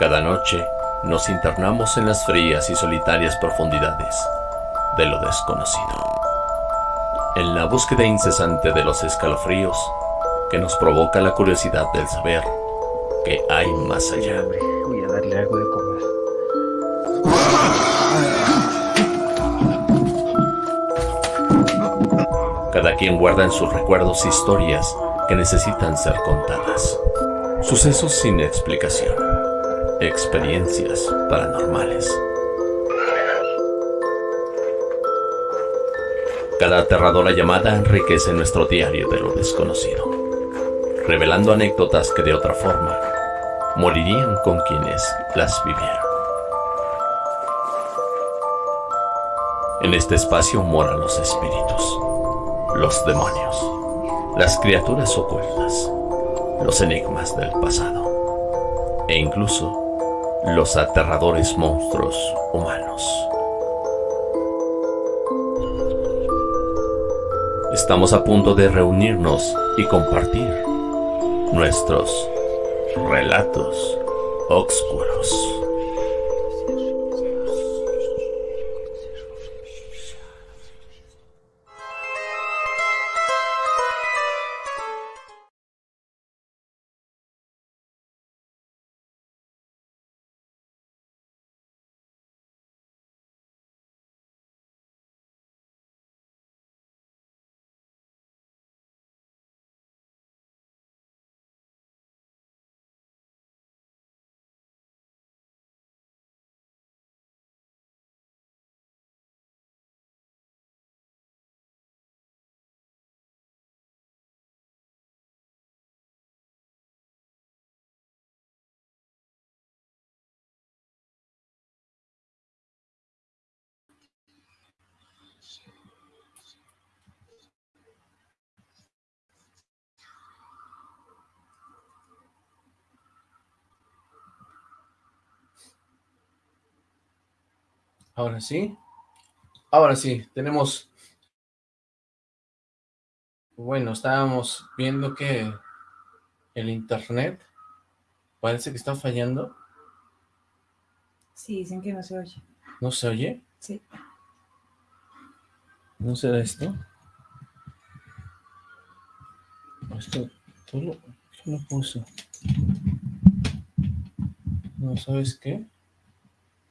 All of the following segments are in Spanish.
Cada noche nos internamos en las frías y solitarias profundidades de lo desconocido. En la búsqueda incesante de los escalofríos que nos provoca la curiosidad del saber que hay más allá. Voy a darle algo de comer. Cada quien guarda en sus recuerdos historias que necesitan ser contadas. Sucesos sin explicación. Experiencias paranormales. Cada aterradora llamada enriquece nuestro diario de lo desconocido, revelando anécdotas que de otra forma morirían con quienes las vivieron. En este espacio moran los espíritus, los demonios, las criaturas ocultas, los enigmas del pasado e incluso los aterradores monstruos humanos. Estamos a punto de reunirnos y compartir nuestros relatos oscuros. Ahora sí. Ahora sí, tenemos... Bueno, estábamos viendo que el internet parece que está fallando. Sí, dicen que no se oye. ¿No se oye? Sí. ¿No será esto? Esto, todo lo, ¿qué lo puso? No, ¿sabes qué?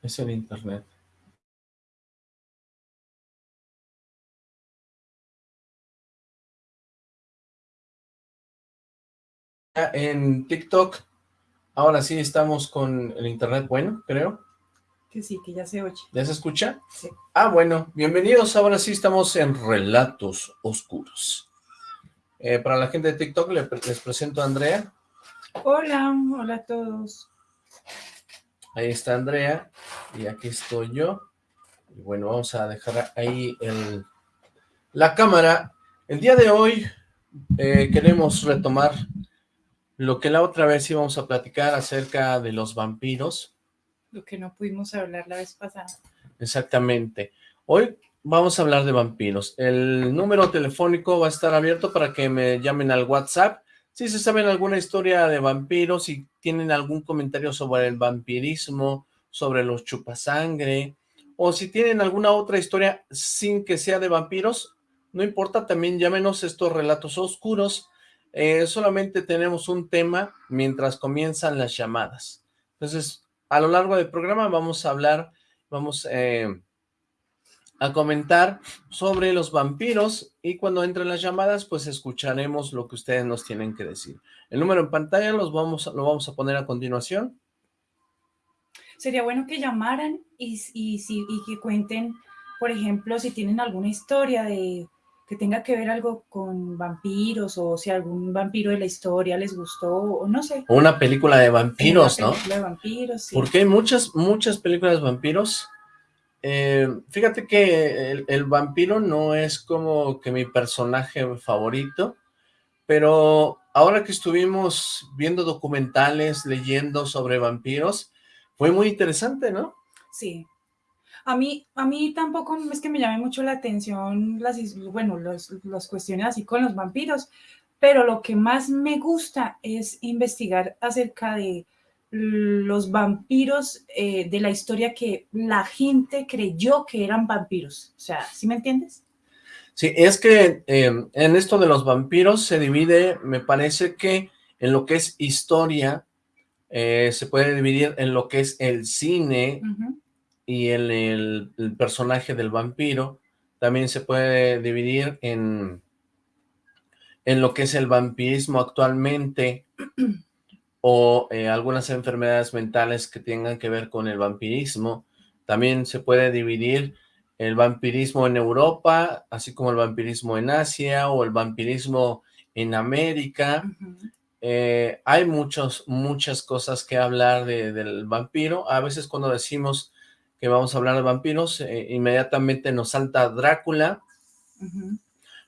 Es el internet. En TikTok, ahora sí estamos con el internet bueno, creo. Que sí, que ya se oye. ¿Ya se escucha? Sí. Ah, bueno, bienvenidos, ahora sí estamos en Relatos Oscuros. Eh, para la gente de TikTok le- les presento a Andrea. Hola, hola a todos. Ahí está Andrea y aquí estoy yo. Y bueno, vamos a dejar ahí el, la cámara. El día de hoy eh, queremos retomar lo que la otra vez íbamos a platicar acerca de los vampiros. Lo que no pudimos hablar la vez pasada. Exactamente. Hoy vamos a hablar de vampiros. El número telefónico va a estar abierto para que me llamen al WhatsApp. Si se saben alguna historia de vampiros, si tienen algún comentario sobre el vampirismo, sobre los chupasangre, o si tienen alguna otra historia sin que sea de vampiros, no importa, también llámenos estos relatos oscuros. Eh, solamente tenemos un tema mientras comienzan las llamadas. Entonces, a lo largo del programa vamos a hablar, vamos eh, a comentar sobre los vampiros y cuando entren las llamadas, pues escucharemos lo que ustedes nos tienen que decir. El número en pantalla los vamos, lo vamos a poner a continuación. Sería bueno que llamaran y, y, y que cuenten, por ejemplo, si tienen alguna historia de que tenga que ver algo con vampiros o si algún vampiro de la historia les gustó o no sé. Una película de vampiros, Una ¿no? película de vampiros, sí. Porque hay muchas, muchas películas de vampiros. Eh, fíjate que el, el vampiro no es como que mi personaje favorito, pero ahora que estuvimos viendo documentales, leyendo sobre vampiros, fue muy interesante, ¿no? Sí. A mí, a mí tampoco es que me llame mucho la atención las, bueno, los, las cuestiones así con los vampiros, pero lo que más me gusta es investigar acerca de los vampiros eh, de la historia que la gente creyó que eran vampiros. O sea, ¿sí me entiendes? Sí, es que em, en esto de los vampiros se divide, me parece que en lo que es historia, eh, se puede dividir en lo que es el cine y en el, personaje del vampiro, también se puede dividir en, en lo que es el vampirismo actualmente, o eh, algunas enfermedades mentales que tengan que ver con el vampirismo, también se puede dividir el vampirismo en Europa, así como el vampirismo en Asia o el vampirismo en América. Eh, hay muchos, muchas cosas que hablar del vampiro. A veces cuando decimos que vamos a hablar de vampiros, eh, inmediatamente nos salta Drácula.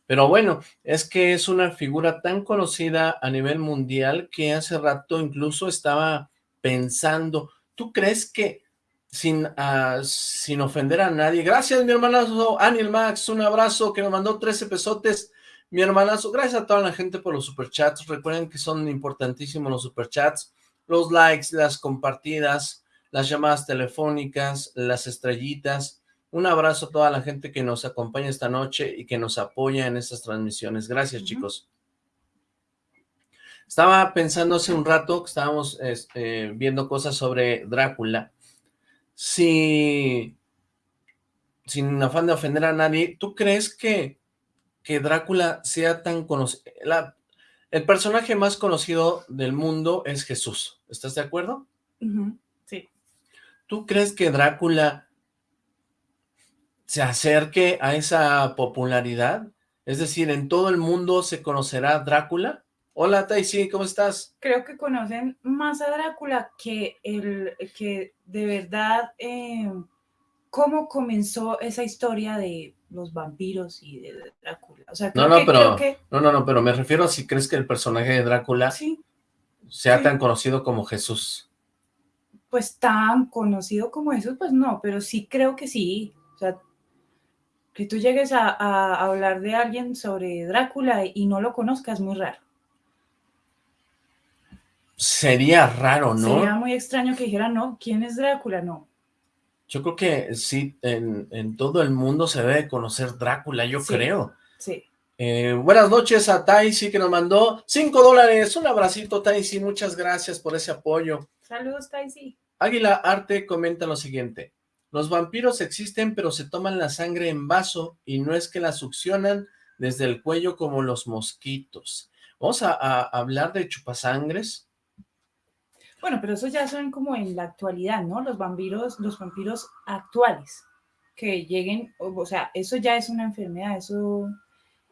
Pero bueno, es que es una figura tan conocida a nivel mundial que hace rato incluso estaba pensando, ¿tú crees que sin, ah, sin ofender a nadie. Gracias, mi hermanazo Aniel Max, un abrazo que me mandó 13 pesotes. Mi hermanazo, gracias a toda la gente por los superchats. Recuerden que son importantísimos los superchats, los likes, las compartidas, las llamadas telefónicas, las estrellitas. Un abrazo a toda la gente que nos acompaña esta noche y que nos apoya en estas transmisiones. Gracias, chicos. Estaba pensando hace un rato que estábamos este, viendo cosas sobre Drácula si, sin afán de ofender a nadie, ¿tú crees que, que Drácula sea tan conocido? El personaje más conocido del mundo es Jesús, ¿estás de acuerdo? ¿Tú crees que Drácula se acerque a esa popularidad? Es decir, ¿en todo el mundo se conocerá Drácula? Hola, Taisi, ¿cómo estás? Creo que conocen más a Drácula que, el, que de verdad eh, cómo comenzó esa historia de los vampiros y de Drácula. O sea, no, no, pero, no, no, no, pero me refiero a si crees que el personaje de Drácula sea tan conocido como Jesús. Pues tan conocido como Jesús, pues no, pero sí creo que sí. O sea, que tú llegues a, a hablar de alguien sobre Drácula y no lo conozcas, muy raro. Sería raro, ¿no? Sería muy extraño que dijera, no, ¿quién es Drácula? No. Yo creo que sí, en, todo el mundo se debe conocer Drácula, yo creo. Sí. Eh, buenas noches a Taisi que nos mandó 5 dólares. Un abracito, Taisi. Muchas gracias por ese apoyo. Saludos, Taisi. Águila Arte comenta lo siguiente. Los vampiros existen, pero se toman la sangre en vaso y no es que la succionan desde el cuello como los mosquitos. Vamos a hablar de chupasangres. Bueno, pero eso ya son como en la actualidad, ¿no? Los vampiros, los vampiros actuales, que lleguen, o, sea, eso ya es una enfermedad, eso,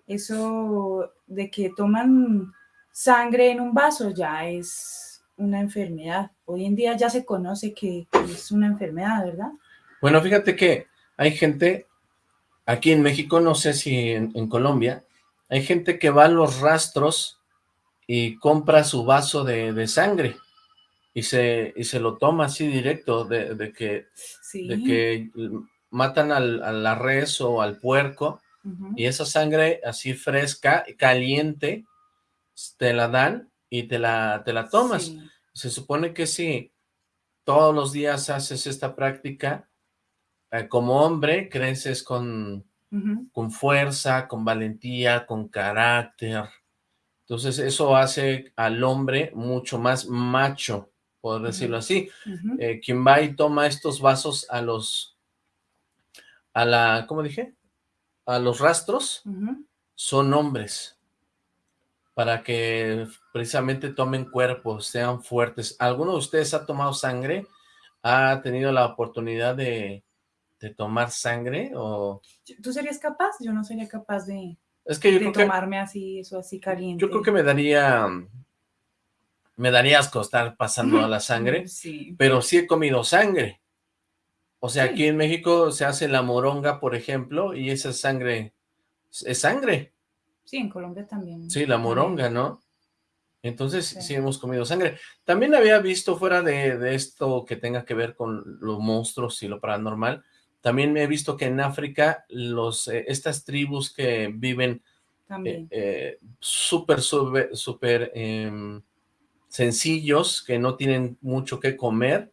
eso de que toman sangre en un vaso ya es una enfermedad. Hoy en día ya se conoce que es una enfermedad, ¿verdad? Bueno, fíjate que hay gente, aquí en México, no sé si en, en Colombia, hay gente que va a los rastros y compra su vaso de, de sangre y se, y se lo toma así directo, de, que, de que matan al, a la res o al puerco, y esa sangre así fresca, caliente, te la dan y te la, te la tomas. Se supone que si todos los días haces esta práctica, eh, como hombre creces con, con fuerza, con valentía, con carácter. Entonces eso hace al hombre mucho más macho, por decirlo así. Eh, quien va y toma estos vasos a los, a la, ¿cómo dije? A los rastros, son hombres, para que precisamente tomen cuerpos, sean fuertes. ¿Alguno de ustedes ha tomado sangre? ¿Ha tenido la oportunidad de, tomar sangre? o ¿Tú serías capaz? Yo no sería capaz de, es que tomarme así, eso así caliente. Yo creo que me daría me daría asco estar pasando a la sangre, pero sí he comido sangre. O sea, aquí en México se hace la moronga, por ejemplo, y esa sangre es sangre. Sí, en Colombia también. Sí, la moronga, ¿no? Entonces sí. hemos comido sangre. También había visto fuera de, esto que tenga que ver con los monstruos y lo paranormal, también me he visto que en África los eh, estas tribus que viven eh, eh, súper, súper, súper em, sencillos que no tienen mucho que comer,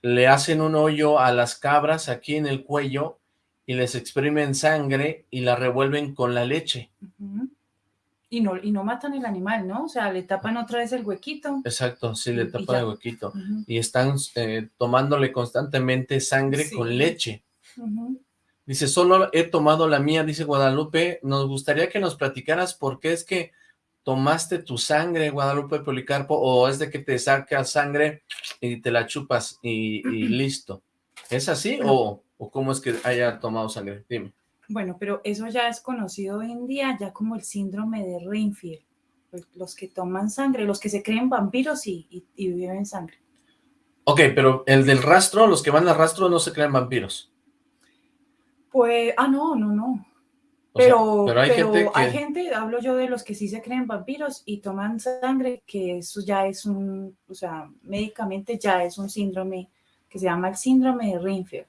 le hacen un hoyo a las cabras aquí en el cuello y les exprimen sangre y la revuelven con la leche. Y no, y no matan el animal, ¿no? O sea, le tapan otra vez el huequito. Exacto, sí, le tapan el huequito. Y están eh, tomándole constantemente sangre con leche. Dice, solo he tomado la mía, dice Guadalupe. Nos gustaría que nos platicaras por qué es que tomaste tu sangre, Guadalupe Policarpo, o es de que te sacas sangre y te la chupas y, listo. ¿Es así o, o, cómo es que haya tomado sangre? Dime. Bueno, pero eso ya es conocido hoy en día ya como el síndrome de Reinfield. Pues, los que toman sangre, los que se creen vampiros y, y, y viven sangre. Ok, pero el del rastro, los que van al rastro no se creen vampiros. Pues, ah, no, no, no. Pero, hay, gente hay gente, hablo yo de los que sí se creen vampiros y toman sangre, que eso ya es un, o sea, médicamente ya es un síndrome que se llama el síndrome de Rinfield.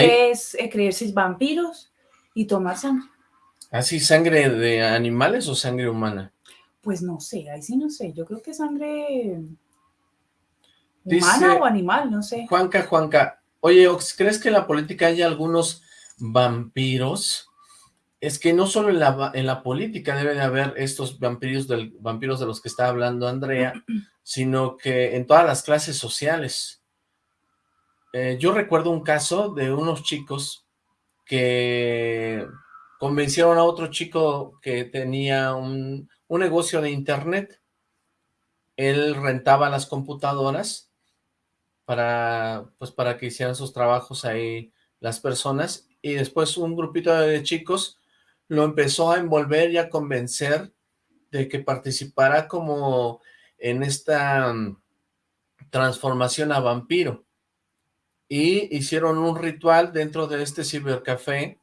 Es creerse vampiros y tomar sangre. ¿Así sangre de animales o sangre humana? Pues no sé, ahí sí no sé. Yo creo que sangre humana o animal, no sé. Juanca, Juanca, oye, ¿crees que en la política hay algunos vampiros? es que no solo en la, en la política debe de haber estos vampiros, del, vampiros de los que está hablando Andrea, sino que en todas las clases sociales. Eh, yo recuerdo un caso de unos chicos que convencieron a otro chico que tenía un, un negocio de internet. Él rentaba las computadoras para, pues para que hicieran sus trabajos ahí las personas y después un grupito de chicos lo empezó a envolver y a convencer de que participara como en esta mm, transformación a vampiro. Y hicieron un ritual dentro de este cibercafé,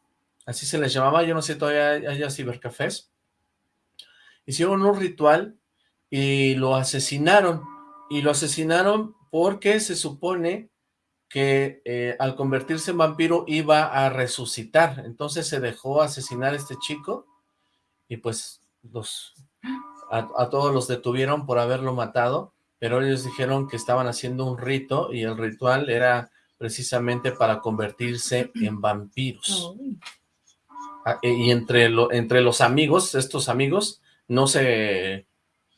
así se les llamaba, yo no sé todavía haya cibercafés. Hicieron un ritual y lo asesinaron. Y lo asesinaron porque se supone que eh, al convertirse en vampiro iba a resucitar. Entonces se dejó asesinar a este chico y pues los a, todos los detuvieron por haberlo matado, pero ellos dijeron que estaban haciendo un rito y el ritual era precisamente para convertirse en vampiros. Ah, y entre, lo, entre los amigos, estos amigos, no se,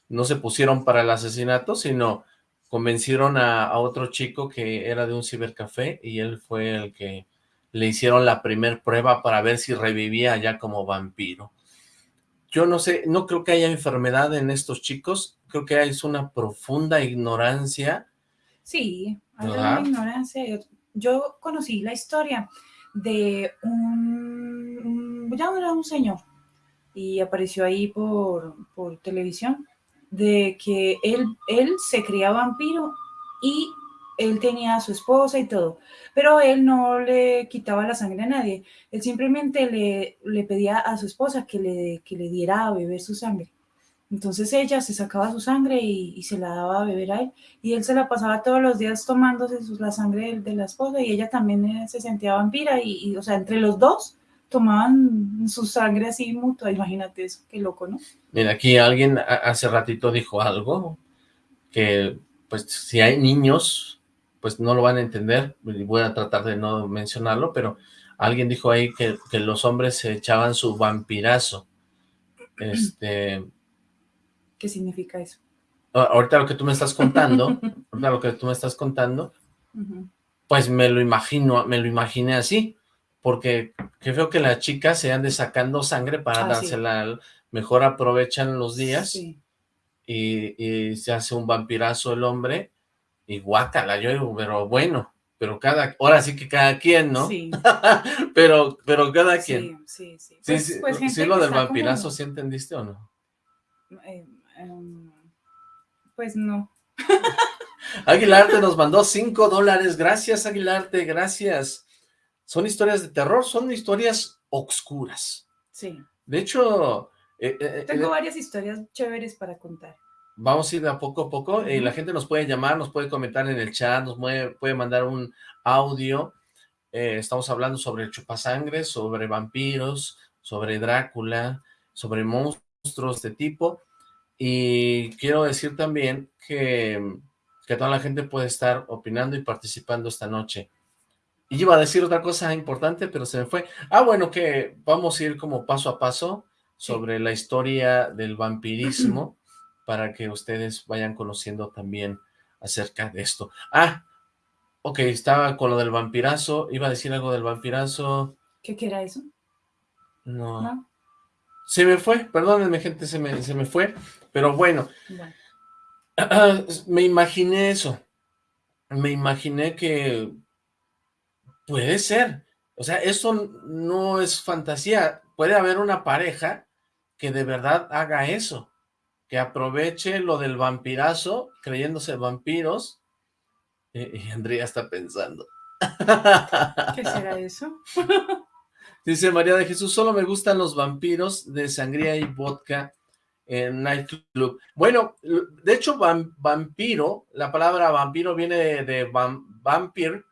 no se pusieron para el asesinato, sino convencieron a, otro chico que era de un cibercafé y él fue el que le hicieron la primer prueba para ver si revivía ya como vampiro. Yo no sé, no creo que haya enfermedad en estos chicos, creo que es una profunda ignorancia. Sí, hay una ignorancia. Yo conocí la historia de un, ya era un señor y apareció ahí por, por televisión de que él, él se creía vampiro y él tenía a su esposa y todo, pero él no le quitaba la sangre a nadie, él simplemente le, le pedía a su esposa que le, que le diera a beber su sangre. Entonces ella se sacaba su sangre y, se la daba a beber a él, y él se la pasaba todos los días tomándose la sangre de, la esposa, y ella también eh, se sentía vampira, y, o sea, entre los dos tomaban su sangre así mutua, imagínate eso, qué loco, ¿no? Mira, aquí alguien hace ratito dijo algo, que pues si hay niños, pues no lo van a entender, voy a tratar de no mencionarlo, pero alguien dijo ahí que, que los hombres se echaban su vampirazo. Este... ¿Qué significa eso? Ahorita lo que tú me estás contando, ahorita lo que tú me estás contando, pues me lo imagino, me lo imaginé así, porque qué feo que las chicas se ande sacando sangre para ah, dársela, mejor aprovechan los días y, se hace un vampirazo el hombre y guácala, yo digo, pero bueno, pero cada, ahora sí que cada quien, ¿no? Sí. pero, pero cada quien. Sí, sí, sí. sí, pues, pues lo del vampirazo, ¿sí entendiste o no? Eh, em, pues no. Aguilarte nos mandó cinco dólares, gracias Aguilarte, gracias son historias de terror, son historias oscuras. Sí. De hecho... Eh, eh, eh, Tengo varias historias chéveres para contar. Vamos a ir a poco a poco. la gente nos puede llamar, nos puede comentar en el chat, nos puede, mandar un audio. estamos hablando sobre el chupasangre, sobre vampiros, sobre Drácula, sobre monstruos de tipo. Y quiero decir también que, que toda la gente puede estar opinando y participando esta noche. Y iba a decir otra cosa importante, pero se me fue. Ah, bueno, que vamos a ir como paso a paso sobre la historia del vampirismo para que ustedes vayan conociendo también acerca de esto. Ah, ok, estaba con lo del vampirazo, iba a decir algo del vampirazo. ¿Qué, qué era eso? No. ¿No? Se me fue, perdónenme gente, se me, se me fue, pero bueno, Bueno, me imaginé eso, me imaginé que puede ser, o sea, eso no es fantasía, puede haber una pareja que de verdad haga eso, que aproveche lo del vampirazo, creyéndose vampiros, y, y Andrea está pensando. ¿Qué será eso? Dice María de Jesús, solo me gustan los vampiros de sangría y vodka en nightclub. Bueno, de hecho, vam- vampiro, la palabra vampiro viene de, de vam- vampir,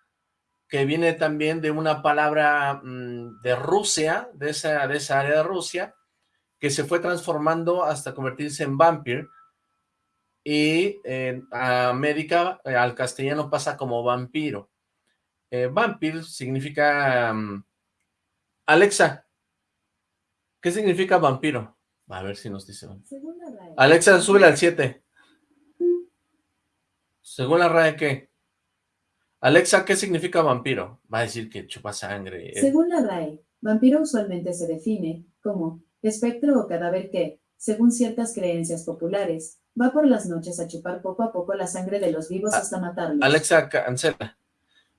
que viene también de una palabra mm, de Rusia, de esa, de esa área de Rusia, que se fue transformando hasta convertirse en vampir, y en América, eh, al castellano pasa como vampiro. Eh, vampir significa... mm, Alexa, ¿qué significa vampiro? A ver si nos dice. Según la RAE, Alexa, súbele al 7. Según la RAE, ¿qué? Alexa, ¿qué significa vampiro? Va a decir que chupa sangre. eh, según la RAE, vampiro usualmente se define como espectro o cadáver que, según ciertas creencias populares, va por las noches a chupar poco a poco la sangre de los vivos hasta matarlos. Alexa, cancela.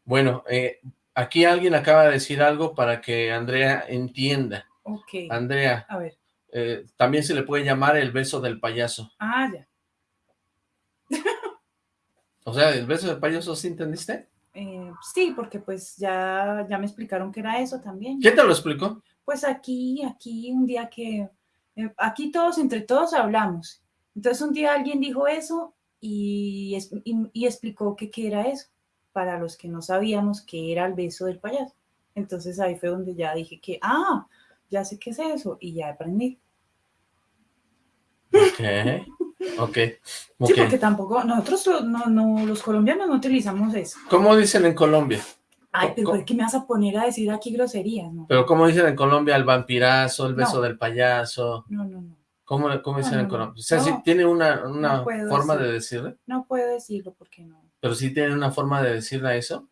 Bueno, eh, aquí alguien acaba de decir algo para que Andrea entienda. Ok. Andrea, A ver. eh, también se le puede llamar el beso del payaso. Ah, ya. O sea, el beso del payaso, ¿sí entendiste? Eh, sí, porque pues ya, ya me explicaron que era eso también. ¿Quién te lo explicó? Pues aquí, aquí un día que, eh, aquí todos, entre todos hablamos. Entonces un día alguien dijo eso y, es- y, y explicó que qué era eso, para los que no sabíamos que era el beso del payaso. Entonces ahí fue donde ya dije que, ah, ya sé qué es eso, y ya aprendí. Ok, ok. Sí, porque tampoco, nosotros no, no, los colombianos no utilizamos eso. ¿Cómo dicen en Colombia? Ay, pero ¿Cómo? ¿por qué me vas a poner a decir aquí groserías? No, Pero ¿cómo dicen en Colombia el vampirazo, el beso No. del payaso? no, no, no. ¿Cómo, cómo dicen en Colombia? O sea, sí tiene una, una forma de decirle, No puedo decirlo porque no. Pero sí tiene una forma de decirle a eso.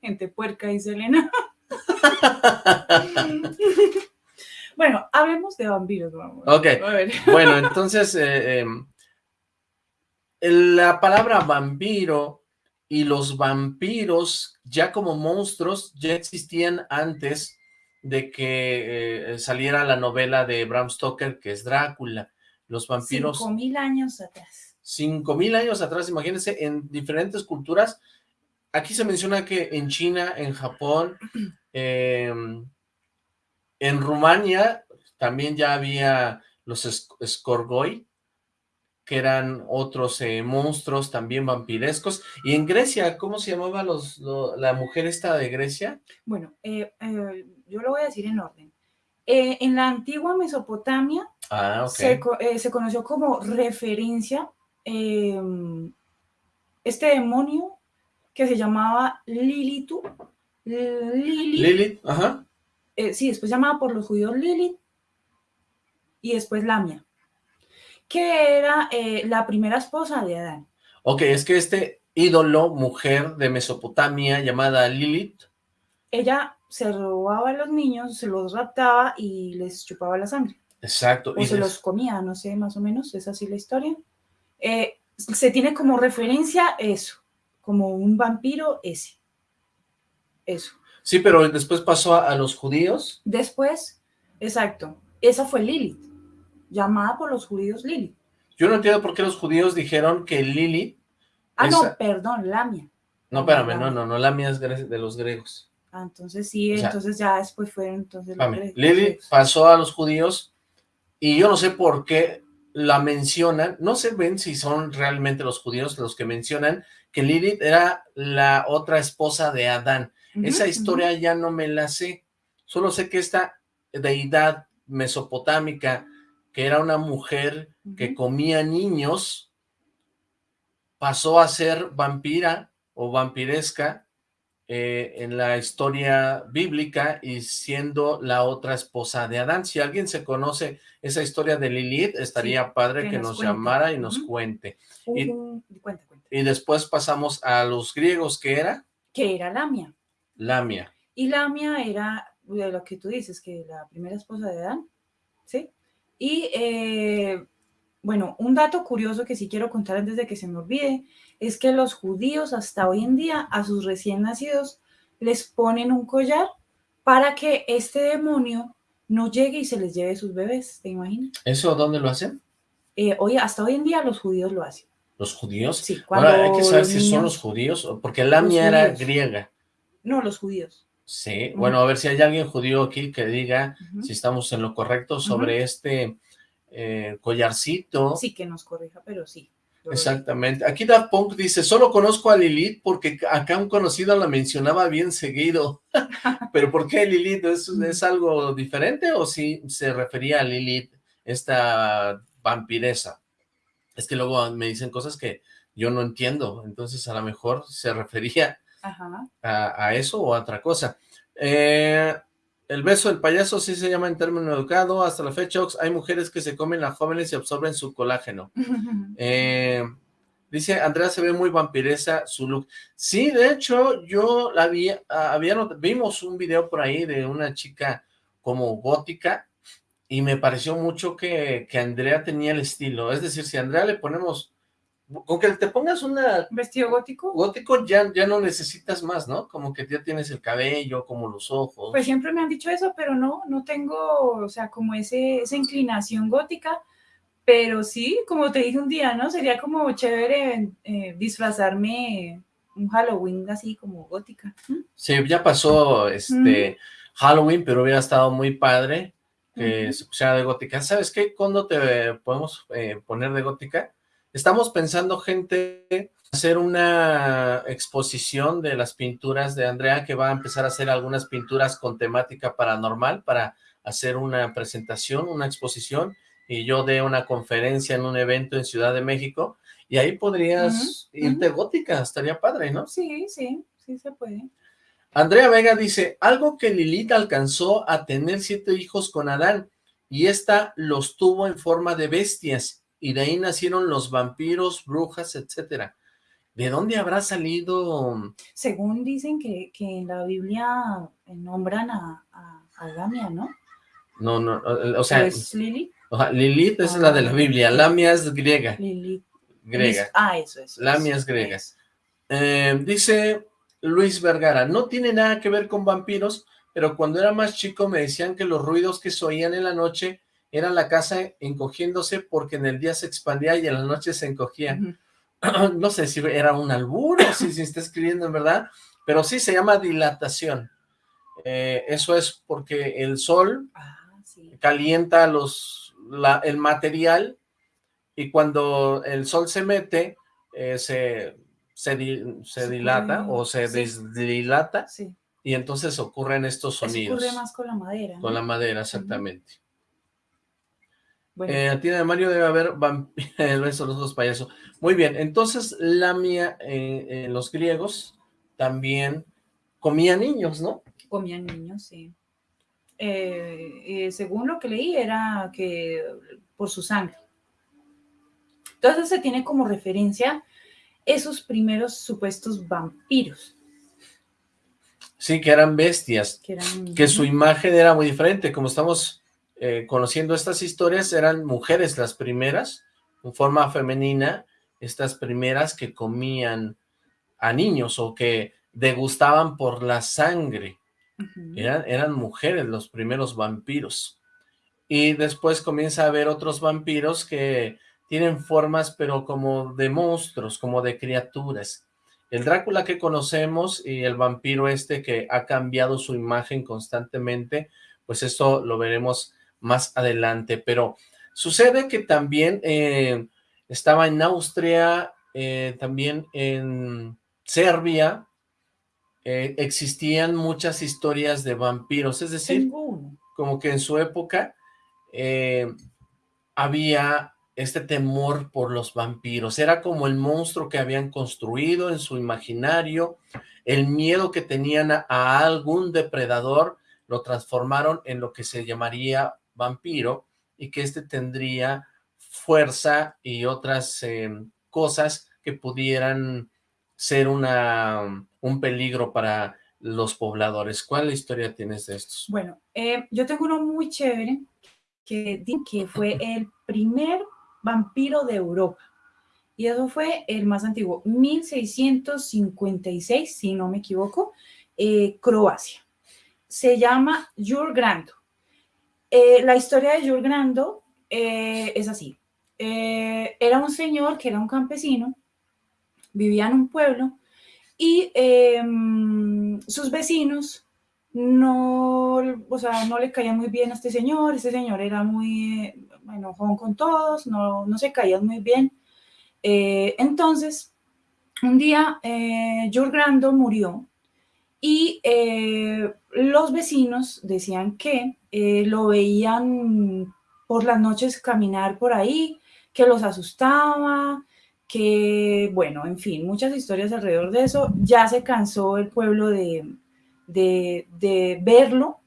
Gente puerca, dice Elena. bueno, hablemos de vampiros. Vamos. Ok, A ver. bueno, entonces, eh, em, la palabra vampiro y los vampiros ya como monstruos ya existían antes de que eh, saliera la novela de Bram Stoker, que es Drácula. Los vampiros... Cinco mil años atrás. Cinco mil años atrás, imagínense, en diferentes culturas. Aquí se menciona que en China, en Japón, eh, en Rumania también ya había los Skorgoi, que eran otros eh, monstruos también vampirescos. Y en Grecia, ¿cómo se llamaba los, lo- la mujer esta de Grecia? Bueno, eh, eh, yo lo voy a decir en orden. En la antigua Mesopotamia Ah, eh, se conoció como referencia eh, este demonio que se llamaba Lilitu. Lilith, Lilith, ajá. eh, sí, después llamada por los judíos Lilith y después Lamia, que era eh, la primera esposa de Adán. Ok, es que este ídolo, mujer de Mesopotamia llamada Lilith, Ella se robaba a los niños, se los raptaba y les chupaba la sangre. exacto, O y se los comía, no sé, más o menos, es así la historia. Eh, se tiene como referencia eso, como un vampiro ese. Eso. Sí, pero después pasó a, a los judíos. Después, exacto, esa fue Lilith, llamada por los judíos Lilith. Yo no entiendo por qué los judíos dijeron que Lilith... Ah, Esa- no, perdón, Lamia. No, espérame, no, no, no, la mía es de los griegos. Ah, entonces sí, O sea, entonces ya después fueron entonces los Lilith pasó a los judíos y yo no sé por qué la mencionan, no sé ven si son realmente los judíos los que mencionan que Lilith era la otra esposa de Adán. Esa historia ya no me la sé, solo sé que esta deidad mesopotámica que era una mujer que comía niños, pasó a ser vampira o vampiresca eh, en la historia bíblica y siendo la otra esposa de Adán. Si alguien se conoce esa historia de Lilith, estaría padre que que nos llamara y nos cuente. Y- cuenta, cuenta. Y después pasamos a los griegos, que era Que era Lamia. Lamia. Y Lamia era de lo que tú dices, que la primera esposa de Adán, ¿sí? Y eh, bueno, un dato curioso que sí quiero contar antes de que se me olvide, es que los judíos hasta hoy en día a sus recién nacidos les ponen un collar para que este demonio no llegue y se les lleve sus bebés, ¿te imaginas? ¿Eso dónde lo hacen? Eh, hoy, hasta hoy en día los judíos lo hacen. ¿Los judíos? Sí, cuando Ahora hay que saber si son los judíos, porque Lamia era judíos. griega. No, los judíos. Sí, bueno, a ver si hay alguien judío aquí que diga si estamos en lo correcto sobre este eh, collarcito. Sí, que nos corrija, pero sí. Exactamente. Aquí Daft Punk dice, solo conozco a Lilith porque acá un conocido la mencionaba bien seguido. ¿Pero por qué Lilith? ¿Es, es algo diferente o sí se refería a Lilith, esta vampiresa? Es que luego me dicen cosas que yo no entiendo, entonces a lo mejor se refería a, a eso o a otra cosa. Eh, el beso del payaso sí se llama en término educado. Hasta la fecha, Ox, hay mujeres que se comen a jóvenes y absorben su colágeno. Eh, dice, Andrea se ve muy vampiresa su look. Sí, de hecho, yo la vi, ah, había, vimos un video por ahí de una chica como gótica y me pareció mucho que, que Andrea tenía el estilo. Es decir, si a Andrea le ponemos, con que te pongas una ¿Vestido gótico? gótico ya, ya no necesitas más, ¿no? Como que ya tienes el cabello, como los ojos. Pues siempre me han dicho eso, pero no, no tengo, o sea, como ese, esa inclinación gótica, pero sí, como te dije un día, ¿no? Sería como chévere eh, disfrazarme un Halloween así como gótica. ¿Mm? Sí, ya pasó este Halloween, pero hubiera estado muy padre que se pusiera de gótica. ¿Sabes qué? ¿Cuándo te podemos eh, poner de gótica? Estamos pensando, gente, hacer una exposición de las pinturas de Andrea, que va a empezar a hacer algunas pinturas con temática paranormal para hacer una presentación, una exposición, y yo dé una conferencia en un evento en Ciudad de México, y ahí podrías irte gótica, estaría padre, ¿no? Sí, sí, sí se puede. Andrea Vega dice, algo que Lilith alcanzó a tener siete hijos con Adán, y ésta los tuvo en forma de bestias, y de ahí nacieron los vampiros, brujas, etcétera. ¿De dónde habrá salido? Según dicen que, que en la Biblia eh, nombran a, a, a Lamia, ¿no? No, no, o sea, sea, Lilith es la de la Biblia, Lamia es griega, Lili. griega. Ah, eso, eso. Lamia es griega. Eh, dice Luis Vergara, no tiene nada que ver con vampiros, pero cuando era más chico me decían que los ruidos que se oían en la noche era la casa encogiéndose porque en el día se expandía y en la noche se encogía. No sé si era un albur o si se está escribiendo en verdad, pero sí se llama dilatación. Eh, eso es porque el sol Ah, sí. calienta los, la- el material y cuando el sol se mete, eh, se, se, di- se dilata o se desdilata y entonces ocurren estos Eso sonidos ocurre más con la madera. con ¿no? la madera, exactamente. Bueno, Eh, de Mario debe haber vamp- el beso de los ojos payaso. Muy bien, entonces Lamia, eh, eh, los griegos también comían niños, ¿no? comían niños, sí. Eh, eh, según lo que leí, era que por su sangre. Entonces se tiene como referencia esos primeros supuestos vampiros, Sí, que eran bestias, que eran... que su imagen era muy diferente, como estamos eh, conociendo estas historias, eran mujeres las primeras, en forma femenina, estas primeras que comían a niños o que degustaban por la sangre. Eran, eran mujeres los primeros vampiros. Y después comienza a haber otros vampiros que tienen formas, pero como de monstruos, como de criaturas. El Drácula que conocemos y el vampiro este que ha cambiado su imagen constantemente, pues esto lo veremos más adelante. Pero sucede que también eh, estaba en Austria, eh, también en Serbia, eh, existían muchas historias de vampiros, es decir, como que en su época había este temor por los vampiros. Era como el monstruo que habían construido en su imaginario, el miedo que tenían a, algún depredador, lo transformaron en lo que se llamaría vampiro y que este tendría fuerza y otras em, cosas que pudieran ser una, un peligro para los pobladores. ¿Cuál historia tienes de estos? Bueno, eh, yo tengo uno muy chévere que, que fue el primer vampiro de Europa. Y eso fue el más antiguo, 1656, si no me equivoco, eh, Croacia. Se llama Jurgrando. Eh, la historia de Jurgrando eh, es así. era un señor que era un campesino, vivía en un pueblo y em, sus vecinos no, o sea, no le caía muy bien a este señor, este señor era muy enojón con todos, no, no se caían muy bien. Eh, entonces, un día eh, Grando murió y eh, los vecinos decían que eh, lo veían por las noches caminar por ahí, que los asustaba, que, bueno, en fin, muchas historias alrededor de eso. Ya se cansó el pueblo de, de, verlo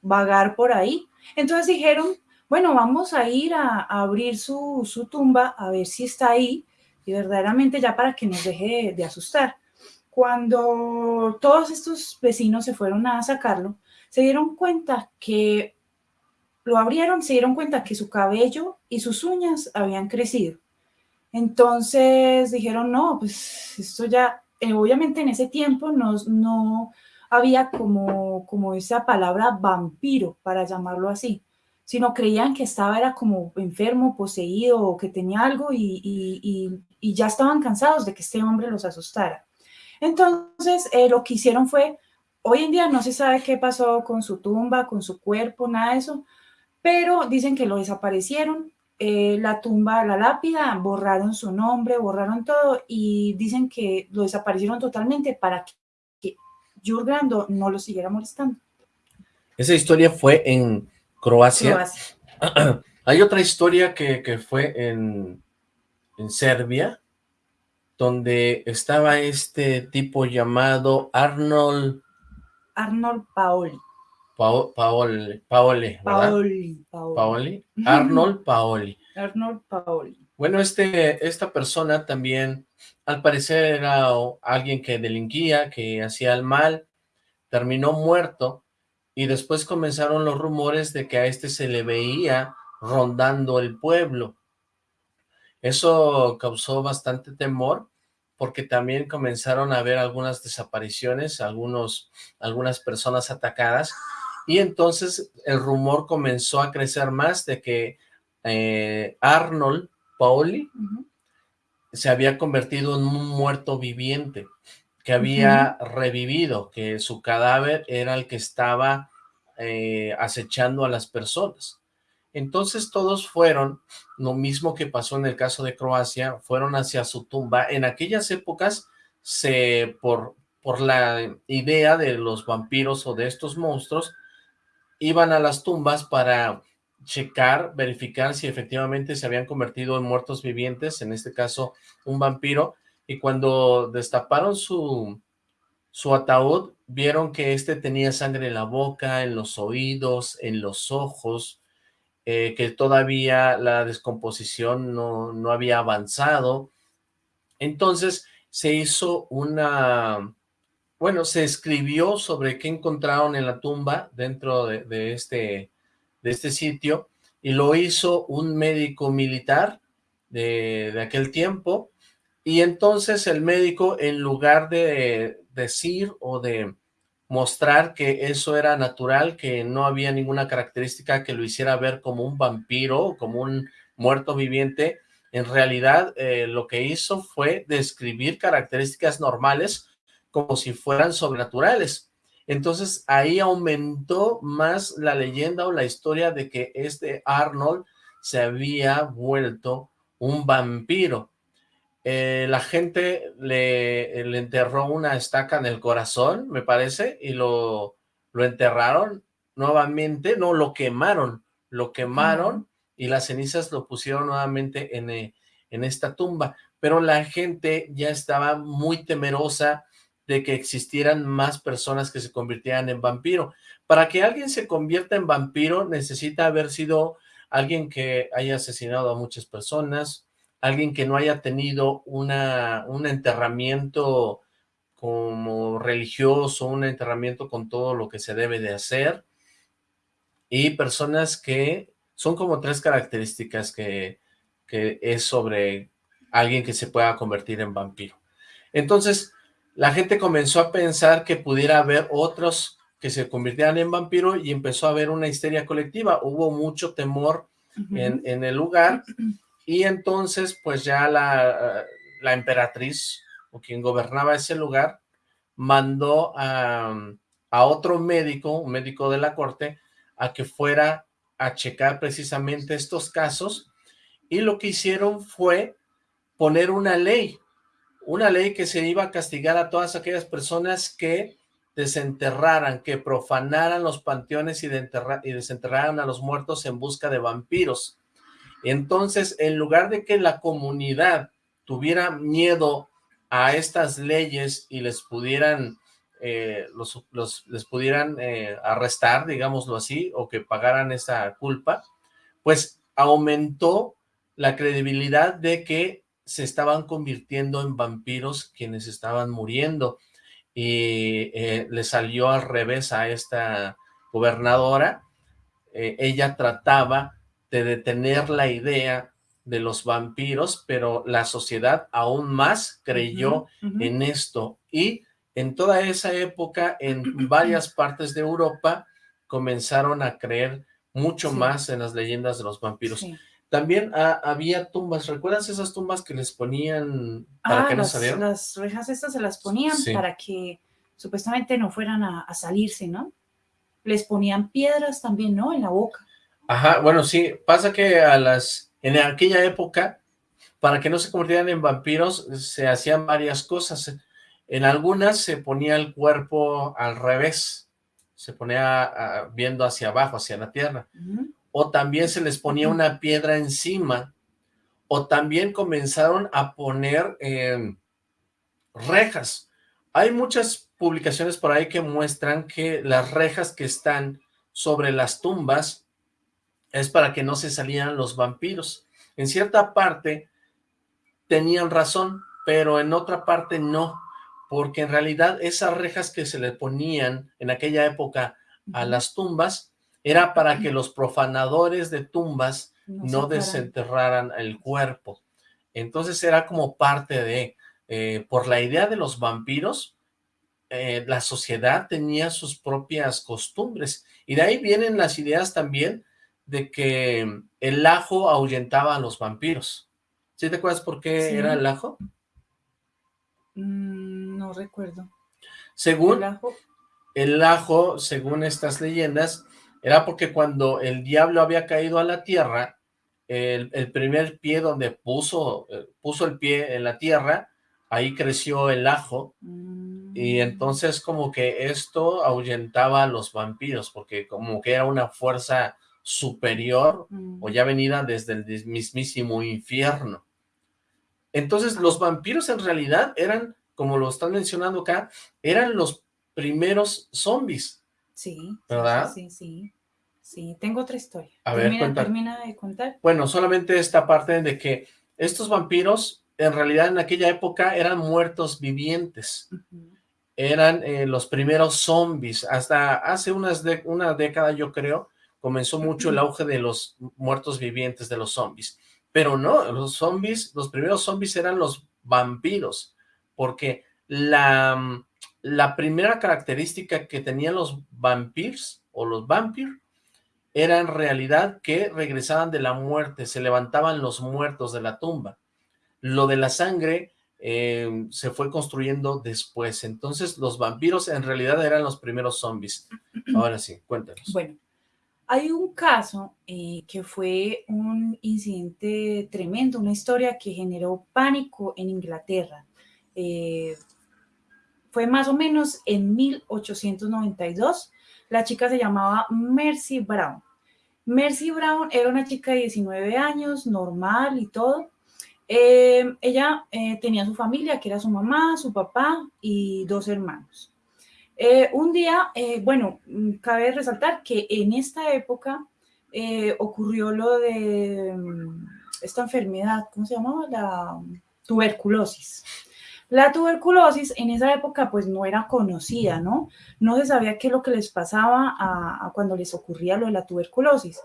vagar por ahí. Entonces dijeron, bueno, vamos a ir a, abrir su, tumba a ver si está ahí y verdaderamente ya para que nos deje de, asustar. Cuando todos estos vecinos se fueron a sacarlo, se dieron cuenta que lo abrieron, se dieron cuenta que su cabello y sus uñas habían crecido. Entonces dijeron, no, pues esto ya, eh, obviamente en ese tiempo nos, no, había como, como esa palabra vampiro, para llamarlo así, sino creían que estaba era como enfermo, poseído o que tenía algo y, ya estaban cansados de que este hombre los asustara. Entonces, eh, lo que hicieron fue, hoy en día no se sabe qué pasó con su tumba, con su cuerpo, nada de eso, pero dicen que lo desaparecieron, eh, la tumba, la lápida, borraron su nombre, borraron todo y dicen que lo desaparecieron totalmente para que Jurgrando no lo siguiera molestando. Esa historia fue en Croacia. Hay otra historia que, fue en, en, Serbia, donde estaba este tipo llamado Arnold... Arnold Paoli. Paoli, Paoli, Paoli, Paoli. Arnold Paoli. Arnold Paoli. Bueno, este, esta persona también, al parecer era alguien que delinquía, que hacía el mal, terminó muerto, y después comenzaron los rumores de que a este se le veía rondando el pueblo. Eso causó bastante temor, porque también comenzaron a haber algunas desapariciones, algunos, algunas personas atacadas, y entonces el rumor comenzó a crecer más de que eh, Arnold Paoli se había convertido en un muerto viviente, que había revivido, que su cadáver era el que estaba eh, acechando a las personas. Entonces todos fueron, lo mismo que pasó en el caso de Croacia, fueron hacia su tumba. En aquellas épocas, se, por, por la idea de los vampiros o de estos monstruos, iban a las tumbas para checar, verificar si efectivamente se habían convertido en muertos vivientes, en este caso un vampiro, y cuando destaparon su, su ataúd, vieron que este tenía sangre en la boca, en los oídos, en los ojos, eh, que todavía la descomposición no, no había avanzado. Entonces se hizo una, bueno, se escribió sobre qué encontraron en la tumba dentro de este de este sitio y lo hizo un médico militar de, aquel tiempo y entonces el médico en lugar de decir o de mostrar que eso era natural, que no había ninguna característica que lo hiciera ver como un vampiro como un muerto viviente, en realidad eh, lo que hizo fue describir características normales como si fueran sobrenaturales. Entonces ahí aumentó más la leyenda o la historia de que este Arnold se había vuelto un vampiro. Eh, la gente le, enterró una estaca en el corazón, me parece, y lo, lo enterraron nuevamente, no, lo quemaron, lo quemaron y las cenizas lo pusieron nuevamente en, eh, en esta tumba, pero la gente ya estaba muy temerosa de que existieran más personas que se convirtieran en vampiro. Para que alguien se convierta en vampiro necesita haber sido alguien que haya asesinado a muchas personas, alguien que no haya tenido una, un enterramiento como religioso, un enterramiento con todo lo que se debe de hacer, y personas que son como tres características que, que es sobre alguien que se pueda convertir en vampiro. Entonces, la gente comenzó a pensar que pudiera haber otros que se convirtieran en vampiro y empezó a haber una histeria colectiva. Hubo mucho temor en, en, el lugar y entonces pues ya la, la, emperatriz o quien gobernaba ese lugar mandó a, a otro médico, un médico de la corte, a que fuera a checar precisamente estos casos y lo que hicieron fue poner una ley una ley que se iba a castigar a todas aquellas personas que desenterraran, que profanaran los panteones y, y desenterraran a los muertos en busca de vampiros. Entonces, en lugar de que la comunidad tuviera miedo a estas leyes y les pudieran, eh, los, les pudieran eh, arrestar, digámoslo así, o que pagaran esa culpa, pues aumentó la credibilidad de que se estaban convirtiendo en vampiros quienes estaban muriendo y eh, le salió al revés a esta gobernadora. Ella trataba de detener la idea de los vampiros, pero la sociedad aún más creyó en esto. Y en toda esa época, en varias partes de Europa, comenzaron a creer mucho más en las leyendas de los vampiros. También había tumbas, ¿recuerdas esas tumbas que les ponían para ah, que no las, salieran? las rejas estas se las ponían para que supuestamente no fueran a, salirse, ¿no? Les ponían piedras también, ¿no? En la boca. Ajá, bueno, sí, pasa que a las, en aquella época, para que no se convirtieran en vampiros, se hacían varias cosas. En algunas se ponía el cuerpo al revés, se ponía ah, viendo hacia abajo, hacia la tierra o también se les ponía una piedra encima, o también comenzaron a poner em, rejas. Hay muchas publicaciones por ahí que muestran que las rejas que están sobre las tumbas es para que no se salieran los vampiros. En cierta parte tenían razón, pero en otra parte no, porque en realidad esas rejas que se le ponían en aquella época a las tumbas era para que los profanadores de tumbas no, desenterraran el cuerpo. Entonces era como parte de, eh, por la idea de los vampiros, eh, la sociedad tenía sus propias costumbres. Y de ahí vienen las ideas también de que el ajo ahuyentaba a los vampiros. ¿Sí te acuerdas por qué era el ajo? Mm, no recuerdo. Según el ajo? el ajo, según estas leyendas, era porque cuando el diablo había caído a la tierra, el, primer pie donde puso, eh, puso el pie en la tierra, ahí creció el ajo, y mm. entonces como que esto ahuyentaba a los vampiros, porque como que era una fuerza superior, o ya venida desde el mismísimo infierno. Entonces los vampiros en realidad eran, como lo están mencionando acá, eran los primeros zombies, Sí. ¿Verdad? Sí, sí, sí. tengo otra historia. A ver, termina, de contar. Bueno, solamente esta parte de que estos vampiros, en realidad en aquella época, eran muertos vivientes. Eran eh, los primeros zombies. Hasta hace unas de una década, yo creo, comenzó mucho el auge de los muertos vivientes, de los zombies. Pero no, los zombies, los primeros zombies eran los vampiros, porque la la primera característica que tenían los vampiros o los vampiros era en realidad que regresaban de la muerte, se levantaban los muertos de la tumba. Lo de la sangre eh, se fue construyendo después. Entonces los vampiros en realidad eran los primeros zombies. Ahora sí, cuéntanos. Bueno, hay un caso eh, que fue un incidente tremendo, una historia que generó pánico en Inglaterra. Eh, fue más o menos en 1892. La chica se llamaba Mercy Brown. Mercy Brown era una chica de 19 años, normal y todo. Eh, ella tenía su familia, que era su mamá, su papá y dos hermanos. Eh, un día, bueno, mm, cabe resaltar que en esta época ocurrió lo de mm, esta enfermedad, ¿cómo se llamaba? La tuberculosis. La tuberculosis en esa época pues no era conocida, ¿no? No se sabía qué es lo que les pasaba a, cuando les ocurría lo de la tuberculosis.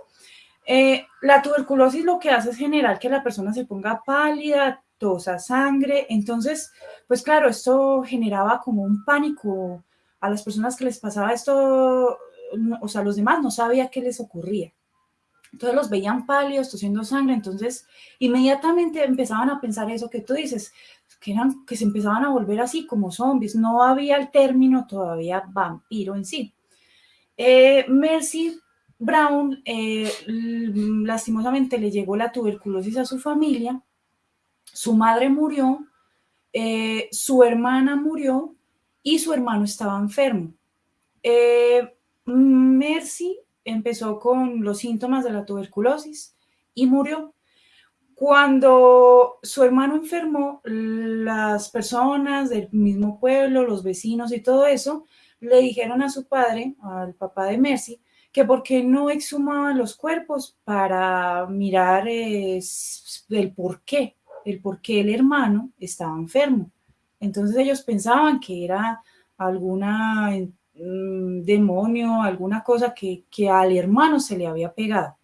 Eh, la tuberculosis lo que hace es generar que la persona se ponga pálida, tosa sangre, entonces, pues claro, esto generaba como un pánico a las personas que les pasaba esto, o sea, los demás no sabía qué les ocurría. Entonces los veían pálidos, tosiendo sangre, entonces inmediatamente empezaban a pensar eso que tú dices, que, eran, que se empezaban a volver así como zombies, no había el término todavía vampiro en sí. Eh, Mercy Brown, eh, lastimosamente le llegó la tuberculosis a su familia, su madre murió, eh, su hermana murió y su hermano estaba enfermo. Mercy empezó con los síntomas de la tuberculosis y murió. Cuando su hermano enfermó, las personas del mismo pueblo, los vecinos y todo eso, le dijeron a su padre, al papá de Mercy, que por qué no exhumaban los cuerpos para mirar el por qué, el por qué el hermano estaba enfermo. Entonces ellos pensaban que era alguna Mm, demonio, alguna cosa que, al hermano se le había pegado.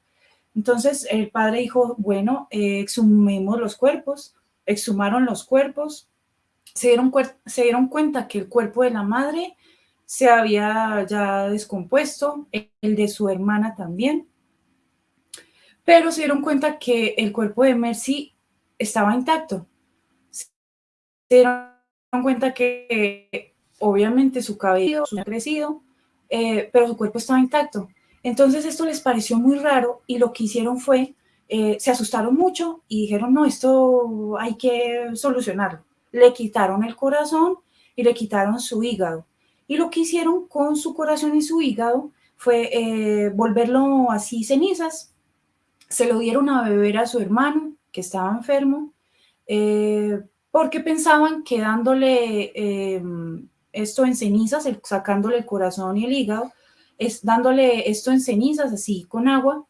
Entonces el padre dijo, bueno, eh, exhumemos los cuerpos, exhumaron los cuerpos, se dieron, cuenta que el cuerpo de la madre se había ya descompuesto, el de su hermana también, pero se dieron cuenta que el cuerpo de Mercy estaba intacto. Cuenta que obviamente su cabello ha crecido, eh, pero su cuerpo estaba intacto. Entonces esto les pareció muy raro y lo que hicieron fue, eh, se asustaron mucho y dijeron, no, esto hay que solucionarlo. Le quitaron el corazón y le quitaron su hígado. Y lo que hicieron con su corazón y su hígado fue eh, volverlo así cenizas. Se lo dieron a beber a su hermano, que estaba enfermo, porque pensaban que dándole esto en cenizas, sacándole el corazón y el hígado, es dándole esto en cenizas, así con agua,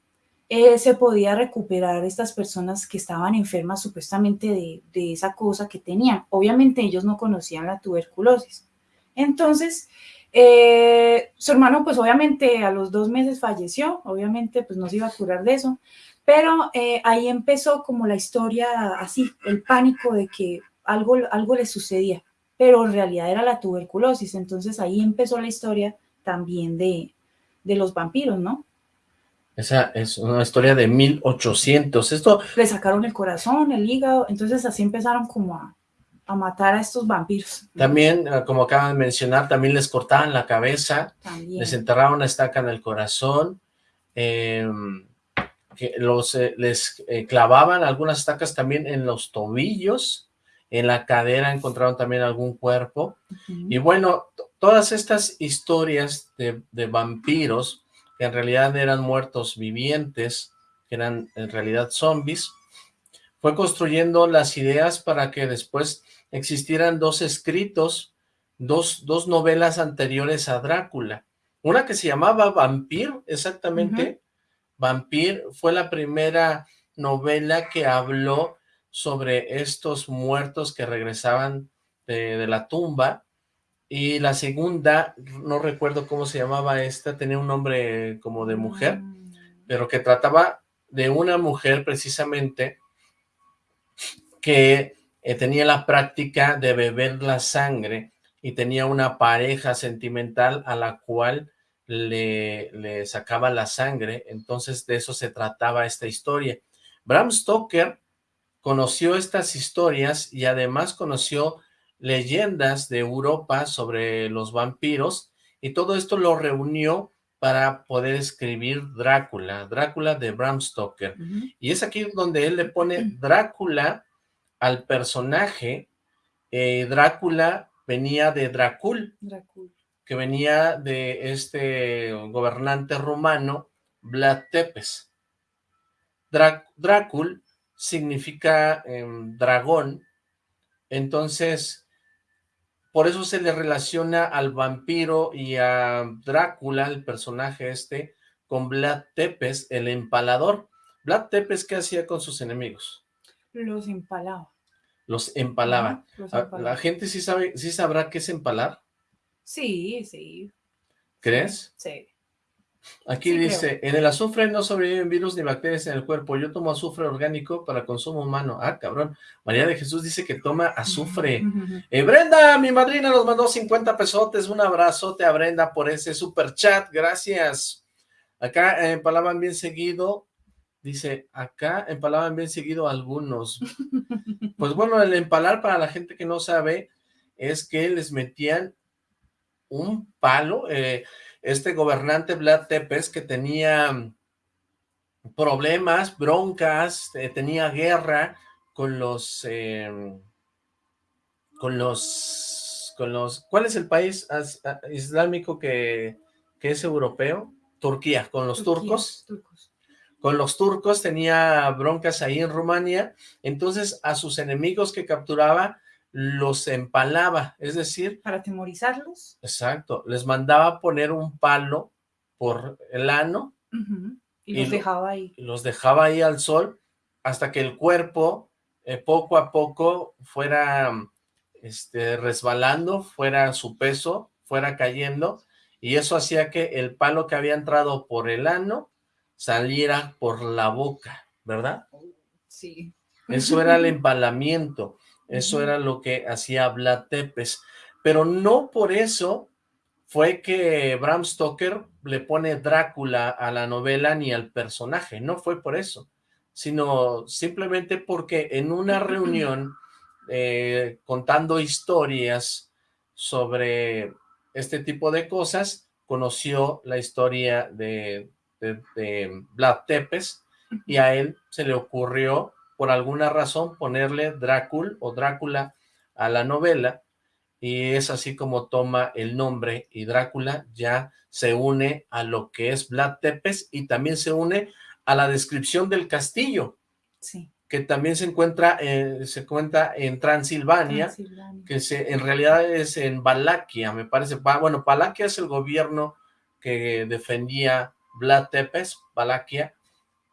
eh, se podía recuperar estas personas que estaban enfermas supuestamente de, esa cosa que tenían. Obviamente ellos no conocían la tuberculosis. Entonces, eh, su hermano pues obviamente a los dos meses falleció, obviamente pues no se iba a curar de eso, pero eh, ahí empezó como la historia así, el pánico de que algo, algo le sucedía pero en realidad era la tuberculosis. Entonces ahí empezó la historia también de, los vampiros, ¿no? Esa es una historia de 1800. Esto... Le sacaron el corazón, el hígado, entonces así empezaron como a, matar a estos vampiros. También, ah, como acaban de mencionar, también les cortaban la cabeza, les enterraban una estaca en el corazón, em, que los, eh, les eh, clavaban algunas estacas también en los tobillos, en la cadera encontraron también algún cuerpo. Y bueno, todas estas historias de, vampiros, que en realidad eran muertos vivientes, que eran en realidad zombies, fue construyendo las ideas para que después existieran dos escritos, dos, dos novelas anteriores a Drácula. Una que se llamaba Vampir, exactamente. Vampir fue la primera novela que habló sobre estos muertos que regresaban de, la tumba, y la segunda, no recuerdo cómo se llamaba esta, tenía un nombre como de mujer, mm. pero que trataba de una mujer precisamente que eh, tenía la práctica de beber la sangre y tenía una pareja sentimental a la cual le, le sacaba la sangre, entonces de eso se trataba esta historia. Bram Stoker conoció estas historias y además conoció leyendas de Europa sobre los vampiros y todo esto lo reunió para poder escribir Drácula, Drácula de Bram Stoker. Y es aquí donde él le pone Drácula al personaje. Eh, Drácula venía de Dracul, que venía de este gobernante romano Vlad Tepes. Drácul significa em, dragón, entonces por eso se le relaciona al vampiro y a Drácula, el personaje este, con Vlad Tepes, el empalador. Vlad Tepes, ¿qué hacía con sus enemigos? Los empalaba. Los empalaba. Los Ah, empalaba. ¿La gente sí sabe, sí sabrá qué es empalar? Sí, sí, ¿Crees? sí. Aquí Sí, dice, en el azufre no sobreviven virus ni bacterias en el cuerpo. Yo tomo azufre orgánico para consumo humano. Ah, cabrón. María de Jesús dice que toma azufre. Eh, Brenda, mi madrina, nos mandó 50 pesotes. Un abrazote a Brenda por ese super chat. Gracias. Acá eh, empalaban bien seguido. Dice, acá empalaban bien seguido algunos. Pues bueno, el empalar para la gente que no sabe es que les metían un palo. eh, este gobernante Vlad Tepes que tenía problemas, broncas, eh, tenía guerra con los, eh, con los, con los, ¿cuál es el país as- a- islámico que, que es europeo? Turquía, con los Turquía, turcos, turcos. con los turcos tenía broncas ahí en Rumania, entonces a sus enemigos que capturaba los empalaba, es decir, Para atemorizarlos. exacto, les mandaba poner un palo por el ano Y, Y los lo- dejaba ahí. y los dejaba ahí al sol hasta que el cuerpo eh, poco a poco fuera este, resbalando, fuera su peso, fuera cayendo, y eso hacía que el palo que había entrado por el ano saliera por la boca, ¿verdad? Sí. Eso era el empalamiento, eso era lo que hacía Vlad Tepes, pero no por eso fue que Bram Stoker le pone Drácula a la novela ni al personaje, no fue por eso, sino simplemente porque en una reunión eh, contando historias sobre este tipo de cosas, conoció la historia de, de, de Vlad Tepes y a él se le ocurrió por alguna razón ponerle Drácula o Drácula a la novela y es así como toma el nombre y Drácula ya se une a lo que es Vlad Tepes y también se une a la descripción del castillo Sí. que también se encuentra, eh, se cuenta en Transilvania, Transilvania. que se, en realidad es en Valaquia, me parece. Bueno, Valaquia es el gobierno que defendía Vlad Tepes, Valaquia,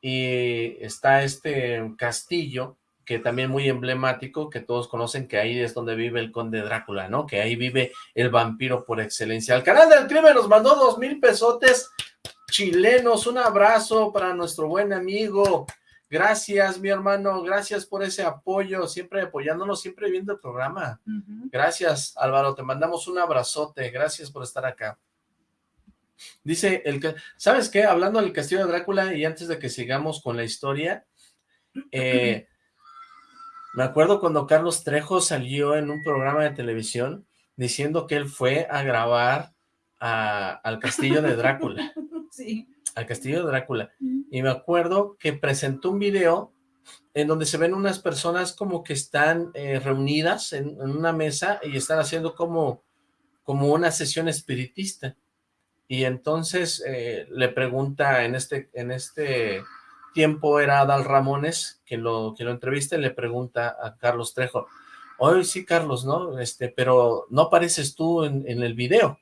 y está este castillo que también muy emblemático, que todos conocen que ahí es donde vive el conde Drácula, ¿no? Que ahí vive el vampiro por excelencia. El canal del crimen nos mandó dos mil pesotes chilenos, un abrazo para nuestro buen amigo. Gracias, mi hermano, gracias por ese apoyo, siempre apoyándonos, siempre viendo el programa. Gracias, Álvaro, te mandamos un abrazote, gracias por estar acá. Dice, el que, ¿sabes qué? Hablando del castillo de Drácula y antes de que sigamos con la historia, eh, me acuerdo cuando Carlos Trejo salió en un programa de televisión diciendo que él fue a grabar a- al castillo de Drácula, Sí. al castillo de Drácula, y me acuerdo que presentó un video en donde se ven unas personas como que están eh, reunidas en, en una mesa y están haciendo como, como una sesión espiritista. Y entonces eh, le pregunta en este, en este tiempo era Adal Ramones que lo, que lo entrevista y le pregunta a Carlos Trejo, oye sí Carlos, ¿no? Este, pero no apareces tú en, en el video.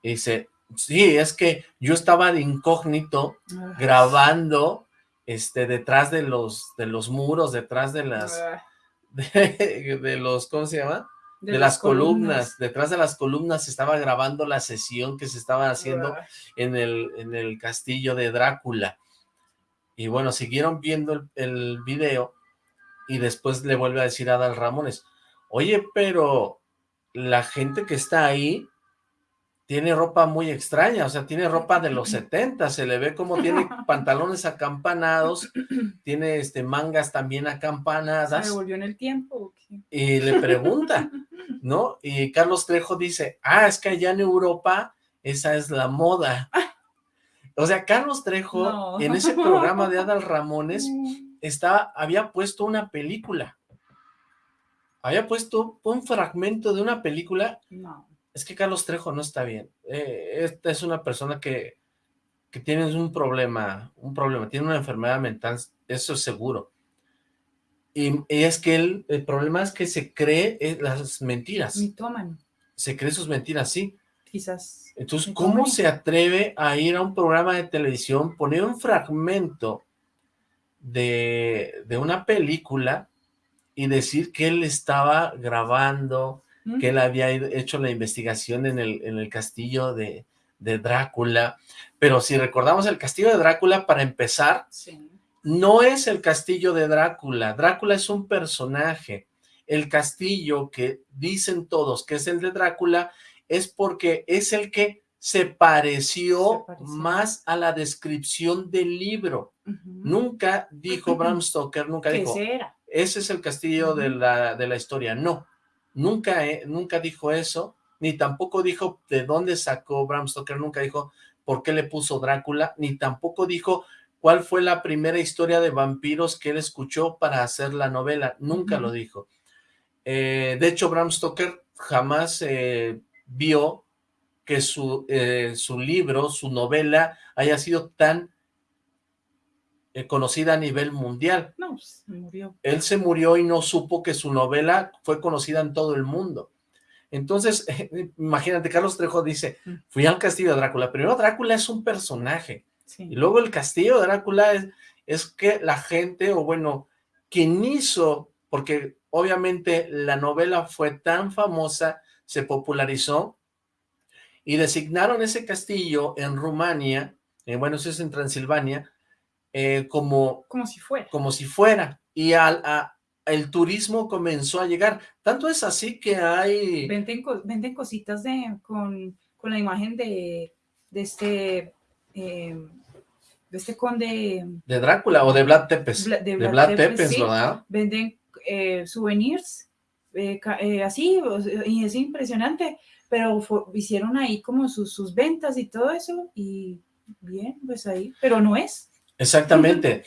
Y dice, sí, es que yo estaba de incógnito Ah. grabando este detrás de los de los muros, detrás de las Ah. de, de los ¿cómo se llama? De, las columnas. detrás de las columnas se estaba grabando la sesión que se estaba haciendo en el en el castillo de Drácula. Y bueno, siguieron viendo el, el video y después le vuelve a decir a Adal Ramones, "Oye, pero la gente que está ahí tiene ropa muy extraña, o sea, tiene ropa de los 70, se le ve como tiene pantalones acampanados, tiene este mangas también ¿Se acampanadas, devolvió en el tiempo y le pregunta, ¿no? Y Carlos Trejo dice, ah, es que allá en Europa esa es la moda. O sea, Carlos Trejo No. en ese programa de Adal Ramones estaba, había puesto una película. Había puesto un fragmento de una película No. Es que Carlos Trejo no está bien. Eh, esta es una persona que, que tienes un problema, un problema, tiene una enfermedad mental, eso es seguro. Y, es que él, el problema es que se cree eh, las mentiras. Mitómano. Se cree sus mentiras, sí. Quizás. Entonces, ¿cómo se atreve a ir a un programa de televisión, poner un fragmento de, de una película y decir que él estaba grabando, que él había hecho la investigación en el, en el castillo de, de Drácula, pero si recordamos el castillo de Drácula, para empezar, no es el castillo de Drácula, Drácula es un personaje, el castillo que dicen todos que es el de Drácula, es porque es el que se pareció, más a la descripción del libro. Nunca dijo Bram Stoker, nunca dijo, ese es el castillo de, la, de la historia, no, nunca, eh, nunca dijo eso, ni tampoco dijo de dónde sacó Bram Stoker, nunca dijo por qué le puso Drácula, ni tampoco dijo cuál fue la primera historia de vampiros que él escuchó para hacer la novela, nunca lo dijo. Eh, de hecho, Bram Stoker jamás eh, vio que su, eh, su libro, su novela, haya sido tan conocida a nivel mundial. No, pues, se murió. Él se murió y no supo que su novela fue conocida en todo el mundo. Entonces, imagínate, Carlos Trejo dice, fui al castillo de Drácula. Primero, Drácula es un personaje. Y luego el castillo de Drácula es, es que la gente, o bueno, quien hizo, porque obviamente la novela fue tan famosa, se popularizó, y designaron ese castillo en Rumania, eh, bueno, eso es en Transilvania, eh, como... Como si fuera. Como si fuera. Y al, a, el turismo comenzó a llegar. Tanto es así que hay... Venden, venden cositas de, con, con la imagen de, de este... Eh, de este conde... De Drácula o de Vlad Tepes. de, Vlad, Tepes, ¿verdad? Venden eh, souvenirs eh, así, y es impresionante, pero hicieron ahí como sus, sus ventas y todo eso, y bien, pues ahí, pero no es. Exactamente.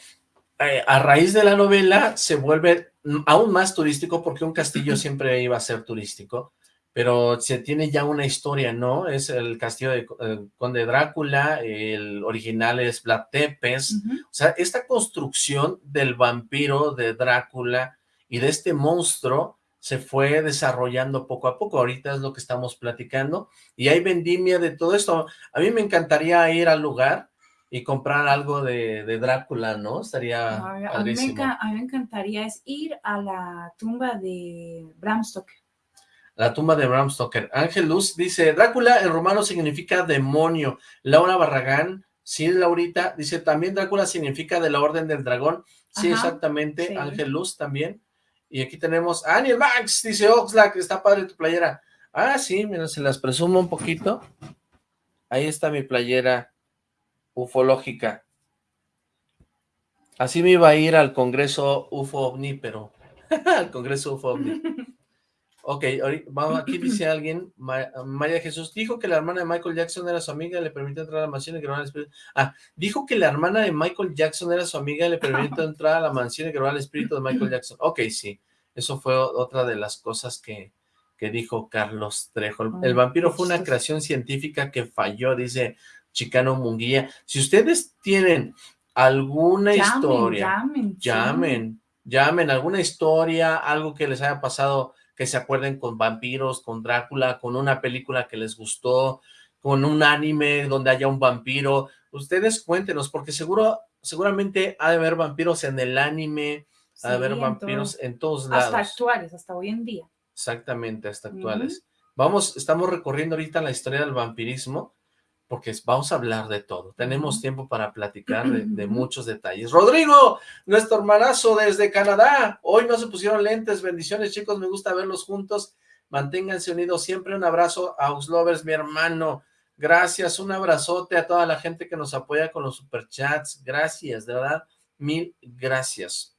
a raíz de la novela se vuelve aún más turístico porque un castillo siempre iba a ser turístico, pero se tiene ya una historia, ¿no? Es el castillo de eh, Conde Drácula, el original es Vlad Tepes, o sea, esta construcción del vampiro de Drácula y de este monstruo se fue desarrollando poco a poco, ahorita es lo que estamos platicando, y hay vendimia de todo esto, a mí me encantaría ir al lugar, y comprar algo de, Drácula, ¿no? Estaría a, a, mí me encantaría es ir a la tumba de Bram Stoker. La tumba de Bram Stoker. Ángel Luz dice, Drácula en romano significa demonio. Laura Barragán, sí, Laurita, dice, también Drácula significa de la orden del dragón. Sí, exactamente, Ángel Luz también. Y aquí tenemos, Aniel Max, dice Oxlack, está padre tu playera. Ah, sí, mira, se las presumo un poquito. Ahí está mi playera ufológica. Así me iba a ir al Congreso UFO OVNI, pero al Congreso UFO OVNI. Ok, vamos, aquí dice alguien, María Jesús, dijo que la hermana de Michael Jackson era su amiga y le permitió entrar a la mansión y grabar el espíritu. Ah, dijo que la hermana de Michael Jackson era su amiga y le permitió entrar a la mansión y grabar el espíritu de Michael Jackson. Ok, sí, eso fue otra de las cosas que, que dijo Carlos Trejo. El vampiro fue una creación científica que falló, dice Chicano Munguía. Si ustedes tienen alguna historia, llamen, llamen, llamen, alguna historia, algo que les haya pasado, que se acuerden con vampiros, con Drácula, con una película que les gustó, con un anime donde haya un vampiro, ustedes cuéntenos, porque seguro, seguramente ha de haber vampiros en el anime, ha de haber vampiros en todos lados. Hasta actuales, hasta hoy en día. Exactamente, hasta actuales. Vamos, estamos recorriendo ahorita la historia del vampirismo, porque vamos a hablar de todo. Tenemos tiempo para platicar de, muchos detalles. Rodrigo, nuestro hermanazo desde Canadá. Hoy no se pusieron lentes. Bendiciones, chicos. Me gusta verlos juntos. Manténganse unidos siempre. Un abrazo a Uslovers, mi hermano. Gracias. Un abrazote a toda la gente que nos apoya con los superchats. Gracias, de verdad. Mil gracias.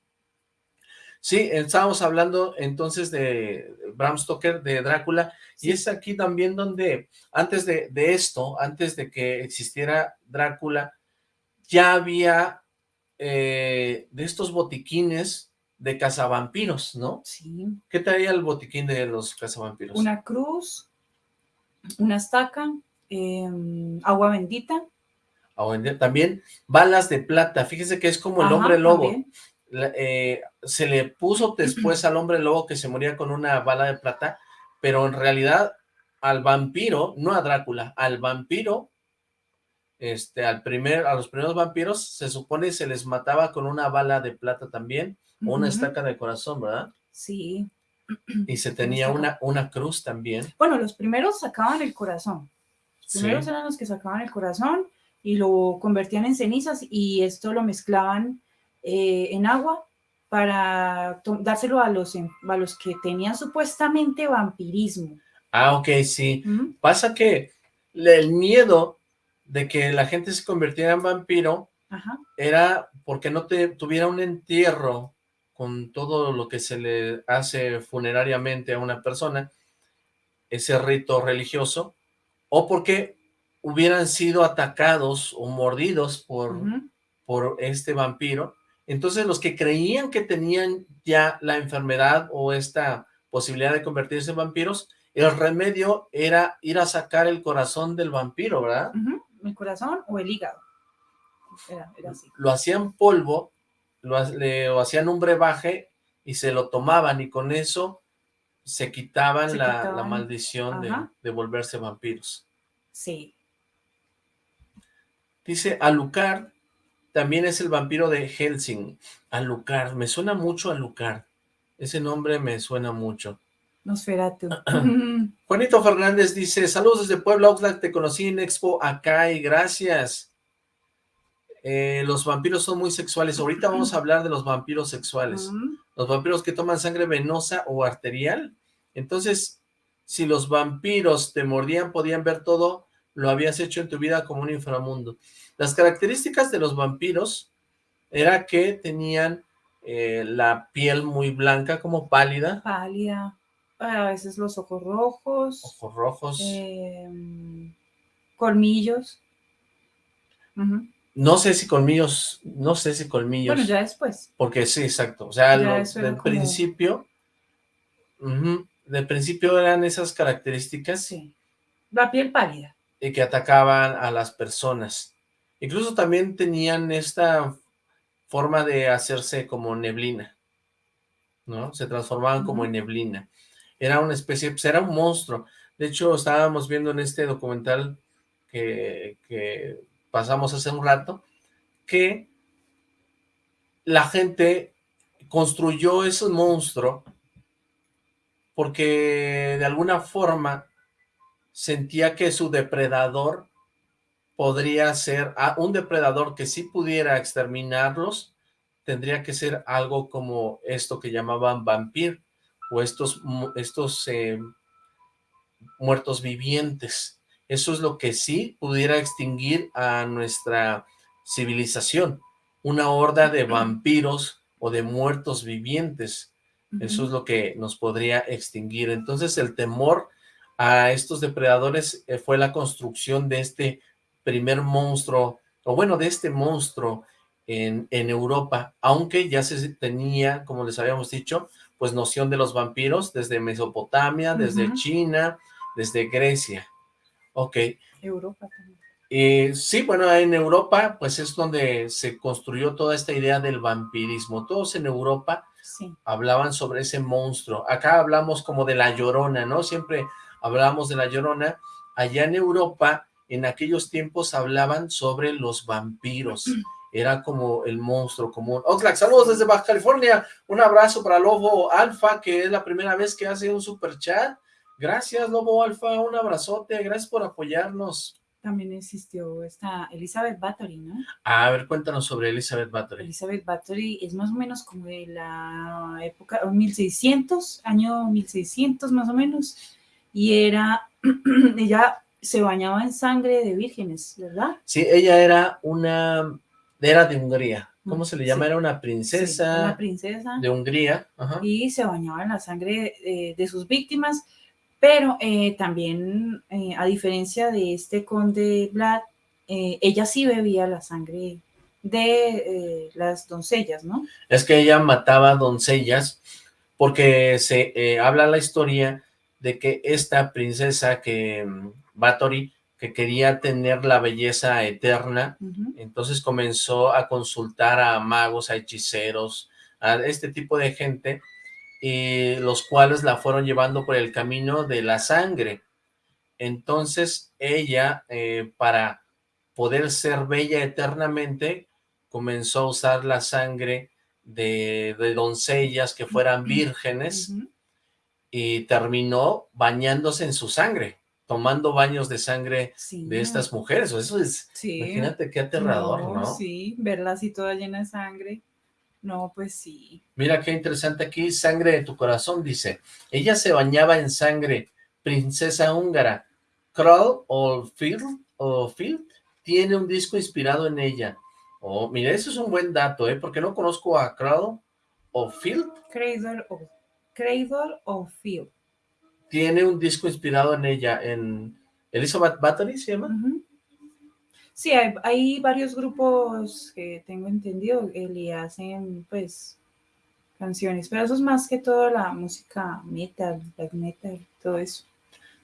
Sí, estábamos hablando entonces de Bram Stoker, de Drácula, y es aquí también donde, antes de, esto, antes de que existiera Drácula, ya había eh, de estos botiquines de cazavampiros, ¿no? Sí. ¿Qué traía el botiquín de los cazavampiros? Una cruz, una estaca, em, agua bendita. También balas de plata, fíjese que es como el hombre lobo. también. Eh, se le puso después al hombre lobo que se moría con una bala de plata, pero en realidad al vampiro, no a Drácula, al vampiro, este, al primer, a los primeros vampiros, se supone se les mataba con una bala de plata también, o una estaca de corazón, ¿verdad? Sí. Y se tenía una, una cruz también. Bueno, los primeros sacaban el corazón. Los Sí. primeros eran los que sacaban el corazón y lo convertían en cenizas y esto lo mezclaban eh, en agua para dárselo a los, a los que tenían supuestamente vampirismo. Ah, ok, sí. ¿Mm? Pasa que el miedo de que la gente se convirtiera en vampiro Ajá. era porque no te tuviera un entierro con todo lo que se le hace funerariamente a una persona, ese rito religioso, o porque hubieran sido atacados o mordidos por, por este vampiro. Entonces los que creían que tenían ya la enfermedad o esta posibilidad de convertirse en vampiros, el remedio era ir a sacar el corazón del vampiro, ¿verdad? El corazón o el hígado. Era, era así. Lo hacían polvo, lo, ha- le- lo hacían un brebaje y se lo tomaban y con eso se quitaban, Se la, maldición de, de volverse vampiros. Sí. Dice Alucard, también es el vampiro de Helsing. Alucard, me suena mucho Alucard. Ese nombre me suena mucho. Nosferatu. Juanito Fernández dice, saludos desde Puebla, Oxlack, te conocí en Expo acá y gracias. Eh, los vampiros son muy sexuales. Ahorita vamos a hablar de los vampiros sexuales. Los vampiros que toman sangre venosa o arterial. Entonces, si los vampiros te mordían, podían ver todo, lo habías hecho en tu vida como un inframundo. Las características de los vampiros era que tenían eh, la piel muy blanca, como pálida, Pálida. A veces los ojos rojos. ojos rojos. em, colmillos. No sé si colmillos, no sé si colmillos. Bueno, ya después. Porque sí, exacto. O sea, lo- del como- principio, del principio eran esas características Sí. La piel pálida. y que atacaban a las personas. Incluso también tenían esta forma de hacerse como neblina, ¿no? Se transformaban como en neblina. Era una especie, pues era un monstruo. De hecho, estábamos viendo en este documental que, que pasamos hace un rato, que la gente construyó ese monstruo porque de alguna forma sentía que su depredador podría ser, ah, un depredador que sí pudiera exterminarlos, tendría que ser algo como esto que llamaban vampir, o estos, estos eh, muertos vivientes. Eso es lo que sí pudiera extinguir a nuestra civilización, una horda de vampiros o de muertos vivientes. Eso es lo que nos podría extinguir. Entonces el temor a estos depredadores eh, fue la construcción de este primer monstruo, o bueno, de este monstruo en, en Europa, aunque ya se tenía, como les habíamos dicho, pues noción de los vampiros desde Mesopotamia, desde. China, desde Grecia. Ok, Europa también. eh, sí, bueno, en Europa, pues es donde se construyó toda esta idea del vampirismo. Todos en Europa Sí. hablaban sobre ese monstruo. Acá hablamos como de la Llorona, ¿no? Siempre hablábamos de la Llorona. Allá en Europa, en aquellos tiempos hablaban sobre los vampiros. Era como el monstruo común. Oxlack, saludos desde Baja California. Un abrazo para Lobo Alfa, que es la primera vez que hace un super chat. Gracias, Lobo Alfa. Un abrazote. Gracias por apoyarnos. También existió esta Elizabeth Bathory, ¿no? A ver, cuéntanos sobre Elizabeth Bathory. Elizabeth Bathory es más o menos como de la época 1600, año 1600 más o menos, y era, ella se bañaba en sangre de vírgenes, ¿verdad? Sí, ella era una... Era de Hungría. ¿Cómo se le llama? Sí. Era una Sí, princesa una princesa, de Hungría. Ajá. y se bañaba en la sangre eh, de sus víctimas, pero eh, también, eh, a diferencia de este conde Vlad, eh, ella sí bebía la sangre de las doncellas, ¿no? Es que ella mataba doncellas porque se habla la historia de que esta princesa que mm, Bathory que quería tener la belleza eterna, entonces comenzó a consultar a magos, a hechiceros, a este tipo de gente, y los cuales la fueron llevando por el camino de la sangre. Entonces ella, eh, para poder ser bella eternamente, comenzó a usar la sangre de, de doncellas que fueran vírgenes, y terminó bañándose en su sangre, tomando baños de sangre Sí. de estas mujeres. Eso es, Sí. imagínate qué aterrador, ¿no? Sí, verla así toda llena de sangre. No, pues sí. Mira qué interesante aquí, sangre de tu corazón, dice. Ella se bañaba en sangre, princesa húngara. Kroll o Field, o Field tiene un disco inspirado en ella. Oh, mira, eso es un buen dato, ¿eh? Porque no conozco a Kroll o Field. Cradle of, Cradle of Field. Tiene un disco inspirado en ella, en Elizabeth Bathory, ¿se llama? Sí, hay, hay varios grupos que tengo entendido que le hacen, pues, canciones, pero eso es más que todo la música metal, black metal, todo eso.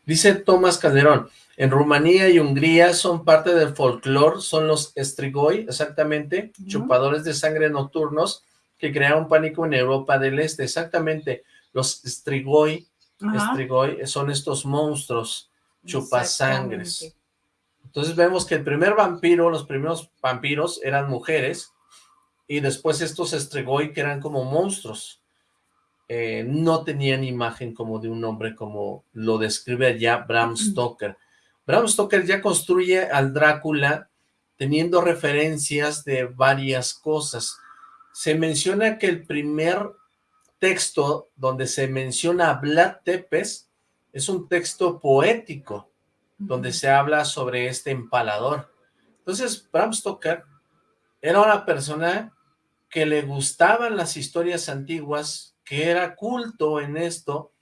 Dice Tomás Calderón, en Rumanía y Hungría son parte del folclore, son los strigoi, exactamente, chupadores de sangre nocturnos que crearon pánico en Europa del Este, exactamente, los strigoi, Ajá, strigoi son estos monstruos chupasangres. Entonces vemos que el primer vampiro, los primeros vampiros eran mujeres, y después estos strigoi que eran como monstruos, eh, no tenían imagen como de un hombre como lo describe ya Bram Stoker. Bram Stoker ya construye al Drácula teniendo referencias de varias cosas. Se menciona que el primer texto donde se menciona a Vlad Tepes es un texto poético, donde se habla sobre este empalador. Entonces, Bram Stoker era una persona que le gustaban las historias antiguas, que era culto en esto,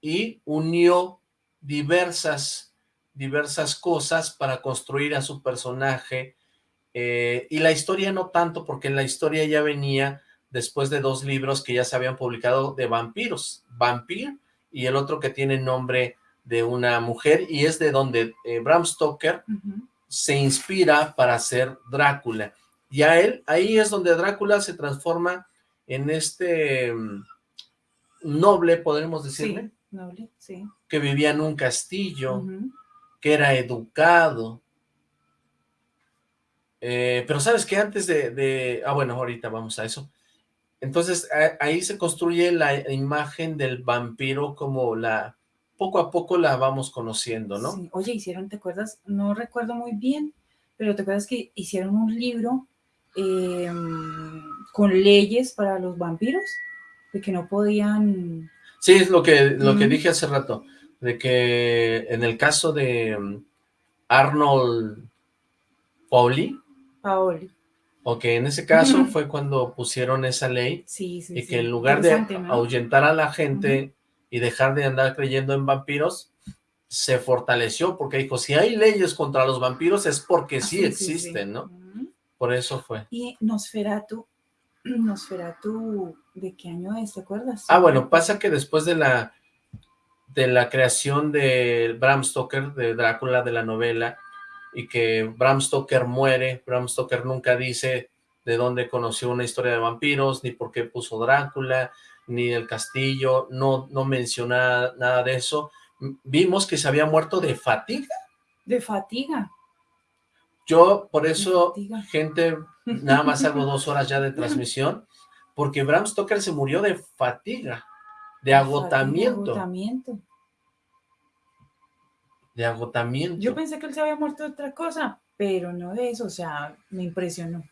y unió diversas, diversas cosas para construir a su personaje, eh, y la historia no tanto, porque la historia ya venía después de dos libros que ya se habían publicado de vampiros, Vampir, y el otro que tiene nombre de una mujer, y es de donde eh, Bram Stoker se inspira para hacer Drácula. Y a él, ahí es donde Drácula se transforma en este mm, noble, podemos decirle, Sí, noble, sí. que vivía en un castillo, que era educado. Eh, pero sabes que antes de, de- Ah, bueno, ahorita vamos a eso. Entonces, ahí se construye la imagen del vampiro como la... Poco a poco la vamos conociendo, ¿no? Sí. Oye, hicieron, ¿te acuerdas? No recuerdo muy bien, pero ¿te acuerdas que hicieron un libro eh, con leyes para los vampiros? De que no podían... Sí, es lo que, lo que dije hace rato, de que en el caso de mm, Arnold Pauli, Paoli. O que en ese caso fue cuando pusieron esa ley Sí, sí, y sí. que en lugar de ahuyentar a la gente y dejar de andar creyendo en vampiros, se fortaleció porque dijo, si hay leyes contra los vampiros es porque Ah, sí existen, ¿no? Por eso fue. Y Nosferatu, Nosferatu, ¿de qué año es? ¿Te acuerdas? Ah, bueno, pasa que después de la de la creación de Bram Stoker, de Drácula, de la novela, y que Bram Stoker muere, Bram Stoker nunca dice de dónde conoció una historia de vampiros, ni por qué puso Drácula, ni el castillo, no, no menciona nada de eso. Vimos que se había muerto de fatiga. De fatiga. Yo, por eso, gente, nada más hago dos horas ya de transmisión, porque Bram Stoker se murió de fatiga, de agotamiento, agotamiento. De agotamiento. Yo pensé que él se había muerto de otra cosa, pero no de eso, o sea, me impresionó.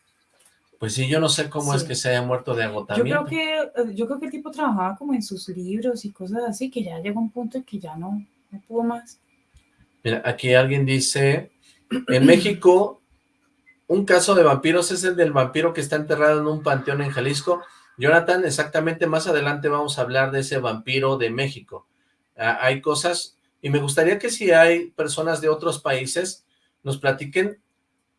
Pues sí, yo no sé cómo es que se haya muerto de Yo agotamiento. creo que yo creo que el tipo trabajaba como en sus libros y cosas así, que ya llegó un punto en que ya no, no pudo más. Mira, aquí alguien dice, en México, un caso de vampiros es el del vampiro que está enterrado en un panteón en Jalisco. Jonathan, exactamente más adelante vamos a hablar de ese vampiro de México. Ah, hay cosas, y me gustaría que si hay personas de otros países, nos platiquen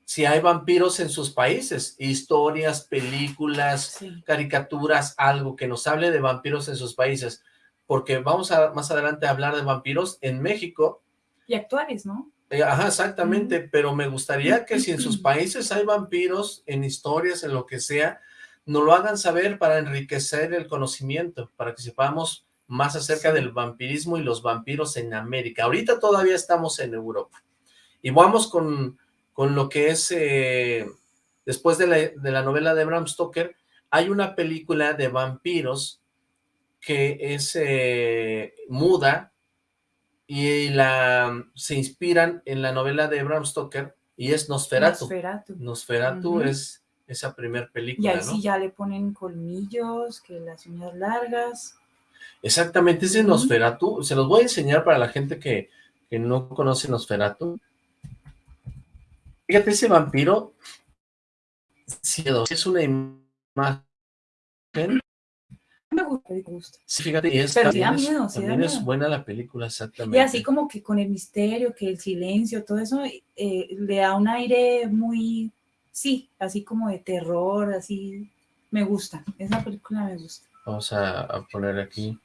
si hay vampiros en sus países, historias, películas, Sí. caricaturas, algo que nos hable de vampiros en sus países, porque vamos a más adelante a hablar de vampiros en México, Y actuales, ¿no? Eh, ajá, exactamente, pero me gustaría que si en sus países hay vampiros, en historias, en lo que sea, nos lo hagan saber para enriquecer el conocimiento, para que sepamos más acerca del vampirismo y los vampiros en América. Ahorita todavía estamos en Europa. Y vamos con, con lo que es, eh, después de la, de la novela de Bram Stoker, hay una película de vampiros que es eh, muda, y la se inspiran en la novela de Bram Stoker y es Nosferatu. Nosferatu. Nosferatu es esa primer película, Y ahí sí ya le ponen colmillos, que las uñas largas. Exactamente, ese Nosferatu, se los voy a enseñar para la gente que, que no conoce Nosferatu. Fíjate, ese vampiro, es una imagen me gusta, me gusta. Sí, fíjate, y es, Pero sí da también, es, miedo, sí da también es buena la película, exactamente. Y así como que con el misterio, que el silencio, todo eso, eh, le da un aire muy, sí, así como de terror, así, me gusta, esa película me gusta. Vamos a, a poner aquí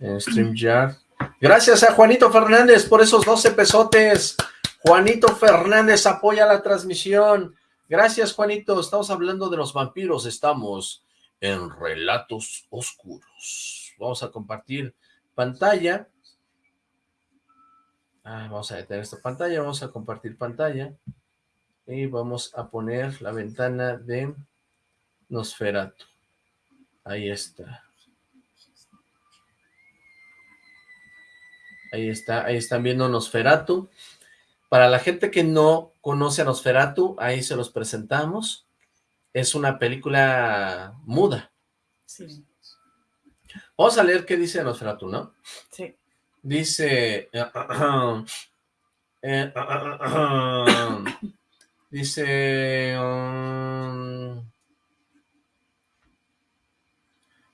en StreamYard. Gracias a Juanito Fernández por esos 12 pesotes. Juanito Fernández apoya la transmisión. Gracias, Juanito. Estamos hablando de los vampiros. Estamos en Relatos Oscuros. Vamos a compartir pantalla. Ah, vamos a detener esta pantalla. Vamos a compartir pantalla. Y vamos a poner la ventana de Nosferatu. Ahí está. Ahí está, ahí están viendo Nosferatu. Para la gente que no conoce a Nosferatu, ahí se los presentamos. Es una película muda. Sí, Vamos a leer qué dice Nosferatu, ¿no? sí. Dice... eh, dice... um,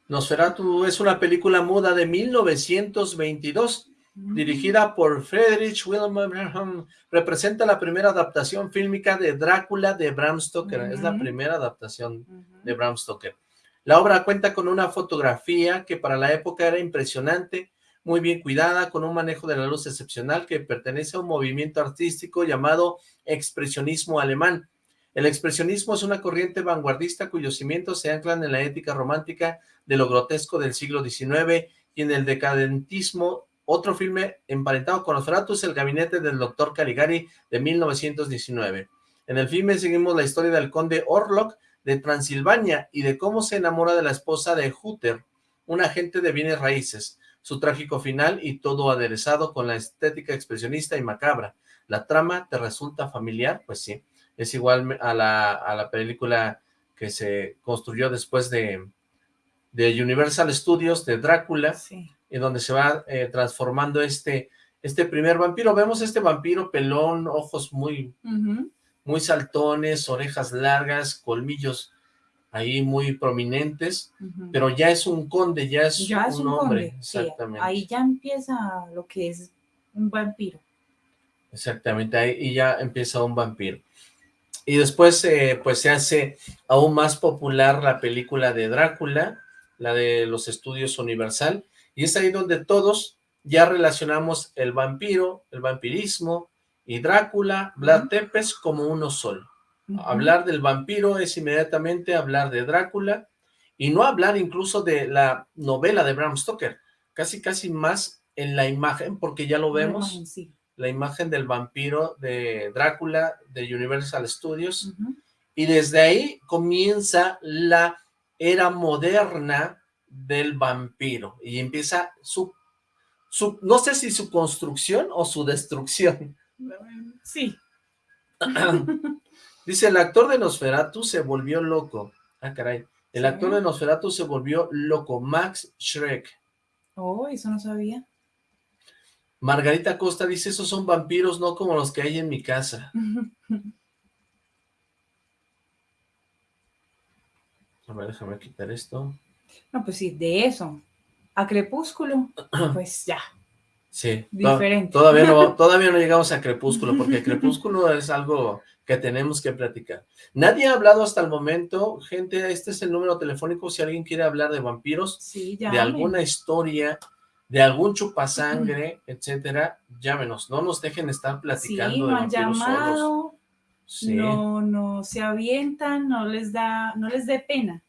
Nosferatu es una película muda de 1922 dirigida por Friedrich Wilhelm, representa la primera adaptación fílmica de Drácula de Bram Stoker, es la primera adaptación de Bram Stoker. La obra cuenta con una fotografía que para la época era impresionante, muy bien cuidada, con un manejo de la luz excepcional que pertenece a un movimiento artístico llamado expresionismo alemán. El expresionismo es una corriente vanguardista cuyos cimientos se anclan en la ética romántica de lo grotesco del siglo XIX y en el decadentismo. Otro filme emparentado con Nosferatu es El gabinete del doctor Caligari de 1919. En el filme seguimos la historia del conde Orlok de Transilvania y de cómo se enamora de la esposa de Hutter, un agente de bienes raíces, su trágico final y todo aderezado con la estética expresionista y macabra. ¿La trama te resulta familiar? Pues sí, es igual a la, a la película que se construyó después de, de Universal Studios, de Drácula, Sí. En donde se va eh, transformando este, este primer vampiro. Vemos este vampiro pelón, ojos muy, muy saltones, orejas largas, colmillos ahí muy prominentes, pero ya es un conde, ya es, ya es un, hombre, conde, exactamente, ahí ya empieza lo que es un vampiro. exactamente, ahí y ya empieza un vampiro. Y después, eh, pues se hace aún más popular la película de Drácula, la de los estudios Universal, y es ahí donde todos ya relacionamos el vampiro, el vampirismo y Drácula, Vlad Tepes como uno solo. Hablar del vampiro es inmediatamente hablar de Drácula y no hablar incluso de la novela de Bram Stoker, casi casi más en la imagen, porque ya lo vemos, imagen, sí. la imagen del vampiro de Drácula de Universal Studios, y desde ahí comienza la era moderna del vampiro, y empieza su, su no sé si su construcción o su destrucción. Sí. Dice, el actor de Nosferatu se volvió loco. Ah, caray. El actor de Nosferatu se volvió loco. Max Schreck. Oh, eso no sabía. Margarita Costa dice, esos son vampiros, no como los que hay en mi casa. A ver, déjame quitar esto. No, pues sí, de eso. A Crepúsculo, pues ya. Sí. Diferente. Todavía no, todavía no llegamos a Crepúsculo, porque Crepúsculo es algo que tenemos que platicar. Nadie ha hablado hasta el momento. Gente, este es el número telefónico si alguien quiere hablar de vampiros. Sí, de alguna historia de algún chupasangre, etcétera, llámenos, no nos dejen estar platicando sí, de no han vampiros solos. llamado, Sí, no, no se avientan, no les da, no les dé pena.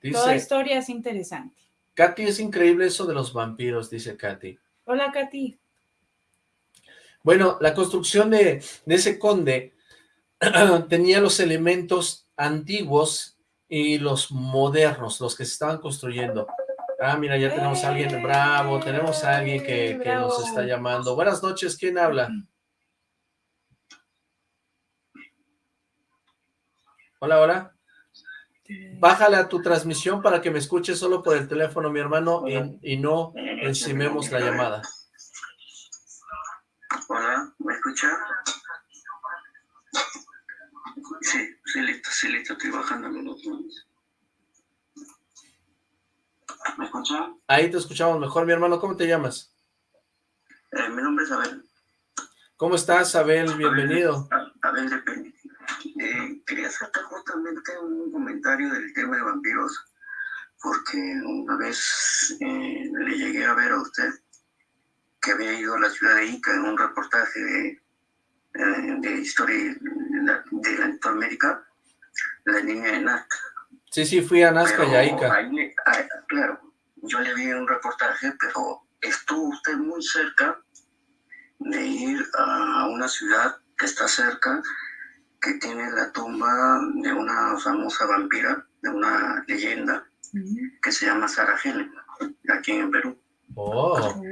Toda dice, historia es interesante. Katy, es increíble eso de los vampiros, dice Katy. Hola, Katy. Bueno, la construcción de, de ese conde tenía los elementos antiguos y los modernos, los que se estaban construyendo. Ah, mira, ya tenemos a alguien, bravo, tenemos a alguien que, que nos está llamando. Buenas noches, ¿quién habla? Hola, hola. Bájale a tu transmisión para que me escuches solo por el teléfono, mi hermano, y, y no encimemos la llamada. Hola, ¿me escucha? Sí, sí, listo, sí, listo, estoy bajando los botones. ¿Me escucha? Ahí te escuchamos mejor, mi hermano. ¿Cómo te llamas? Eh, mi nombre es Abel. ¿Cómo estás, Abel? Bienvenido. A- Abel de Peña. Eh, quería hacerte justamente un comentario del tema de vampiros, porque una vez eh, le llegué a ver a usted que había ido a la ciudad de Ica en un reportaje de, eh, de historia de, la- de Latinoamérica, la niña de Nazca. Sí, sí, fui a Nazca y a Pero Ica. ahí- ah, claro, yo le vi un reportaje, pero estuvo usted muy cerca de ir a una ciudad que está cerca, que tiene la tumba de una famosa vampira, de una leyenda, que se llama Sara Helen, aquí en Perú. Oh, Oh,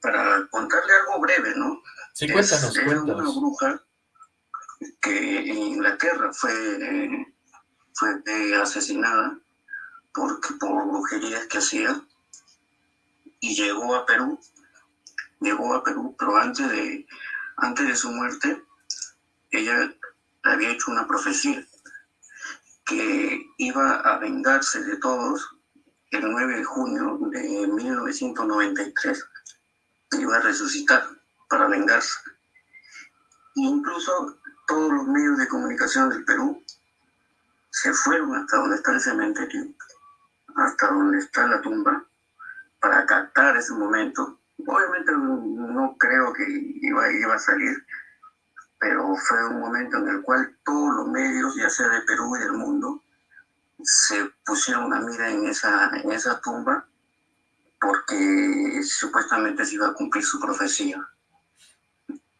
Para contarle algo breve, ¿no? sí, Es- cuéntanos, era una cuéntanos. bruja que en Inglaterra fue, eh, fue eh, asesinada por, por brujerías que hacía y llegó a Perú, llegó a Perú, pero antes de, antes de su muerte, ella había hecho una profecía que iba a vengarse de todos el 9 de junio de 1993, iba a resucitar para vengarse. Incluso todos los medios de comunicación del Perú se fueron hasta donde está el cementerio, hasta donde está la tumba, para captar ese momento. Obviamente no creo que iba a salir, pero fue un momento en el cual todos los medios, ya sea de Perú y del mundo, se pusieron a mira en esa, en esa tumba porque supuestamente se iba a cumplir su profecía.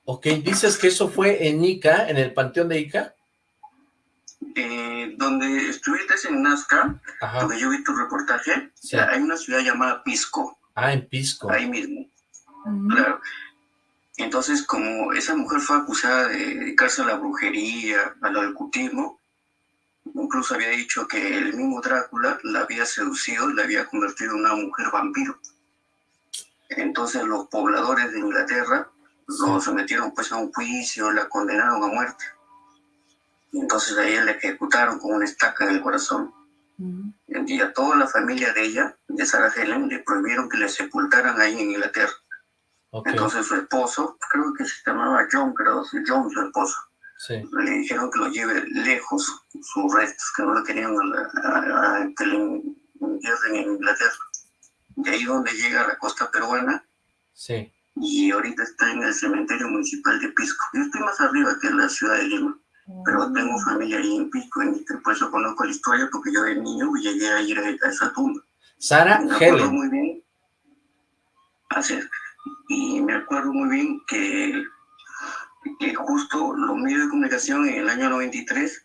Ok, dices que eso fue en Ica, en el panteón de Ica. Eh, donde estuviste en Nazca, Ajá, donde yo vi tu reportaje, Sí. hay una ciudad llamada Pisco, ah, en Pisco. ahí mismo, mm, claro. Entonces, como esa mujer fue acusada de dedicarse a la brujería, al ocultismo, incluso había dicho que el mismo Drácula la había seducido y la había convertido en una mujer vampiro. Entonces los pobladores de Inglaterra lo sometieron pues a un juicio, la condenaron a muerte. Y entonces a ella la ejecutaron con una estaca en el corazón. mm. Y a toda la familia de ella, de Sarah Helen, le prohibieron que le sepultaran ahí en Inglaterra. Entonces su esposo, creo que se llamaba John, creo, John su esposo, sí. le dijeron que lo lleve lejos sus restos, que no lo querían a la- a- a- que le entierren en Inglaterra. De ahí donde llega a la costa peruana Sí. y ahorita está en el cementerio municipal de Pisco. Yo estoy más arriba que en la ciudad de Lima, pero tengo familia ahí en Pisco, en, por eso conozco la historia, porque yo de niño llegué a ir a, a esa tumba. Sara Me acuerdo Helen. muy bien. Así es. Y me acuerdo muy bien que, que justo los medios de comunicación en el año 93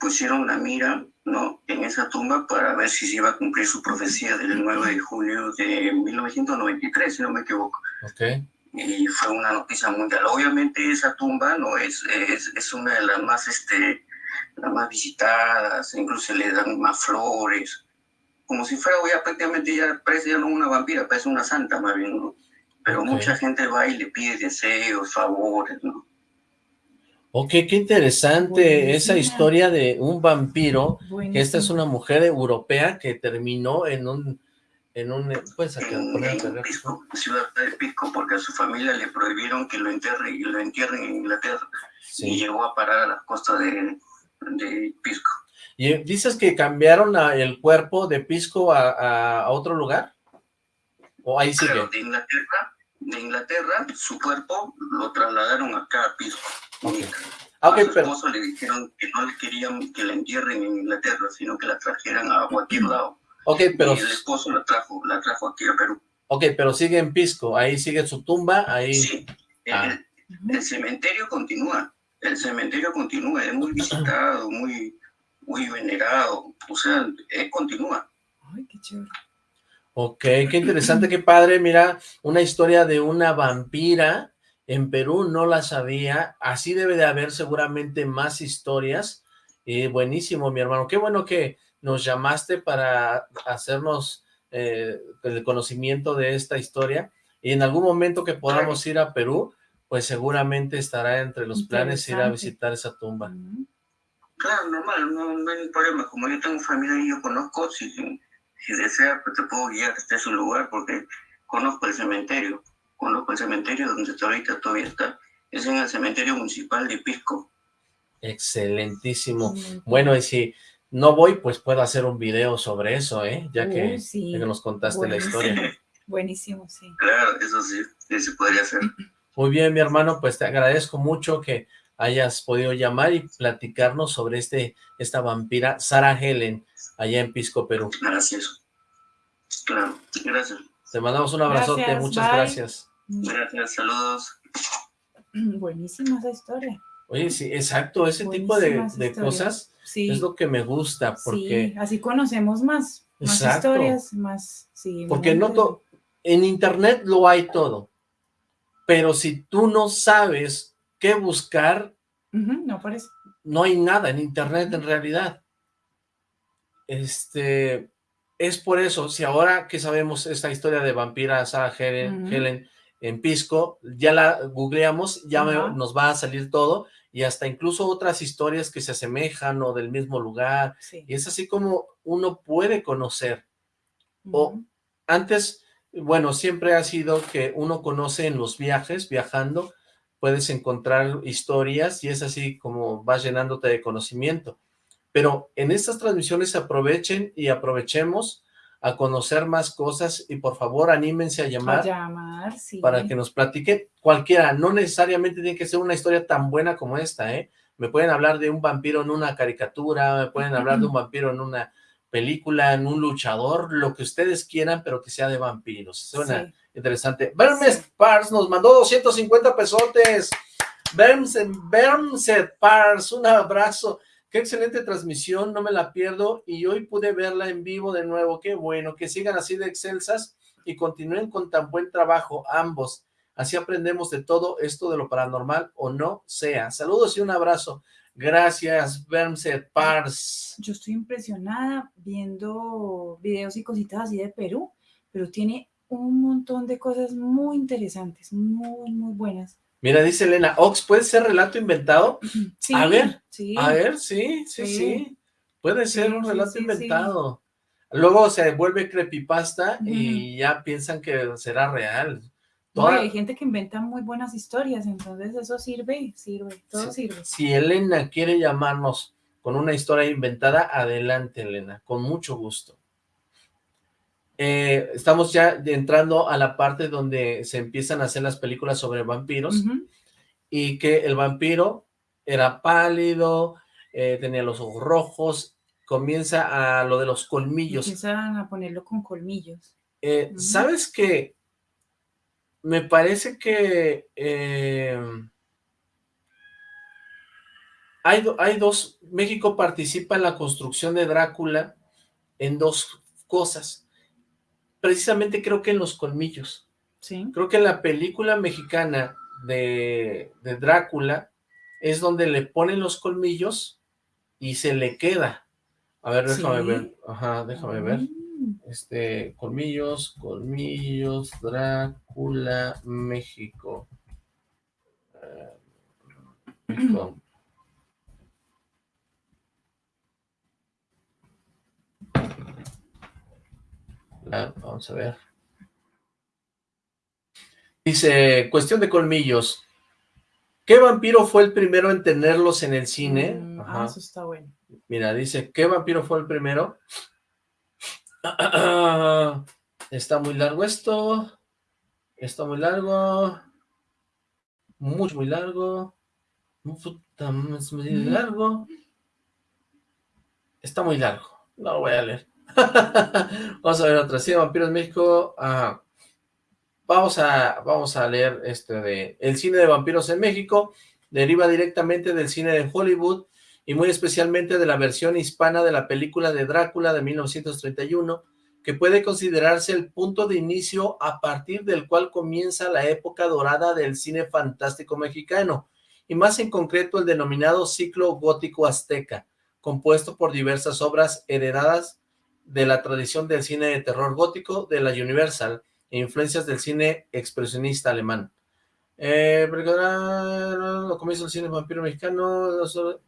pusieron la mira ¿no? en esa tumba para ver si se iba a cumplir su profecía del 9 de junio de 1993, si no me equivoco. Ok, Y fue una noticia mundial. Obviamente esa tumba no es, es, es una de las más, este, las más visitadas, incluso se le dan más flores, como si fuera ya prácticamente ya parece ya no una vampira, parece una santa más bien, ¿no? Pero mucha gente va y le pide deseos, favores, ¿no? ok, qué interesante Buenísima. esa historia de un vampiro, que esta es una mujer europea que terminó en un, en un, puedes acá En, Pisco, ciudad de Pisco, porque a su familia le prohibieron que lo entierren, y lo entierren en Inglaterra. Y llegó a parar a las costas de, de Pisco. Y eh, dices que cambiaron a- el cuerpo de Pisco a, a- a otro lugar. ¿O ahí sigue? Claro, de Inglaterra, de Inglaterra, su cuerpo lo trasladaron acá a Pisco. Ah, ok, a su pero... esposo le dijeron que no le querían que la entierren en Inglaterra, sino que la trajeran a cualquier lado. Ok, pero... Y el esposo la trajo, la trajo aquí a Perú. Ok, pero sigue en Pisco, ahí sigue su tumba, ahí... Sí, el, Ah. el cementerio continúa, el cementerio continúa, es muy visitado, muy, muy venerado, o sea, eh, continúa. Ay, qué chévere. Ok, qué interesante, qué padre, mira, una historia de una vampira en Perú, no la sabía, así debe de haber seguramente más historias, y buenísimo, mi hermano, qué bueno que nos llamaste para hacernos eh, el conocimiento de esta historia, y en algún momento que podamos ir a Perú, pues seguramente estará entre los planes ir a visitar esa tumba. Claro, normal, no, no hay problema, como yo tengo familia y yo conozco, si, si desea, pues te puedo guiar hasta ese lugar, porque conozco el cementerio, conozco el cementerio donde está ahorita todavía está, es en el cementerio municipal de Pisco. Excelentísimo. Bueno, y si no voy, pues puedo hacer un video sobre eso, ¿eh? Ya que, Uy, sí. ya que nos contaste la historia. Buenísimo, sí. Claro, eso sí, sí se podría hacer. Muy bien, mi hermano, pues te agradezco mucho que hayas podido llamar y platicarnos sobre este esta vampira Sara Helen, allá en Pisco, Perú. Gracias. Claro, gracias. Te mandamos un abrazote, Gracias, muchas bye. gracias. Gracias, saludos. Buenísima esa historia. Oye, sí, exacto, ese tipo de, de cosas Sí, es lo que me gusta, porque, sí, así conocemos más, más Exacto. historias, más, sí. porque no to- en internet lo hay todo, pero si tú no sabes qué buscar, no no hay nada en internet en realidad. Este, es por eso, si ahora que sabemos esta historia de vampira Sarah Helen. Helen en Pisco, ya la googleamos, ya me- nos va a salir todo, y hasta incluso otras historias que se asemejan o del mismo lugar, Sí. y es así como uno puede conocer. o-. Antes, bueno, siempre ha sido que uno conoce en los viajes, viajando, puedes encontrar historias y es así como vas llenándote de conocimiento. Pero en estas transmisiones aprovechen y aprovechemos a conocer más cosas y por favor anímense a A llamar sí. para que nos platiquen cualquiera, no necesariamente tiene que ser una historia tan buena como esta, ¿eh? Me pueden hablar de un vampiro en una caricatura, me pueden hablar de un vampiro en una película, en un luchador, lo que ustedes quieran, pero que sea de vampiros. Suena Sí. Interesante. Bermes Pars nos mandó 250 pesotes. Bermset, Bermset Pars, un abrazo. Qué excelente transmisión, no me la pierdo y hoy pude verla en vivo de nuevo. Qué bueno, que sigan así de excelsas y continúen con tan buen trabajo ambos. Así aprendemos de todo esto de lo paranormal o no sea. Saludos y un abrazo. Gracias, Bermset Pars. Yo estoy impresionada viendo videos y cositas así de Perú, pero tiene un montón de cosas muy interesantes, muy, muy buenas. Mira, dice Elena, Ox, ¿puede ser relato inventado? Sí, A ver, sí. A ver, sí, sí, sí. Sí. Puede ser Sí, un relato inventado. Luego se vuelve creepypasta y ya piensan que será real. No, Toda- hay gente que inventa muy buenas historias, entonces eso sirve, sirve, todo sirve. Si Elena quiere llamarnos con una historia inventada, adelante, Elena, con mucho gusto. Eh, estamos ya entrando a la parte donde se empiezan a hacer las películas sobre vampiros y que el vampiro era pálido, eh, tenía los ojos rojos, comienza a lo de los colmillos. Empiezan a ponerlo con colmillos. Eh. ¿Sabes qué? Me parece que eh, hay, hay dos, México participa en la construcción de Drácula en dos cosas. Precisamente creo que en los colmillos. Sí. Creo que en la película mexicana de, de Drácula es donde le ponen los colmillos y se le queda. A ver, déjame Sí. ver. Ajá, déjame ver. Mm, Este, colmillos, colmillos, Drácula, México. Eh, México. La- vamos a ver. Dice, cuestión de colmillos. ¿Qué vampiro fue el primero en tenerlos en el cine? mm, Ajá. Ah, eso está bueno. Mira, dice, ¿qué vampiro fue el primero? Está muy largo esto. Está muy largo. Mucho, muy largo. muy largo. Está muy largo. No lo voy a leer. vamos a ver otra. Sí, Vampiros México. Vamos a, vamos a leer este de... El cine de vampiros en México deriva directamente del cine de Hollywood y muy especialmente de la versión hispana de la película de Drácula de 1931, que puede considerarse el punto de inicio a partir del cual comienza la época dorada del cine fantástico mexicano, y más en concreto el denominado ciclo gótico azteca, compuesto por diversas obras heredadas de la tradición del cine de terror gótico de la Universal e influencias del cine expresionista alemán. Eh, lo comienza el cine vampiro mexicano,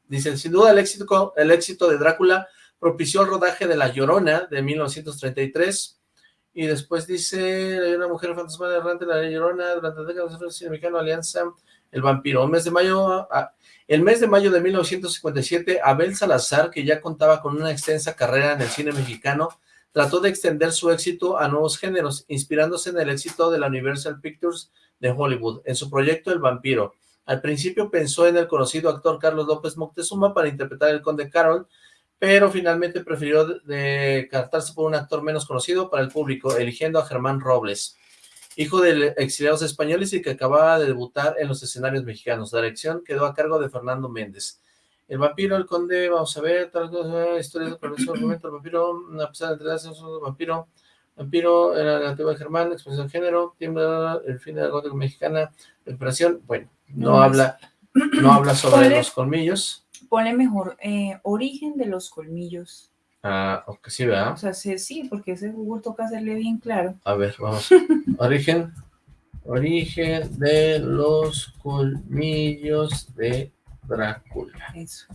dice, sin duda el éxito, el éxito de Drácula propició el rodaje de La Llorona de 1933, y después dice, hay una mujer fantasmal errante, La Llorona, durante la década del cine mexicano, Alianza, El Vampiro, mes de mayo, ah, el mes de mayo de 1957, Abel Salazar, que ya contaba con una extensa carrera en el cine mexicano, trató de extender su éxito a nuevos géneros, inspirándose en el éxito de la Universal Pictures de Hollywood, en su proyecto El Vampiro. Al principio pensó en el conocido actor Carlos López Moctezuma para interpretar el Conde Carol, pero finalmente prefirió descartarse por un actor menos conocido para el público, eligiendo a Germán Robles, hijo de exiliados españoles y que acababa de debutar en los escenarios mexicanos. La dirección quedó a cargo de Fernando Méndez. El vampiro, el conde, vamos a ver, tal cosa, historia de momento, el vampiro, una pesada entre las el vampiro, vampiro, era la de Germán, expresión de género, tiembla, el fin de la gótica mexicana, operación, bueno, no, habla, no habla sobre los colmillos. Pone mejor eh, origen de los colmillos. Ah, ok, sí, ¿verdad? O sea, sí, sí, porque ese Google toca hacerle bien claro. A ver, vamos. origen, origen de los colmillos de Drácula. Eso.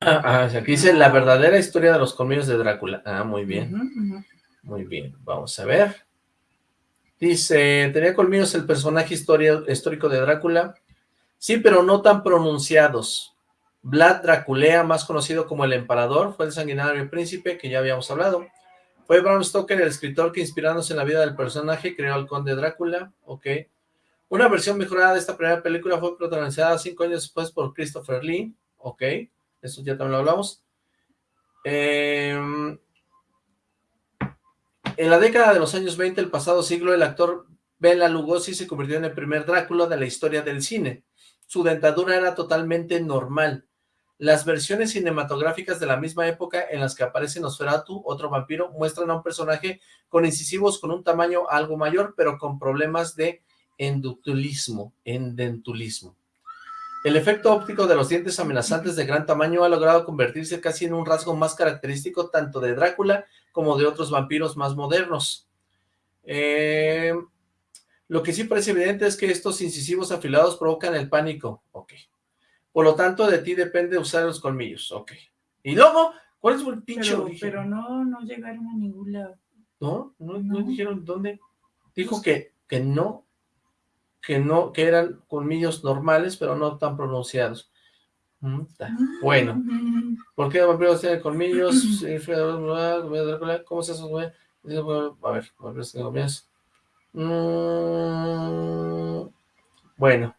Ah, ah aquí dice la verdadera historia de los colmillos de Drácula. Ah, muy bien. Muy bien, vamos a ver. Dice, ¿tenía colmillos el personaje histórico de Drácula? Sí, pero no tan pronunciados. Vlad Draculea, más conocido como el Emperador, fue el sanguinario príncipe que ya habíamos hablado. Fue Bram Stoker el escritor que inspirándose en la vida del personaje creó al conde Drácula, ok. Una versión mejorada de esta primera película fue protagonizada cinco años después por Christopher Lee. Ok, eso ya también lo hablamos. Em, en la década de los años 20 del pasado siglo, el actor Bela Lugosi se convirtió en el primer Drácula de la historia del cine. Su dentadura era totalmente normal. Las versiones cinematográficas de la misma época en las que aparece Nosferatu, otro vampiro, muestran a un personaje con incisivos con un tamaño algo mayor, pero con problemas de endutulismo, endentulismo. El efecto óptico de los dientes amenazantes de gran tamaño ha logrado convertirse casi en un rasgo más característico tanto de Drácula como de otros vampiros más modernos. Eh, lo que sí parece evidente es que estos incisivos afilados provocan el pánico. Ok. Por lo tanto, de ti depende usar los colmillos. Ok. Y luego, ¿cuál es el pinche pero, Pero no, no llegaron a ningún lado. ¿No? ¿No, no. dijeron dónde? Dijo que, que no que no, que eran colmillos normales, pero no tan pronunciados. Mm, bueno, ¿por qué vampiros tienen colmillos? ¿Cómo se hace eso? A ver, vampiros tienen colmillos. Bueno.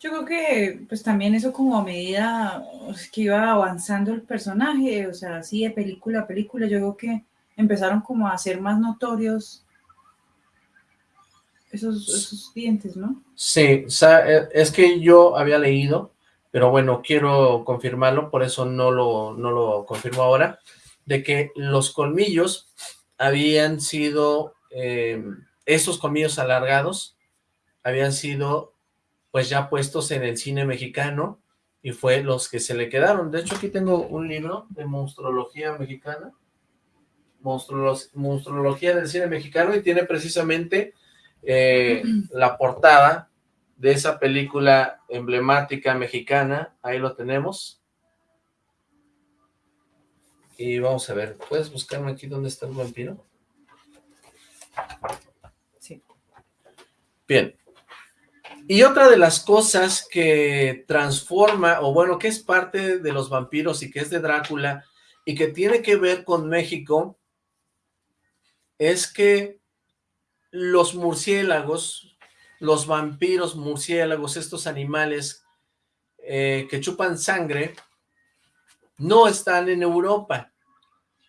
Yo creo que, pues también eso como a medida que iba avanzando el personaje, o sea, así de película a película, yo creo que empezaron como a ser más notorios esos, dientes, ¿no? Sí, eh, es que yo había leído, pero bueno, quiero confirmarlo, por eso no lo, no lo confirmo ahora, de que los colmillos habían sido, eh, esos colmillos alargados, habían sido pues ya puestos en el cine mexicano, y fue los que se le quedaron. De hecho, aquí tengo un libro de monstrología mexicana, monstruología del cine mexicano y tiene precisamente eh, la portada de esa película emblemática mexicana, ahí lo tenemos. Y vamos a ver, ¿puedes buscarme aquí dónde está el vampiro? Sí. Bien. Y otra de las cosas que transforma, o bueno, que es parte de los vampiros y que es de Drácula, y que tiene que ver con México, es que los murciélagos, los vampiros murciélagos, estos animales eh, que chupan sangre, no están en Europa.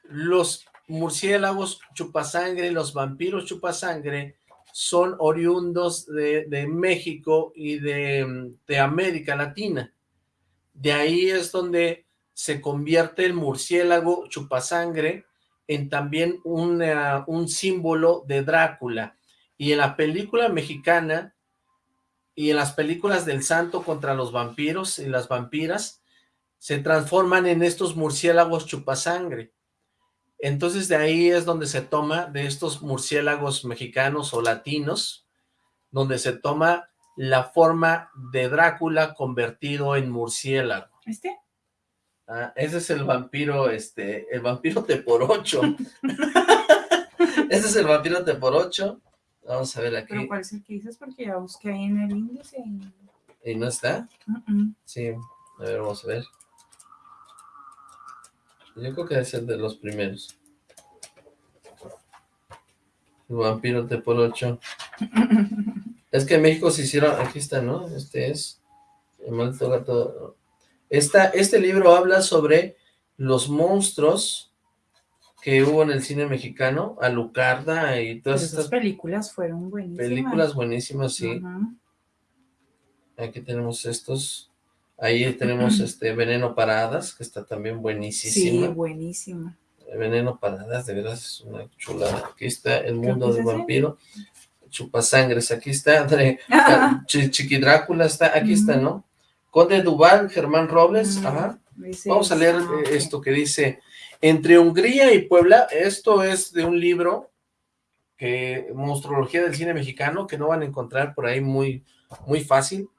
Los murciélagos chupasangre, los vampiros chupasangre, son oriundos de, México y de, América Latina. De ahí es donde se convierte el murciélago chupasangre en también un símbolo de Drácula. Y en la película mexicana y en las películas del santo contra los vampiros y las vampiras, se transforman en estos murciélagos chupasangre. Entonces de ahí es donde se toma de estos murciélagos mexicanos o latinos, donde se toma la forma de Drácula convertido en murciélago. ¿Este? Ah, ese es el vampiro, este, el vampiro te por ocho. ese es el vampiro te por ocho. Vamos a ver aquí. ¿Pero cuál es el que dices? Porque ya busqué ahí en el índice. ¿Y no está? Sí, a ver, vamos a ver. Yo creo que es el de los primeros. El vampiro de por 8. es que en México se hicieron... Aquí está, ¿no? Este es... El maldito gato... Esta, este libro habla sobre los monstruos que hubo en el cine mexicano, Alucarda y todas estas películas fueron buenísimas. Películas buenísimas, sí. Aquí tenemos estos. Ahí tenemos este Veneno Paradas, que está también buenísima. Sí, buenísima. Veneno Paradas, de verdad es una chulada. Aquí está El Mundo del Vampiro. Chupasangres, aquí está. Chiqui Drácula está, aquí está, ¿no? Conde Duval, Germán Robles, ajá. Vamos a leer eh, esto que dice, entre Hungría y Puebla, esto es de un libro que, Monstrología del Cine Mexicano, que no van a encontrar por ahí muy, muy fácil.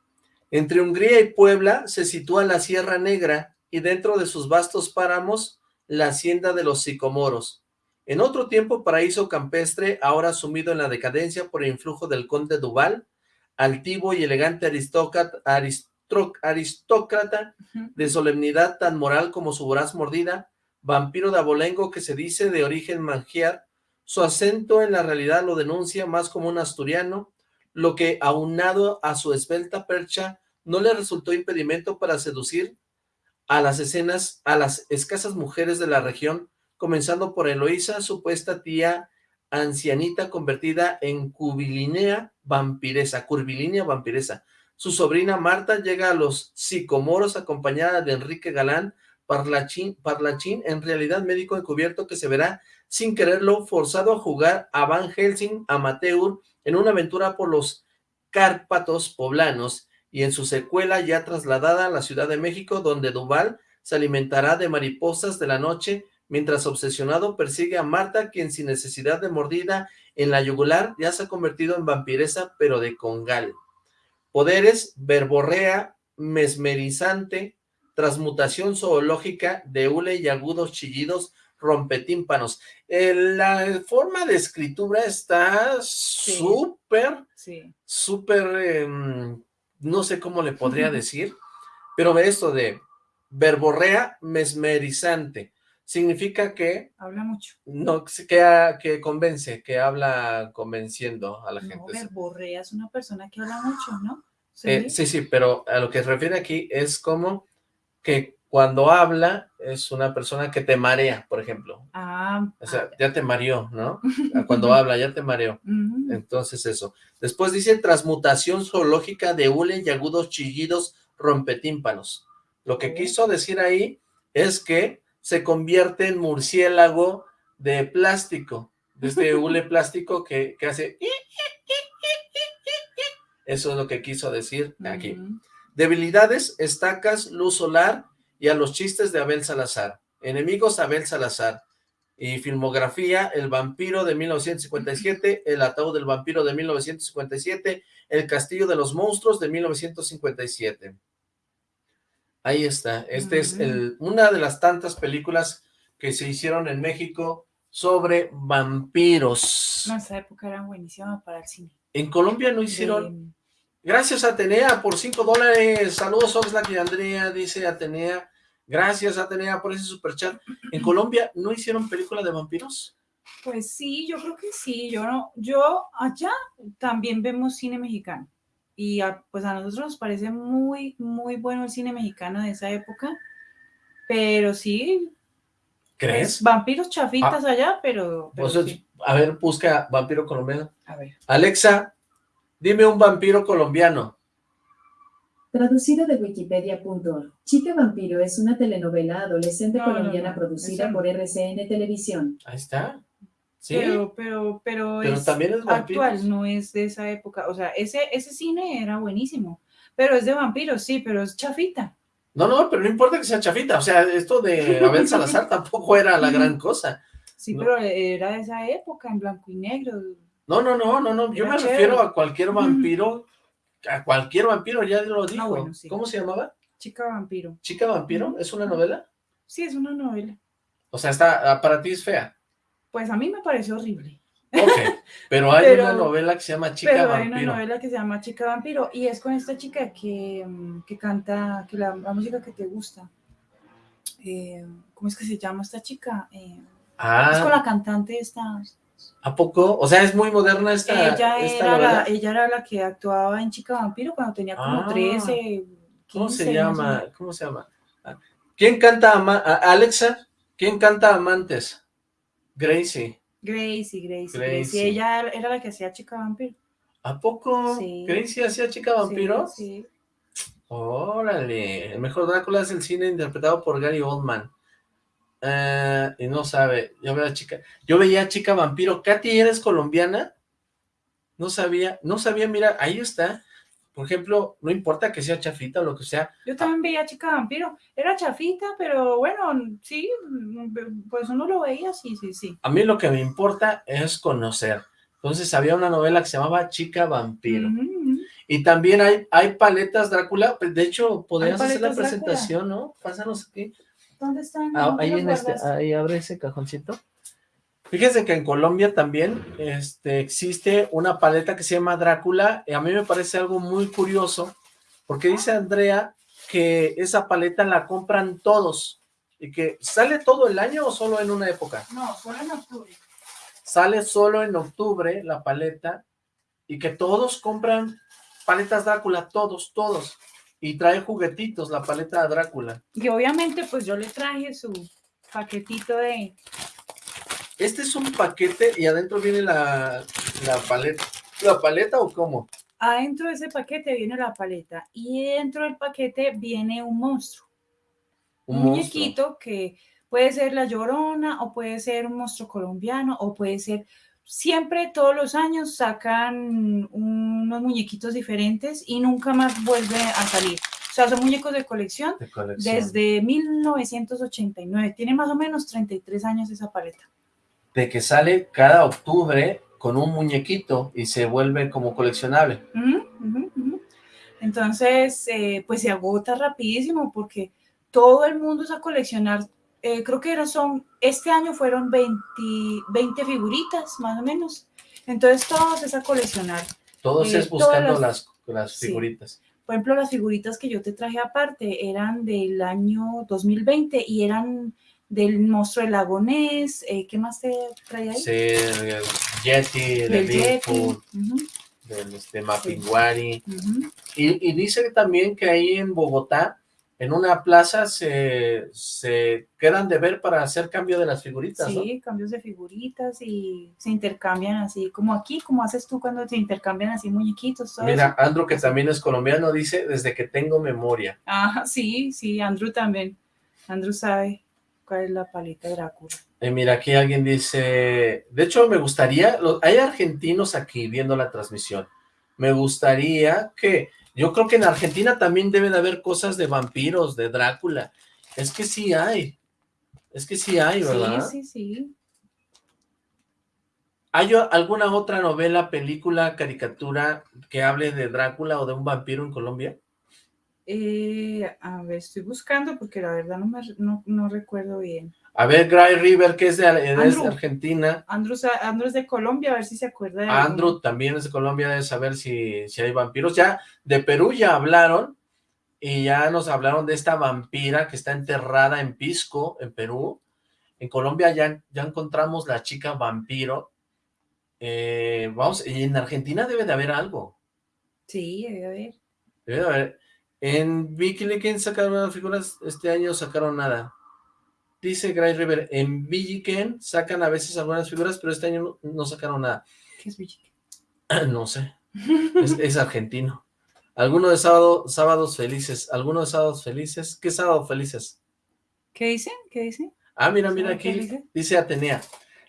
Entre Hungría y Puebla se sitúa la Sierra Negra y dentro de sus vastos páramos la hacienda de los sicomoros. En otro tiempo paraíso campestre, ahora sumido en la decadencia por el influjo del conde Duval, altivo y elegante aristócrata, aristócrata de solemnidad tan moral como su voraz mordida, vampiro de abolengo que se dice de origen mangiar, su acento en la realidad lo denuncia más como un asturiano, lo que aunado a su esbelta percha no le resultó impedimento para seducir a las escenas, a las escasas mujeres de la región, comenzando por Eloísa, supuesta tía ancianita convertida en cubilinea vampiresa, curvilínea vampiresa. Su sobrina Marta llega a los sicomoros acompañada de Enrique Galán, parlachín, parlachín en realidad médico encubierto que se verá sin quererlo forzado a jugar a Van Helsing amateur en una aventura por los Cárpatos poblanos y en su secuela ya trasladada a la Ciudad de México, donde Duval se alimentará de mariposas de la noche, mientras obsesionado persigue a Marta, quien sin necesidad de mordida en la yugular ya se ha convertido en vampiresa, pero de congal. Poderes, verborrea, mesmerizante, transmutación zoológica de hule y agudos chillidos rompetímpanos. Eh, la forma de escritura está súper, súper, em, no sé cómo le podría decir, pero esto de verborrea mesmerizante. Significa que... Habla mucho. No, que, que convence, que habla convenciendo a la gente. Verborrea es una persona que habla mucho, ¿no? Eh, ¿Sí? sí, pero a lo que se refiere aquí es como que cuando habla es una persona que te marea, por ejemplo. Ah. O sea, ya te mareó, ¿no? Cuando habla, ya te mareó. Entonces eso. Después dice transmutación zoológica de hule y agudos chillidos rompetímpanos. Lo que quiso decir ahí es que se convierte en murciélago de plástico, de este hule plástico que, que hace... Eso es lo que quiso decir aquí. Debilidades, estacas, luz solar y a los chistes de Abel Salazar. Enemigos Abel Salazar. Y filmografía, El vampiro de 1957, El ataúd del vampiro de 1957, El castillo de los monstruos de 1957. Ahí está. Este es el, una de las tantas películas que se hicieron en México sobre vampiros. En esa época eran buenísimas para el cine. En Colombia no hicieron... Gracias Atenea por 5 dólares. Saludos Oxlack y Andrea, dice Atenea. Gracias Atenea por ese superchat. ¿En Colombia no hicieron película de vampiros? Pues sí, yo creo que sí. Yo no, yo allá también vemos cine mexicano. Y a, pues a nosotros nos parece muy, muy bueno el cine mexicano de esa época. Pero sí. ¿Crees? pues, vampiros chafitas allá, pero. pero sí. A ver, busca vampiro colombiano. A ver. Alexa, dime un vampiro colombiano. Traducido de wikipedia.org. Chica Vampiro es una telenovela adolescente No, colombiana no, producida por RCN Televisión. Ahí está. Sí, Pero, pero, pero, pero es también es vampiros. actual, no es de esa época. O sea, ese, ese cine era buenísimo. Pero es de vampiros, sí, pero es chafita. No, no, pero no importa que sea chafita. O sea, esto de Abel Salazar tampoco era la gran cosa. Sí, No. pero era de esa época, en blanco y negro. No, no, no, no, no. Yo Era me chévere. refiero a cualquier vampiro. A cualquier vampiro, ya lo dijo. Ah, bueno, sí. ¿Cómo se llamaba? Chica vampiro. ¿Chica vampiro? ¿Es una novela? Sí, es una novela. O sea, está, ah, para ti es fea. Pues a mí me pareció horrible. Ok, pero hay Pero- una novela que se llama Chica pero hay Vampiro. una novela que se llama Chica Vampiro y es con esta chica que, mm, que canta, que la, la música que te gusta. Eh, ¿Cómo es que se llama esta chica? Eh, Es con Ah, la cantante esta. ¿A poco? O sea, es muy moderna esta, ella, esta era novela. la, ella era la que actuaba en Chica Vampiro cuando tenía como Ah. 13, 15. ¿Cómo se llama? ¿Cómo se llama? ¿Quién canta ama a- Alexa? ¿Quién canta Amantes? Gracie. Gracie, Gracie, Gracie. Gracie. Ella era la que hacía Chica Vampiro. ¿A poco Sí. Gracie hacía Chica Vampiro? Sí, sí. Órale, el mejor Drácula es el cine interpretado por Gary Oldman. Eh, y no sabe, yo veo a chica, yo veía a chica vampiro. Katy, ¿eres colombiana? No sabía, no sabía, mira, ahí está. Por ejemplo, no importa que sea chafita o lo que sea, Yo también veía Chica Vampiro. Era chafita, pero bueno, sí, pues uno lo veía, sí, sí, sí. a mí lo que me importa es conocer. Entonces había una novela que se llamaba Chica Vampiro. Y también hay, hay paletas Drácula, pues, de hecho, podrías hacer la Drácula. presentación, ¿no? Pásanos aquí. ¿Dónde están? Ah, ¿Dónde ahí en este, ahí abre ese cajoncito. Fíjense que en Colombia también este, existe una paleta que se llama Drácula, y a mí me parece algo muy curioso, porque dice Andrea que esa paleta la compran todos, y que sale todo el año o solo en una época. No, solo en octubre. Sale solo en octubre la paleta, y que todos compran paletas Drácula, todos, todos, y trae juguetitos la paleta Drácula. Y obviamente, pues yo le traje su paquetito de... Este es un paquete y adentro viene la, la paleta. ¿La paleta o cómo? Adentro de ese paquete viene la paleta y dentro del paquete viene un monstruo. Un, muñequito que puede ser la llorona o puede ser un monstruo colombiano o puede ser... Siempre, todos los años, sacan unos muñequitos diferentes y nunca más vuelve a salir. O sea, son muñecos de colección De colección. desde 1989. Tiene más o menos 33 años esa paleta. De que sale cada octubre con un muñequito y se vuelve como coleccionable. Entonces, eh, pues se agota rapidísimo porque todo el mundo es a coleccionar. Eh, creo que son, este año fueron 20, 20 figuritas más o menos. Entonces, todos es a coleccionar. Todos Eh, es buscando las, las sí. figuritas. Por ejemplo, las figuritas que yo te traje aparte eran del año 2020 y eran del monstruo del lago Ness. eh, ¿Qué más te traía ahí? Sí, el Yeti, de del. Bigfoot, ujú, del este, Mapinguari. ujú. Y, y dice también que ahí en Bogotá, en una plaza, se, se quedan de ver para hacer cambio de las figuritas, ¿no? Sí, cambios de figuritas y se intercambian así, como aquí, como haces tú cuando se intercambian así muñequitos. Mira. Andrew, que también es colombiano, dice, desde que tengo memoria. Ah, sí, sí, Andrew también. Andrew sabe cuál es la paleta de Drácula. Eh, mira, aquí alguien dice, de hecho me gustaría, hay argentinos aquí viendo la transmisión, me gustaría que, yo creo que en Argentina también deben haber cosas de vampiros, de Drácula, es que sí hay, es que sí hay, ¿verdad? Sí, sí, sí. ¿Hay alguna otra novela, película, caricatura que hable de Drácula o de un vampiro en Colombia? Eh, a ver, estoy buscando porque la verdad no, me, no, no recuerdo bien. A ver, Gray River, que es de, es de. Argentina. Andrew, Andrew es de Colombia, a ver si se acuerda de Andrew también es de Colombia, debe saber si, si hay vampiros. Ya de Perú ya hablaron y ya nos hablaron de esta vampira que está enterrada en Pisco, en Perú. En Colombia ya, ya encontramos la chica vampiro. Eh, vamos, y en Argentina debe de haber algo. Sí, debe haber. Debe de haber. En Wikileaks sacaron figuras, este año sacaron nada. Dice Gray River, en Villiquen sacan a veces algunas figuras, pero este año no, no sacaron nada. ¿Qué es Villiquen? No sé. Es, es argentino. ¿Alguno de sábado, sábados felices? ¿Alguno de sábados felices? ¿Qué sábado felices? ¿Qué dicen? ¿Qué dicen? Ah, mira, mira ¿Sábado aquí. Dice Atenea.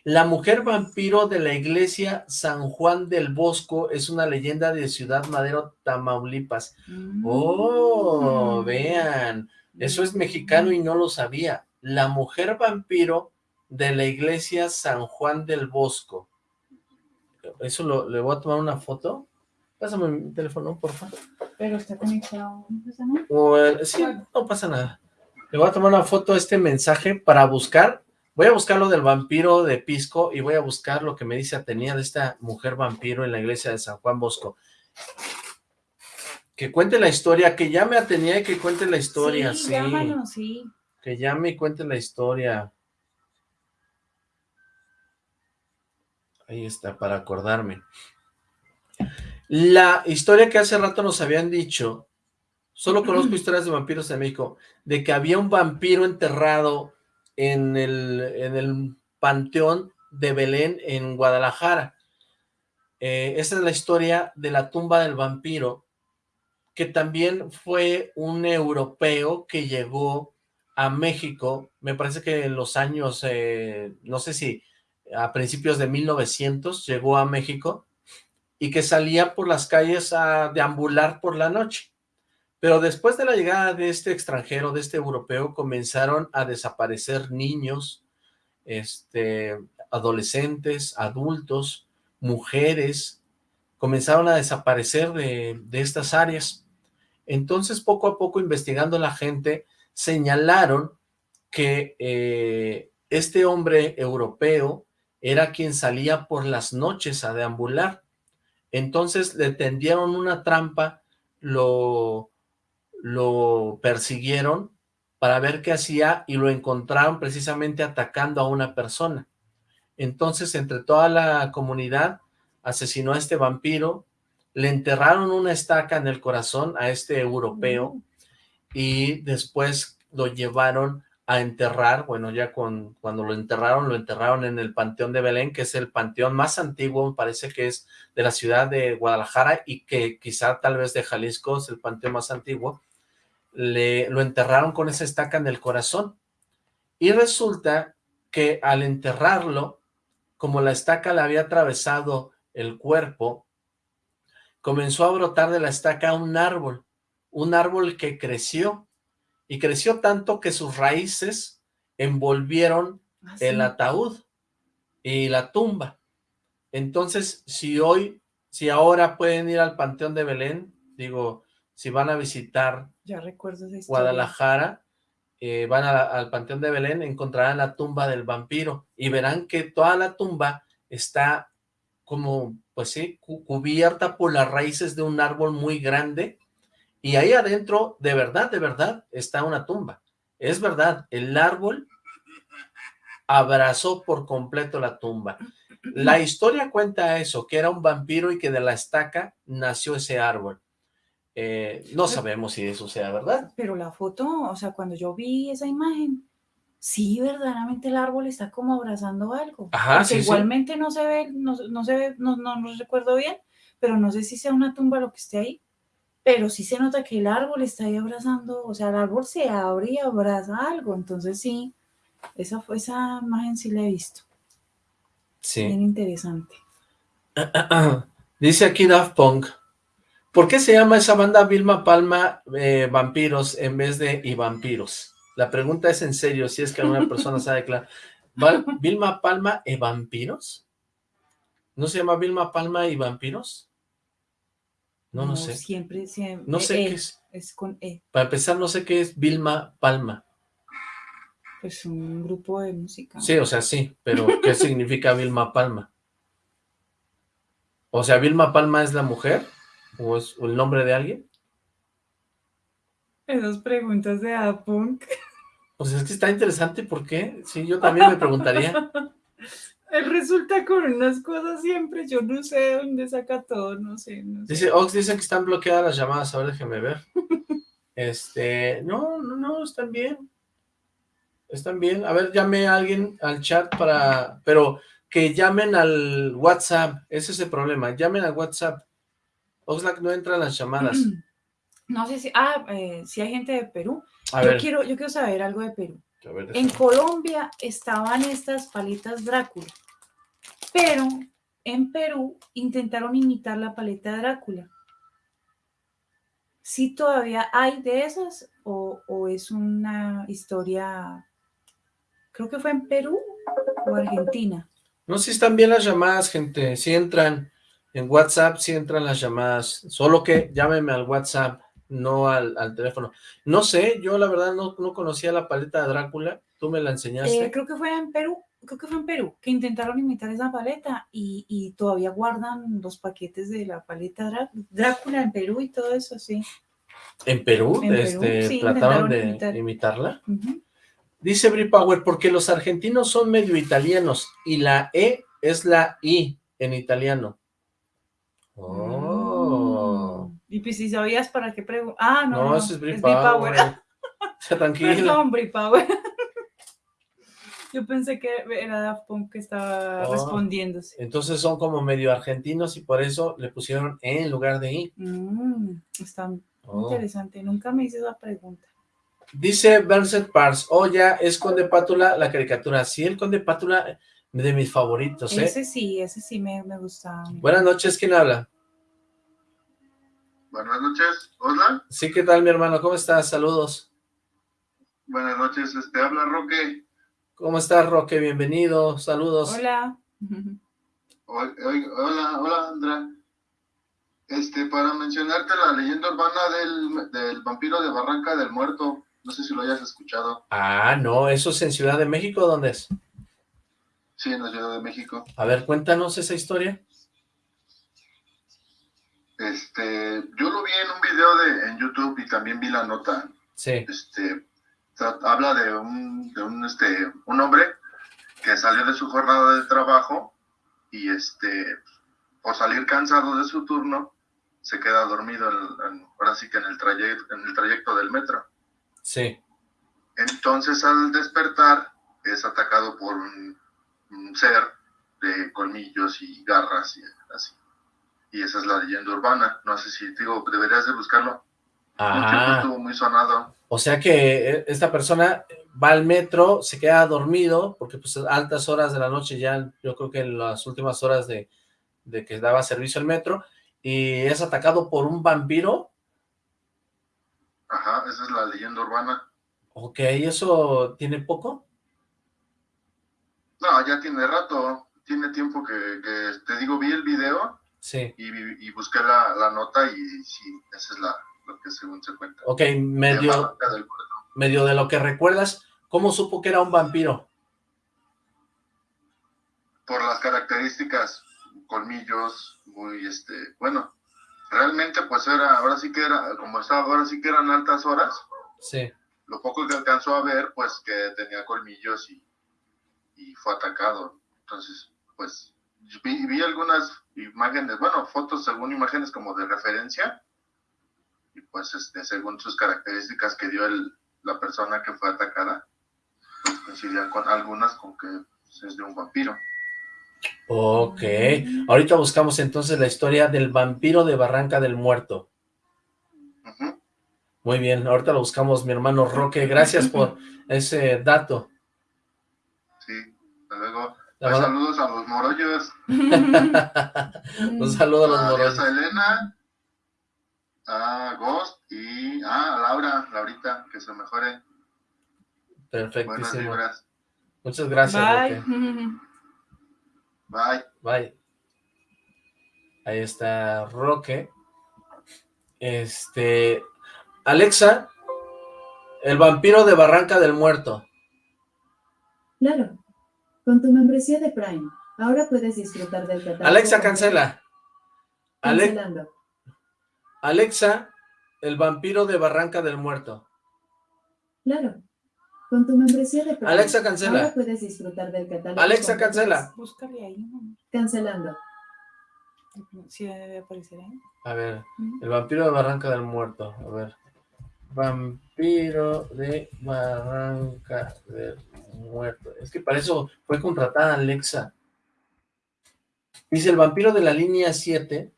La mujer vampiro de la iglesia San Juan del Bosco es una leyenda de Ciudad Madero, Tamaulipas. Oh, Mm. vean. Eso es mexicano y no lo sabía. La mujer vampiro de la iglesia San Juan del Bosco. Eso lo, le voy a tomar una foto. Pásame mi teléfono, por favor. Pero está conectado. ¿no pasa nada? Eh, sí, no pasa nada. Le voy a tomar una foto a este mensaje para buscar. Voy a buscar lo del vampiro de Pisco y voy a buscar lo que me dice Atenea de esta mujer vampiro en la iglesia de San Juan Bosco. Que cuente la historia, que llame a Atenea y que cuente la historia, sí, sí. llámanos, sí. Que llame y cuente la historia. Ahí está, para acordarme. La historia que hace rato nos habían dicho, solo conozco historias de vampiros en México, de que había un vampiro enterrado en el, en el panteón de Belén en Guadalajara. Eh, esa es la historia de la tumba del vampiro, que también fue un europeo que llegó a México, me parece que en los años, eh, no sé si a principios de 1900 llegó a México y que salía por las calles a deambular por la noche. Pero después de la llegada de este extranjero, de este europeo, comenzaron a desaparecer niños, este, adolescentes, adultos, mujeres, comenzaron a desaparecer de, de estas áreas. Entonces, poco a poco, investigando la gente, señalaron que eh, este hombre europeo era quien salía por las noches a deambular. Entonces le tendieron una trampa, lo, lo persiguieron para ver qué hacía y lo encontraron precisamente atacando a una persona. Entonces, entre toda la comunidad, asesinó a este vampiro, le enterraron una estaca en el corazón a este europeo y después lo llevaron a enterrar, bueno, ya con, cuando lo enterraron, lo enterraron en el Panteón de Belén, que es el panteón más antiguo, parece que es de la ciudad de Guadalajara y que quizá tal vez de Jalisco es el panteón más antiguo, le, lo enterraron con esa estaca en el corazón. Y resulta que al enterrarlo, como la estaca le había atravesado el cuerpo, comenzó a brotar de la estaca un árbol, un árbol que creció, y creció tanto que sus raíces envolvieron Ah, el ataúd y la tumba. Entonces, si hoy, si ahora pueden ir al Panteón de Belén, digo, si van a visitar Ya recuerdo esa historia. Guadalajara, eh, van a al Panteón de Belén, encontrarán la tumba del vampiro y verán que toda la tumba está como, pues sí, cu- cubierta por las raíces de un árbol muy grande y ahí adentro, de verdad, de verdad, está una tumba. Es verdad, el árbol abrazó por completo la tumba. La historia cuenta eso, que era un vampiro y que de la estaca nació ese árbol. Eh, no sabemos si eso sea verdad. Pero la foto, o sea, cuando yo vi esa imagen, sí, verdaderamente el árbol está como abrazando algo. Ajá, sí. igualmente no se ve, no, no se ve, no, no, no recuerdo bien, pero no sé si sea una tumba lo que esté ahí. Pero sí se nota que el árbol está ahí abrazando, o sea, el árbol se abre y abraza algo. Entonces sí, esa, fue- esa imagen sí la he visto. Sí. Bien interesante. Dice aquí Daft Punk, ¿por qué se llama esa banda Vilma Palma eh, Vampiros en vez de Y Vampiros? La pregunta es en serio, si es que alguna persona sabe claro. ¿Val- ¿Vilma Palma y Vampiros? ¿No se llama Vilma Palma y Vampiros? No, no, sé. Siempre, siempre. No sé E, qué es. Es con E. Para empezar, no sé qué es Vilma Palma. Pues un grupo de música. Sí, o sea, sí, pero ¿qué significa Vilma Palma? O sea, ¿Vilma Palma es la mujer? ¿O es el nombre de alguien? Esas preguntas de Apunk. Pues es que está interesante, ¿por qué? Sí, yo también me preguntaría. Él resulta con unas cosas siempre, yo no sé de dónde saca todo, no sé, no sé. Dice, Ox dice que están bloqueadas las llamadas, a ver, déjeme ver. Este, no, no, no, están bien. Están bien. A ver, llame a alguien al chat para, pero que llamen al WhatsApp, ese es el problema, llamen al WhatsApp. Oxlack no entra en las llamadas. No sé si, ah, eh, si hay gente de Perú. A yo ver, quiero, yo quiero saber algo de Perú. ver, En Colombia estaban estas paletas Drácula, pero en Perú intentaron imitar la paleta Drácula. ¿Sí todavía hay de esas o, o es una historia, creo que fue en Perú o Argentina? No, si están bien las llamadas, gente, si entran en WhatsApp, si entran las llamadas, solo que llámeme al WhatsApp, no al, al teléfono. No sé, yo la verdad no, no conocía la paleta de Drácula, tú me la enseñaste. Eh, creo que fue en Perú, creo que fue en Perú, que intentaron imitar esa paleta y, y todavía guardan los paquetes de la paleta Drá- Drácula en Perú y todo eso, sí. ¿En Perú? en Perú, este, sí, ¿Trataron de imitar. imitarla? Dice Bri Power, porque los argentinos son medio italianos y la E es la I en italiano. Oh. Mm. Y pues si sabías para qué preguntar. Ah, no, No, no, es Bri Power. Ya, tranquila. Perdón, Bri Power. Yo pensé que era Daft Punk que estaba Oh. respondiéndose. Entonces son como medio argentinos y por eso le pusieron E en lugar de I. Mm, está Oh. interesante. Nunca me hice esa pregunta. Dice Berset Pars, oh ya, es Conde Pátula la caricatura. Sí, el Conde Pátula de mis favoritos, ¿eh? Ese sí, ese sí me, me gusta. Buenas noches, ¿quién habla? Buenas noches, hola. Sí, ¿qué tal, mi hermano? ¿Cómo estás? Saludos. Buenas noches, este habla Roque. ¿Cómo estás, Roque? Bienvenido, saludos. Hola. Hola, hola, Andra. Este, para mencionarte la leyenda urbana del, del vampiro de Barranca del Muerto. No sé si lo hayas escuchado. Ah, no, ¿eso es en Ciudad de México? ¿Dónde es? Sí, en la Ciudad de México. A ver, cuéntanos esa historia. Este, yo lo vi en un video de, en YouTube y también vi la nota. Sí, Este, habla de un, de un, este, un hombre que salió de su jornada de trabajo y este, por salir cansado de su turno, se queda dormido, en- en- ahora sí que en el, trayecto, en el trayecto del metro. sí. Entonces al despertar es atacado por un, un ser de colmillos y garras y así. Y esa es la leyenda urbana. No sé si digo, deberías de buscarlo. Ah, estuvo muy sonado. o sea que eh, esta persona va al metro, se queda dormido, porque pues altas horas de la noche ya, yo creo que en las últimas horas de, de que daba servicio el metro, y es atacado por un vampiro. Ajá, esa es la leyenda urbana. Ok, ¿eso tiene poco? No, ya tiene rato. Tiene tiempo que, que te digo, vi el video Sí. y, y busqué la, la nota y sí, esa es la, lo que según se cuenta. Ok, medio, medio de lo que recuerdas, ¿cómo supo que era un vampiro? por las características, colmillos, muy, este, bueno, realmente pues era, ahora sí que era, como estaba, ahora sí que eran altas horas, Sí. lo poco que alcanzó a ver, pues que tenía colmillos y, y fue atacado. Entonces, pues vi, vi algunas imágenes, bueno, fotos según imágenes como de referencia, y pues este, según sus características que dio el, la persona que fue atacada, pues coincidían con algunas con que pues, es de un vampiro. Ok, ahorita buscamos entonces la historia del vampiro de Barranca del Muerto. Muy bien, ahorita lo buscamos, mi hermano Roque. Gracias por ese dato. Sí, hasta luego. Pues, saludos a los morollos, Un saludo a los a morones. Diosa Elena, a Ghost y a Laura, Laurita, que se mejore. Buenas Perfectísimo. Muchas gracias, Bye. Roque. Bye. Bye. Ahí está Roque, Este... Alexa, el vampiro de Barranca del Muerto. Claro. Con tu membresía de Prime, ahora puedes disfrutar del catálogo. Alexa, cancela. Ale- Cancelando. Alexa, el vampiro de Barranca del Muerto. Claro. Con tu membresía de Prime, Alexa, cancela. ahora puedes disfrutar del catálogo. Alexa, cancela. Búscale ahí, ¿no? Cancelando. Sí debe aparecer ahí. A ver, el vampiro de Barranca del Muerto. A ver. Vampiro de Barranca del Muerto. Es que para eso fue contratada Alexa. Dice el vampiro de la línea 7.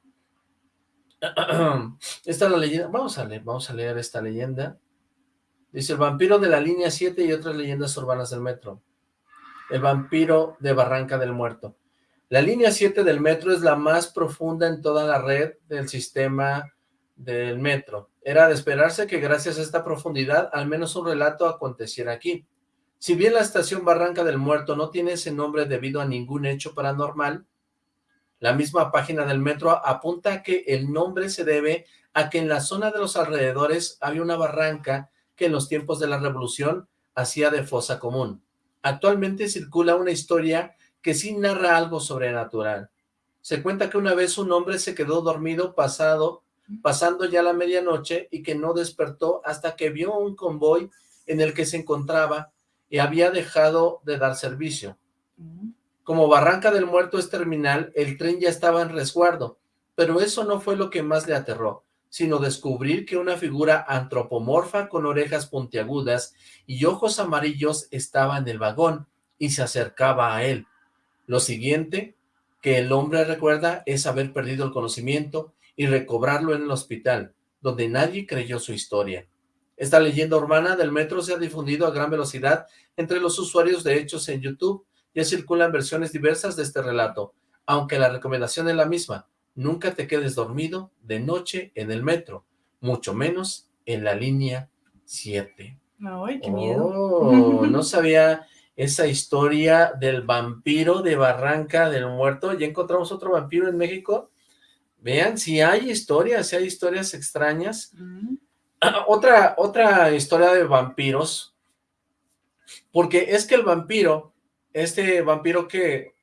Esta es la leyenda. Vamos a leer, vamos a leer esta leyenda. Dice el vampiro de la línea 7 y otras leyendas urbanas del metro. El vampiro de Barranca del Muerto. La línea 7 del metro es la más profunda en toda la red del sistema del metro. Era de esperarse que gracias a esta profundidad al menos un relato aconteciera aquí. Si bien la estación Barranca del Muerto no tiene ese nombre debido a ningún hecho paranormal, la misma página del metro apunta que el nombre se debe a que en la zona de los alrededores había una barranca que en los tiempos de la revolución hacía de fosa común. Actualmente circula una historia que sí narra algo sobrenatural. Se cuenta que una vez un hombre se quedó dormido pasado, pasando ya la medianoche y que no despertó hasta que vio un convoy en el que se encontraba y había dejado de dar servicio. Como Barranca del Muerto es terminal, el tren ya estaba en resguardo, pero eso no fue lo que más le aterró, sino descubrir que una figura antropomorfa con orejas puntiagudas y ojos amarillos estaba en el vagón y se acercaba a él. Lo siguiente que el hombre recuerda es haber perdido el conocimiento y recobrarlo en el hospital, donde nadie creyó su historia. Esta leyenda urbana del metro se ha difundido a gran velocidad entre los usuarios de hechos en YouTube. Ya circulan versiones diversas de este relato, aunque la recomendación es la misma. Nunca te quedes dormido de noche en el metro, mucho menos en la línea 7. Ay, qué miedo. Oh, no sabía esa historia del vampiro de Barranca del Muerto. Ya encontramos otro vampiro en México. Vean, si hay historias, si hay historias extrañas. Ujú. Otra, otra historia de vampiros, porque es que el vampiro, este vampiro que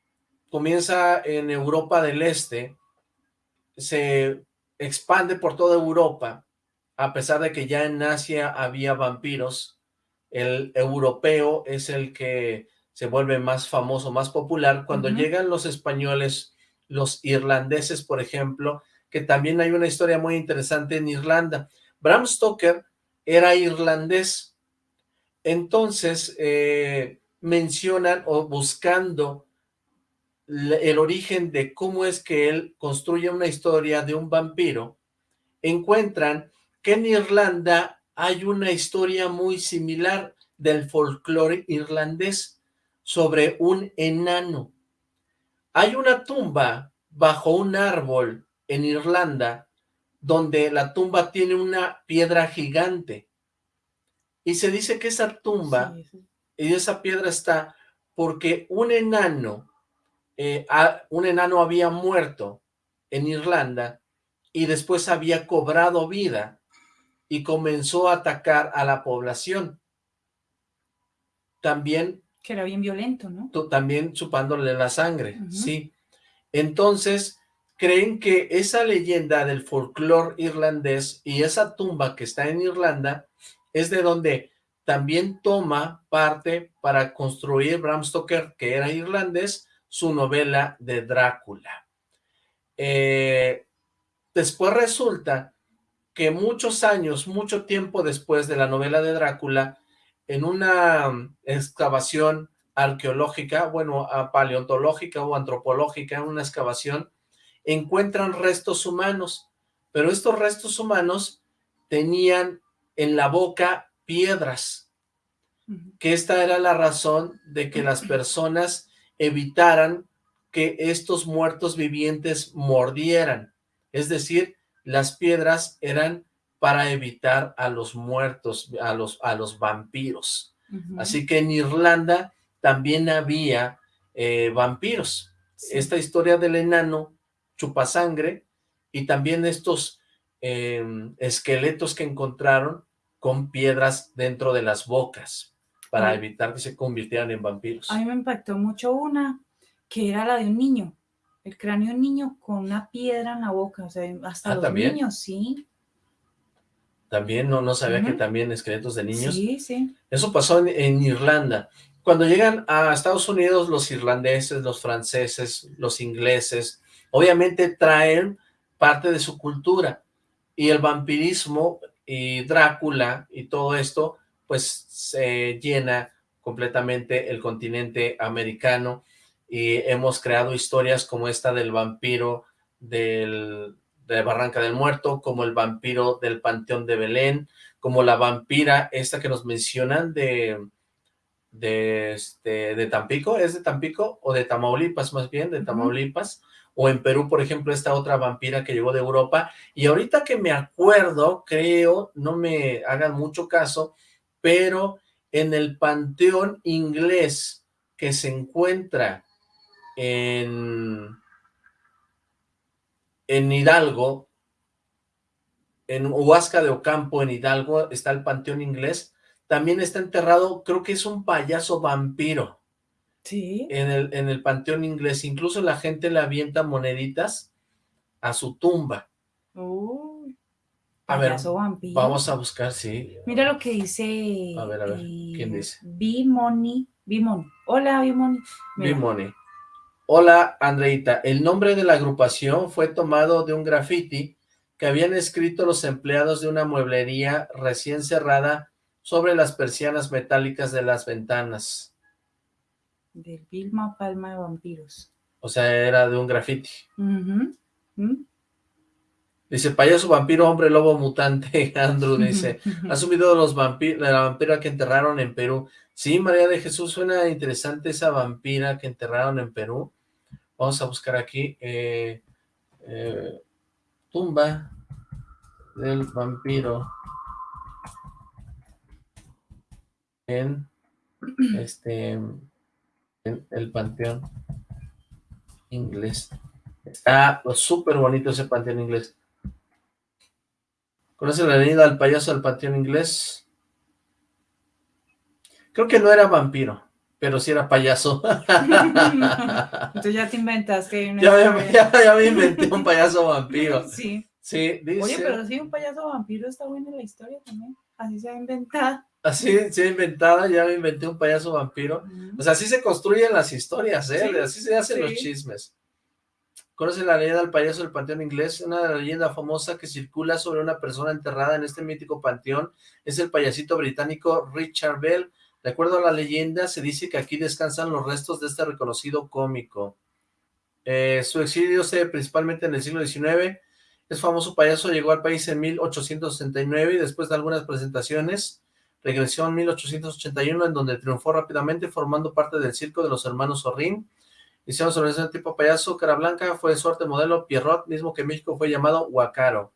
comienza en Europa del Este, se expande por toda Europa, a pesar de que ya en Asia había vampiros, el europeo es el que se vuelve más famoso, más popular. Cuando llegan los españoles, los irlandeses, por ejemplo, que también hay una historia muy interesante en Irlanda. Bram Stoker era irlandés, entonces eh, mencionan o buscando el origen de cómo es que él construye una historia de un vampiro, encuentran que en Irlanda hay una historia muy similar del folclore irlandés sobre un enano. Hay una tumba bajo un árbol en Irlanda donde la tumba tiene una piedra gigante y se dice que esa tumba y esa piedra está porque un enano, eh, a- un enano había muerto en Irlanda y después había cobrado vida y comenzó a atacar a la población. También, Que era bien violento, ¿no? también chupándole la sangre, sí. Entonces, creen que esa leyenda del folclore irlandés y esa tumba que está en Irlanda es de donde también toma parte para construir Bram Stoker, que era irlandés, su novela de Drácula. Eh, después resulta que muchos años, mucho tiempo después de la novela de Drácula, en una excavación arqueológica, bueno, paleontológica o antropológica, en una excavación, encuentran restos humanos, pero estos restos humanos tenían en la boca piedras, que esta era la razón de que las personas evitaran que estos muertos vivientes mordieran. Es decir, las piedras eran para evitar a los muertos, a los, a los vampiros. Así que en Irlanda también había eh, vampiros. Sí. Esta historia del enano chupasangre y también estos em, esqueletos que encontraron con piedras dentro de las bocas para evitar que se convirtieran en vampiros. A mí me impactó mucho una que era la de un niño, el cráneo de un niño con una piedra en la boca, o sea, hasta Ah, los ¿también? niños, sí. También no, no sabía que también esqueletos de niños. Sí, sí. Eso pasó en, en Irlanda. Cuando llegan a Estados Unidos, los irlandeses, los franceses, los ingleses, obviamente traen parte de su cultura. Y el vampirismo y Drácula y todo esto, pues se llena completamente el continente americano. Y hemos creado historias como esta del vampiro del, de Barranca del Muerto, como el vampiro del Panteón de Belén, como la vampira esta que nos mencionan de, de, este, de Tampico, ¿es de Tampico? O de Tamaulipas más bien, de. Tamaulipas, o en Perú, por ejemplo, esta otra vampira que llegó de Europa, y ahorita que me acuerdo, creo, no me hagan mucho caso, pero en el panteón inglés que se encuentra en, en Hidalgo, en Huasca de Ocampo, en Hidalgo, está el panteón inglés, también está enterrado, creo que es un payaso vampiro Sí. en el, en el panteón inglés, incluso la gente le avienta moneditas a su tumba. Uy, A ver, vampiro. Vamos a buscar, sí. Mira lo que dice. A ver, a ver, eh, ¿quién dice? Bimoni. Bimoni. Hola, Bimoni. Bimoni. Hola, Andreita. El nombre de la agrupación fue tomado de un graffiti que habían escrito los empleados de una mueblería recién cerrada sobre las persianas metálicas de las ventanas. Del Vilma Palma de Vampiros. O sea, era de un graffiti. Ujú. ¿Mm? Dice, payaso vampiro, hombre lobo mutante. Andrew dice, ¿has subido los vampiros, la vampira que enterraron en Perú? Sí, María de Jesús, suena interesante esa vampira que enterraron en Perú. Vamos a buscar aquí. eh, eh, tumba del vampiro en este en el panteón inglés. Está súper bonito ese panteón inglés. ¿Conoce la leyenda del payaso del panteón inglés? Creo que no era vampiro, pero sí era payaso. Entonces ya te inventaste una ya, me, ya- ya me inventé un payaso vampiro. Sí. Sí, dice. Oye, pero sí, un payaso vampiro está buena la historia también. Así se ha inventado. Así se ha inventada, ya me inventé un payaso vampiro. O sea, así se construyen las historias, ¿eh? Sí, así se hacen los sí. chismes. ¿Conoce la leyenda del payaso del panteón inglés? Una leyenda famosa que circula sobre una persona enterrada en este mítico panteón es el payasito británico Richard Bell. De acuerdo a la leyenda, se dice que aquí descansan los restos de este reconocido cómico. Eh, su exilio se ve principalmente en el siglo XIX. Es famoso payaso, llegó al país en 1869 y después de algunas presentaciones regresó en 1881 en donde triunfó rápidamente formando parte del circo de los hermanos Orrin. Hicieron sobre ese tipo payaso, cara blanca, fue suerte modelo Pierrot, mismo que en México fue llamado Huacaro.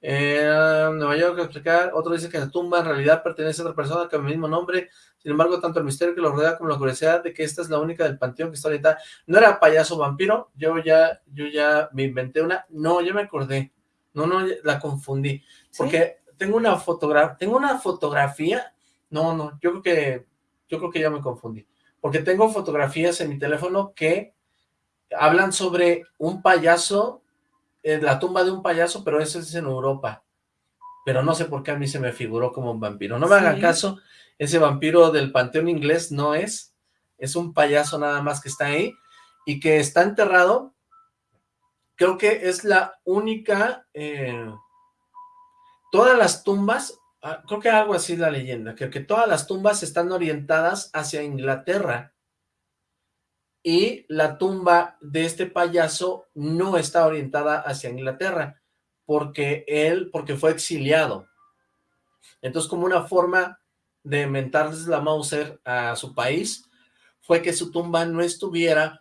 Eh, Nueva York, explicar, otro dice que la tumba en realidad pertenece a otra persona con el mismo nombre, sin embargo, tanto el misterio que lo rodea como la curiosidad de que esta es la única del panteón que está orientada. No era payaso vampiro, yo ya, yo ya me inventé una, no, ya me acordé, no, no, la confundí, ¿Sí? porque tengo una fotografía, tengo una fotografía, no, no, yo creo que, yo creo que ya me confundí, porque tengo fotografías en mi teléfono que hablan sobre un payaso, en la tumba de un payaso, pero eso es en Europa, pero no sé por qué a mí se me figuró como un vampiro, no me hagan Sí. caso, ese vampiro del panteón inglés no es, es un payaso nada más que está ahí, y que está enterrado, creo que es la única, eh, todas las tumbas, ah, creo que algo así la leyenda, que, que todas las tumbas están orientadas hacia Inglaterra, y la tumba de este payaso no está orientada hacia Inglaterra, porque él, porque fue exiliado. Entonces, como una forma de mentarles la Mauser a su país, fue que su tumba no estuviera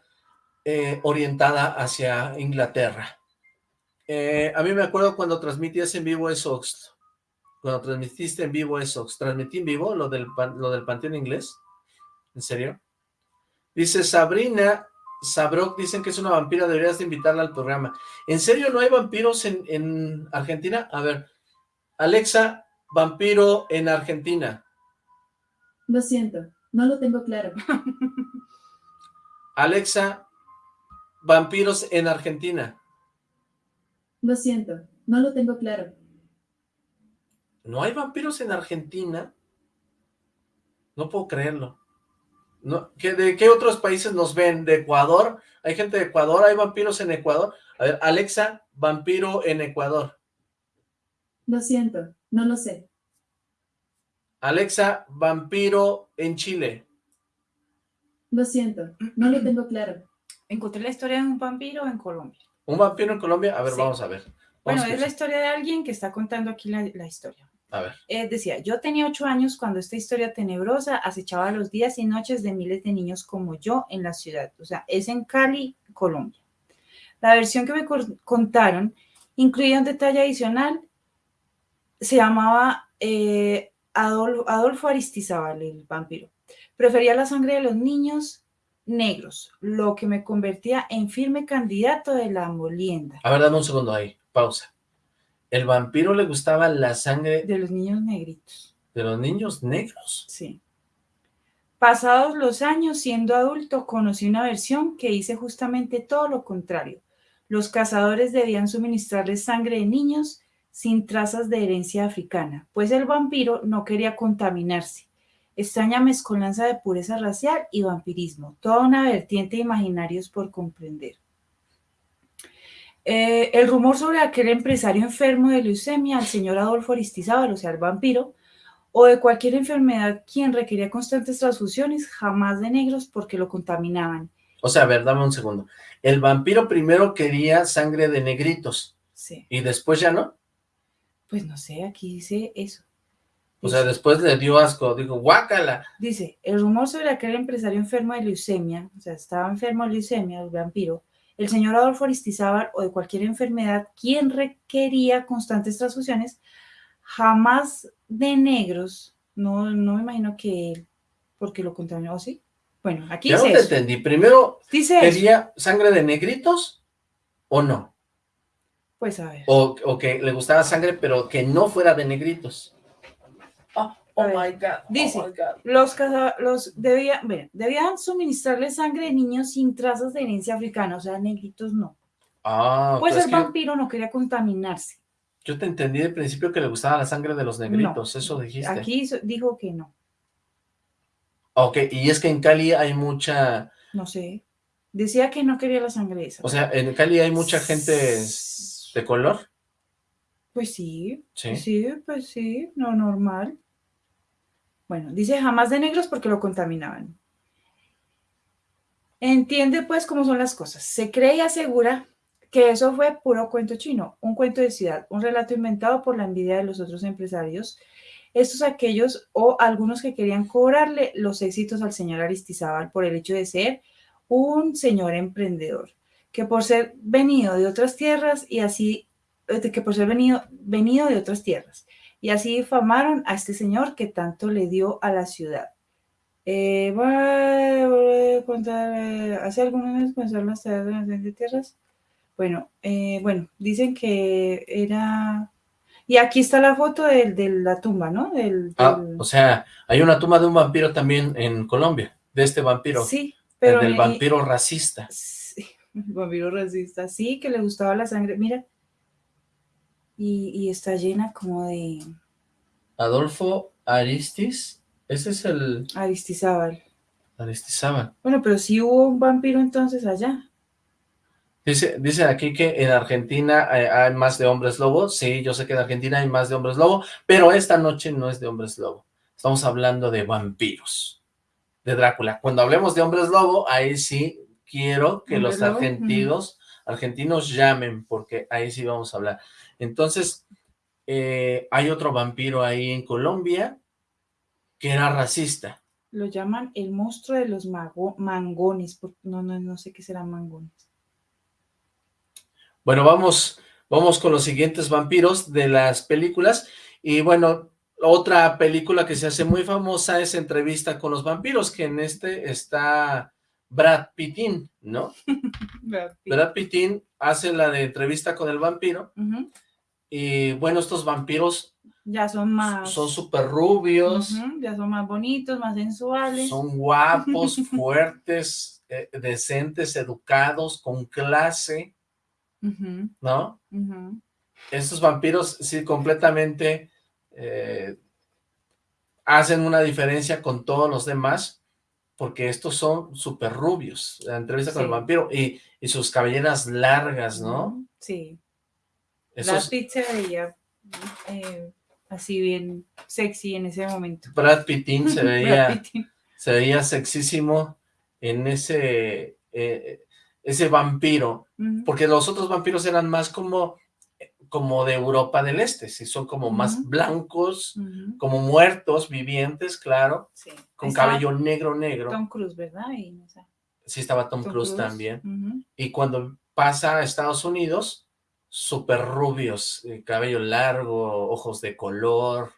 eh, orientada hacia Inglaterra. Eh, a mí me acuerdo cuando transmitías en vivo Esox, cuando transmitiste en vivo Esox, transmití en vivo lo del, lo del Panteón Inglés, ¿en serio? Dice Sabrina Sabrok dicen que es una vampira, deberías de invitarla al programa. ¿En serio no hay vampiros en, en Argentina? A ver, Alexa, vampiro en Argentina. Lo siento, no lo tengo claro. Alexa, vampiros en Argentina. Lo siento, no lo tengo claro. ¿No hay vampiros en Argentina? No puedo creerlo. No, ¿qué, ¿De qué otros países nos ven? ¿De Ecuador? ¿Hay gente de Ecuador? ¿Hay vampiros en Ecuador? A ver, Alexa, vampiro en Ecuador. Lo siento, no lo sé. Alexa, vampiro en Chile. Lo siento, no lo tengo claro. Encontré la historia de un vampiro en Colombia. ¿Un vampiro en Colombia? A ver, Sí. vamos a ver. Bueno, Vamos a es la historia de alguien que está contando aquí la, la historia. A ver. Eh, decía, yo tenía ocho años cuando esta historia tenebrosa acechaba los días y noches de miles de niños como yo en la ciudad. O sea, es en Cali, Colombia. La versión que me contaron incluía un detalle adicional. Se llamaba eh, Adol- Adolfo Aristizábal, el vampiro. Prefería la sangre de los niños negros, lo que me convertía en firme candidato de la molienda. A ver, dame un segundo ahí. Pausa. ¿El vampiro le gustaba la sangre De los niños negritos. de los niños negros? Sí. Pasados los años, siendo adulto, conocí una versión que dice justamente todo lo contrario. Los cazadores debían suministrarles sangre de niños sin trazas de herencia africana, pues el vampiro no quería contaminarse. Extraña mezcolanza de pureza racial y vampirismo, toda una vertiente de imaginarios por comprender. Eh, el rumor sobre aquel empresario enfermo de leucemia, el señor Adolfo Aristizábal, o sea, el vampiro, o de cualquier enfermedad quien requería constantes transfusiones, jamás de negros porque lo contaminaban. O sea, a ver, dame un segundo. El vampiro primero quería sangre de negritos Sí, y después ya no. pues no sé, aquí dice eso. O sea, después le dio asco, dijo, guácala. Dice, el rumor sobre aquel empresario enfermo de leucemia, o sea, estaba enfermo de leucemia, el vampiro, el señor Adolfo Aristizábal o de cualquier enfermedad, quien requería constantes transfusiones, jamás de negros, no, no me imagino que él, porque lo contaminó, ¿o sí? Bueno, aquí Ya no dice te eso. entendí. Primero, Dice eso. ¿quería sangre de negritos o no? Pues a ver. O, o que le gustaba sangre, pero que no fuera de negritos. Oh, my God. oh dice, my God. Los, caza- los debían, bueno, debían suministrarle sangre de niños sin trazas de herencia africana, o sea, negritos no. Ah, Pues es el que vampiro no quería contaminarse. yo te entendí de principio que le gustaba la sangre de los negritos, eso dijiste. Aquí dijo que no, Ok, y es que en Cali hay mucha, no sé. Decía que no quería la sangre esa. o sea, en Cali hay mucha gente de color. Pues sí, Sí. sí, pues sí, no normal. Bueno, dice jamás de negros porque lo contaminaban. Entiende pues cómo son las cosas. Se cree y asegura que eso fue puro cuento chino, un cuento de ciudad, un relato inventado por la envidia de los otros empresarios, estos aquellos o algunos que querían cobrarle los éxitos al señor Aristizábal por el hecho de ser un señor emprendedor, que por ser venido de otras tierras y así eh, que por ser venido, venido de otras tierras. Y así difamaron a este señor que tanto le dio a la ciudad. Eh, voy a contar, eh, hace algunos meses comenzaron las tareas de las tierras. Bueno, eh, bueno, dicen que era... Y aquí está la foto del- de, la tumba, ¿no? Del, Ah, o sea, hay una tumba de un vampiro también en Colombia, de este vampiro, sí, el pero... del y- vampiro racista. Sí, vampiro racista, sí, que le gustaba la sangre, mira. Y, y está llena como de Adolfo Aristis, ese es el Aristizábal. Aristizábal. Bueno, pero sí hubo un vampiro entonces allá. Dice, dice aquí que en Argentina eh, hay más de hombres lobo. Sí, yo sé que en Argentina hay más de hombres lobo, pero esta noche no es de hombres lobo. Estamos hablando de vampiros, de Drácula. Cuando hablemos de hombres lobo, ahí sí quiero que ¿Hombres los lobo? argentinos, argentinos llamen, porque ahí sí vamos a hablar. Entonces, eh, hay otro vampiro ahí en Colombia que era racista. Lo llaman el monstruo de los mago- mangones. por- No, no, no sé qué serán mangones. Bueno, vamos, vamos con los siguientes vampiros de las películas. Y bueno, otra película que se hace muy famosa es Entrevista con los vampiros, que en este está Brad Pittin, ¿no? Brad Pitt. Brad Pittin hace la de entrevista con el vampiro. Y bueno, estos vampiros Ya son más... son súper rubios, Ya son más bonitos, más sensuales. son guapos, fuertes, eh, decentes, educados, con clase, ¿no? Estos vampiros sí completamente eh, hacen una diferencia con todos los demás, porque estos son súper rubios, la entrevista con el vampiro, y, y sus cabelleras largas, ¿no? Sí. Brad Pitt se veía eh, así bien sexy en ese momento. Brad Pittin se veía, se veía sexísimo en ese, eh, ese vampiro, porque los otros vampiros eran más como, como de Europa del Este, sí, son como más blancos, como muertos, vivientes, claro, sí. con Estaba cabello negro, negro. Tom Cruise, ¿verdad? Y, Sí estaba Tom, Tom Cruise, también. Y cuando pasa a Estados Unidos, súper rubios, eh, cabello largo, ojos de color.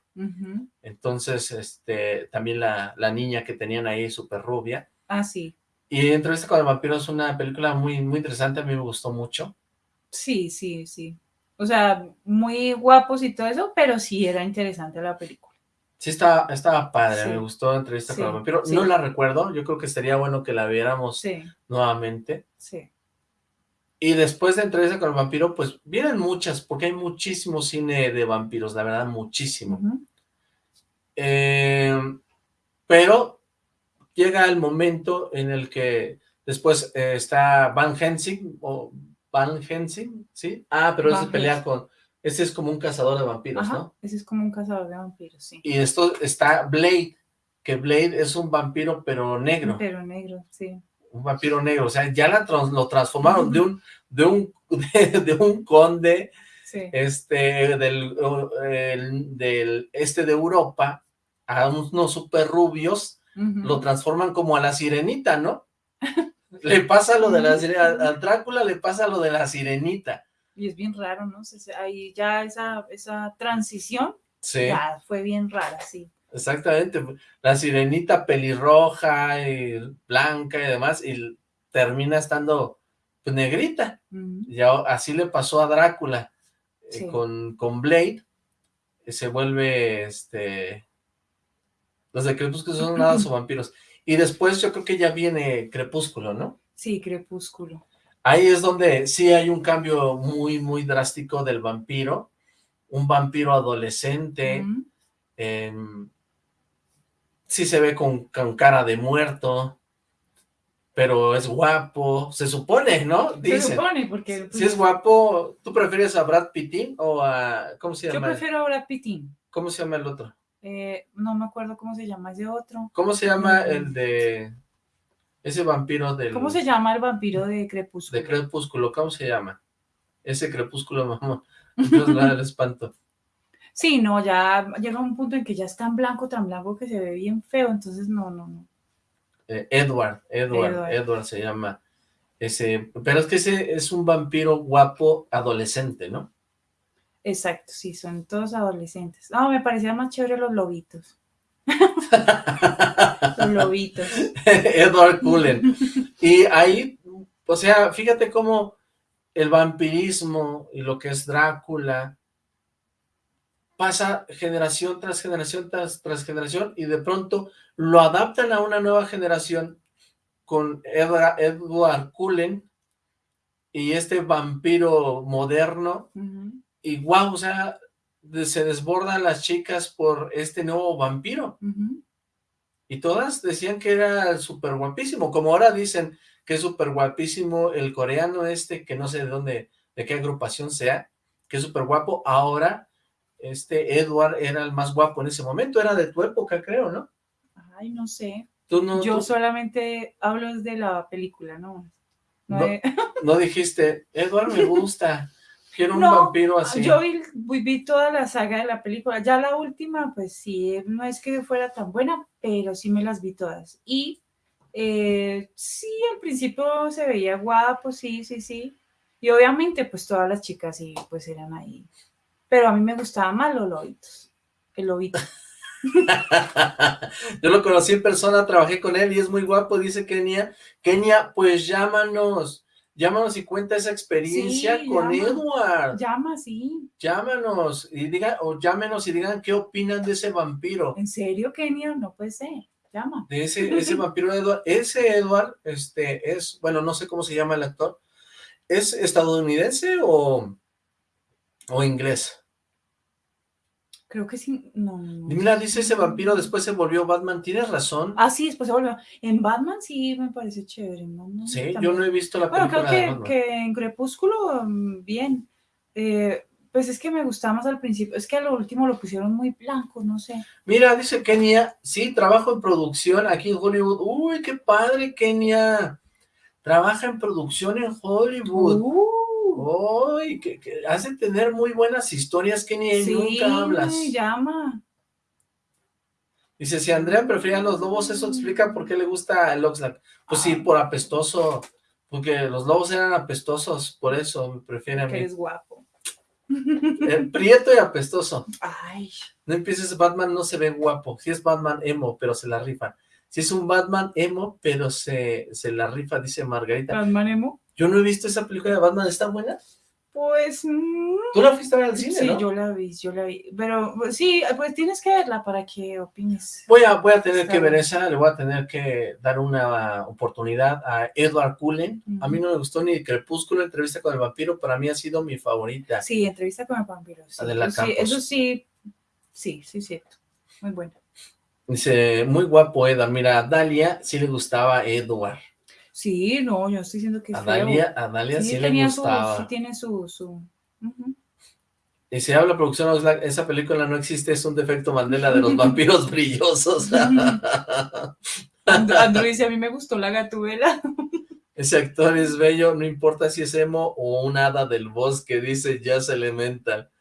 Entonces, este, también la, la niña que tenían ahí, súper rubia. Ah, sí. Y Entrevista con el vampiro es una película muy, muy interesante, a mí me gustó mucho. Sí, sí, sí. O sea, muy guapos y todo eso, pero sí era interesante la película. Sí, estaba, estaba padre, Sí. me gustó Entrevista con el vampiro. sí. No la recuerdo, yo creo que sería bueno que la viéramos nuevamente. sí. Y después de Entrevista con el vampiro, pues vienen muchas, porque hay muchísimo cine de vampiros, la verdad, muchísimo. Eh, pero llega el momento en el que después eh, está Van Helsing, o Van Helsing, ¿sí? Ah, pero ese pelea con, ese es como un cazador de vampiros, Ajá, ¿no? ese es como un cazador de vampiros, sí. Y esto está Blade, que Blade es un vampiro pero negro, Pero negro, sí. Un vampiro negro, o sea, ya la trans- lo transformaron de un, de un, de, de un conde Sí. este del, el- del este de Europa a unos super rubios lo transforman como a la sirenita, ¿no? Le pasa lo de la sirenita, a Drácula le pasa lo de la sirenita. Y es bien raro, ¿no? Ahí ya esa, esa transición Sí, ya fue bien rara, sí. Exactamente. La sirenita pelirroja y blanca y demás, y termina estando pues, negrita. Ya así le pasó a Drácula eh, con, con Blade, eh, se vuelve este los de Crepúsculo son nada o vampiros. Y después yo creo que ya viene Crepúsculo, ¿no? Sí, Crepúsculo. Ahí es donde sí hay un cambio muy, muy drástico del vampiro. Un vampiro adolescente, sí se ve con, con cara de muerto, pero es guapo, se supone, ¿no? Se Dicen. supone, porque pues, Si es guapo, ¿tú prefieres a Brad Pittin o a... ¿Cómo se yo llama? prefiero a Brad Pittin. ¿Cómo se llama el otro? Eh, no me acuerdo cómo se llama ese otro. ¿Cómo se llama Mm. el de... Ese vampiro del... ¿Cómo se llama el vampiro de Crepúsculo? De Crepúsculo, ¿cómo se llama? Ese Crepúsculo, mamá. Dios del espanto. Sí, no, ya llega un punto en que ya es tan blanco, tan blanco que se ve bien feo, entonces no, no, no. Eh, Edward, Edward, Edward. Edward se llama ese, pero es que ese es un vampiro guapo adolescente, ¿no? Exacto, sí, son todos adolescentes. No, me parecían más chévere los lobitos. Los lobitos. Edward Cullen. Y ahí, o sea, fíjate cómo el vampirismo y lo que es Drácula pasa generación tras generación tras, tras generación y de pronto lo adaptan a una nueva generación con Edra- Edward Cullen y este vampiro moderno. Y wow, o sea, se desbordan las chicas por este nuevo vampiro. Y todas decían que era súper guapísimo, como ahora dicen que es súper guapísimo el coreano este, que no sé de dónde, de qué agrupación sea, que es súper guapo, ahora este Edward era el más guapo en ese momento, era de tu época creo, ¿no? Ay, no sé. Tú no, Yo tú solamente hablo de la película, ¿no? No No, dijiste, Edward me gusta, quiero un No, vampiro así. Yo vi, vi- vi toda la saga de la película. Ya la última, pues sí, no es que fuera tan buena, pero sí me las vi todas. Y eh, sí, al principio se veía guapo, sí, sí, sí. Y obviamente, pues todas las chicas sí, pues eran ahí. Pero a mí me gustaban más los lobitos. El lobito. Yo lo conocí en persona, trabajé con él y es muy guapo, dice Kenia. Kenia, pues llámanos, llámanos y cuenta esa experiencia Sí, con llama. Edward. Llama, sí. Llámanos y digan, o llámenos y digan qué opinan de ese vampiro. ¿En serio, Kenia? No puede ser. Llama. de ese, ese vampiro Edward, ese Edward, este, es, bueno, no sé cómo se llama el actor, ¿es estadounidense o, o inglés? Creo que sí. No, no. Mira, dice ese vampiro, después se volvió Batman, tienes razón. Ah, sí, después se volvió. En Batman sí me parece chévere. Batman sí, yo no he visto la Bueno, película creo de que, Batman. que en Crepúsculo, mm, bien. Eh, pues es que me gustaba más al principio. Es que a lo último lo pusieron muy blanco, no sé. Mira, dice Kenia, sí, trabajo en producción aquí en Hollywood. Uy, qué padre, Kenia. Trabaja en producción en Hollywood. Uh, Uy, que, que has de tener muy buenas historias, Kenia, y sí, nunca hablas. llama. Dice, si Andrea prefería los lobos, eso explica por qué le gusta el Oxlack. Pues sí, por apestoso, porque los lobos eran apestosos, por eso me prefiere a Que mí. eres guapo. Eh, prieto y apestoso. Ay, No empieces, Batman no se ve guapo. Si es Batman emo, pero se la rifa. Si es un Batman emo, pero se, se la rifa, dice Margarita. Batman emo. Yo no he visto esa película de Batman, ¿está buena? Pues mm, Tú la fuiste a ver al cine, sí, ¿no? yo la vi, yo la vi. Pero pues, sí, pues tienes que verla para que opines. Voy a, voy a tener Está que ver esa, le voy a tener que dar una oportunidad a Edward Cullen. A mí no me gustó ni Crepúsculo, Entrevista con el Vampiro, para mí ha sido mi favorita. Sí, entrevista con el vampiro. Sí, Adela eso, sí, eso sí, sí, sí, cierto. Muy bueno. Dice, muy guapo Edward. Mira, a Dalia sí le gustaba Edward. Sí, no, yo estoy diciendo que A feo. Dalia, a Dalia sí, le su, gustaba. sí tiene su, su... Y se habla producción esa película no existe, es un defecto Mandela de los vampiros brillosos. And- Andrew dice, a mí me gustó la gatubela. Ese actor es bello, no importa si es emo o un hada del bosque, dice Jazz Elemental.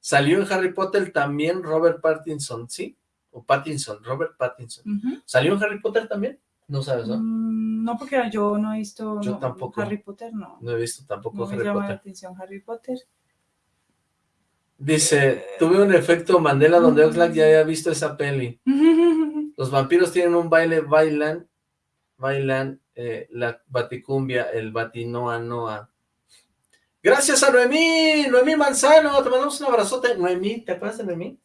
Salió en Harry Potter también Robert Pattinson, ¿sí? O Pattinson, Robert Pattinson. ¿Salió en Harry Potter también? No sabes, ¿no? Mm, No, porque yo no he visto Yo no, tampoco. Harry Potter, no. No he visto tampoco No me Harry llama la Potter. atención Harry Potter. Dice, tuve un efecto Mandela donde Oxlack ya había visto esa peli. Los vampiros tienen un baile, bailan, bailan eh, la baticumbia, el batinoa noa. Gracias a Noemí, Noemí Manzano, te mandamos un abrazote. Noemí, ¿te acuerdas de Noemí?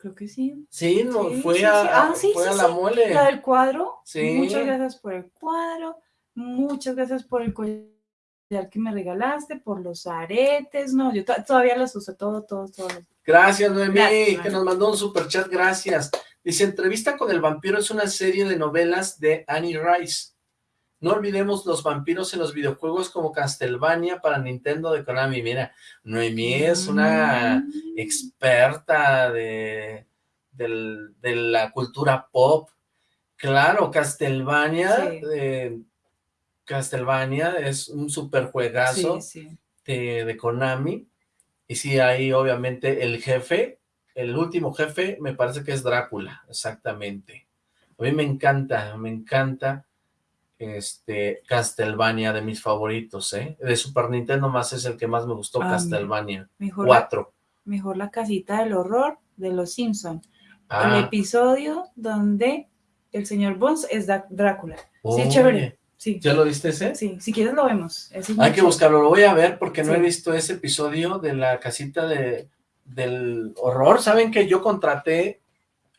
Creo que sí. Sí, no, Sí, fue sí, a, sí. Ah, fue a la mole. La del cuadro. Sí. Muchas gracias por el cuadro. Muchas gracias por el collar que me regalaste, por los aretes. No, yo to- todavía los uso, todo, todo, todo. Gracias, Noemí, Gracias, que nos mandó un superchat, gracias. Dice, Entrevista con el vampiro es una serie de novelas de Annie Rice. No olvidemos los vampiros en los videojuegos como Castlevania para Nintendo de Konami. Mira, Noemí es una Mm. experta de, de la cultura pop. Claro, Castlevania, Sí. eh, Castlevania es un super juegazo Sí, sí. de, de Konami. Y sí, ahí obviamente el jefe, el último jefe, me parece que es Drácula, exactamente. A mí me encanta, me encanta este Castlevania de mis favoritos, ¿eh? De Super Nintendo más es el que más me gustó, Ah. Castlevania. Mejor, la, Cuatro. mejor la casita del horror de los Simpson. El Ah, episodio donde el señor Bones es Drácula. Sí, oye, chévere. Sí, ¿Ya lo viste ese? sí, si quieres lo vemos. Ese Hay que buscarlo, lo voy a ver porque no he Sí. visto ese episodio de la casita de, del horror. ¿Saben que yo contraté,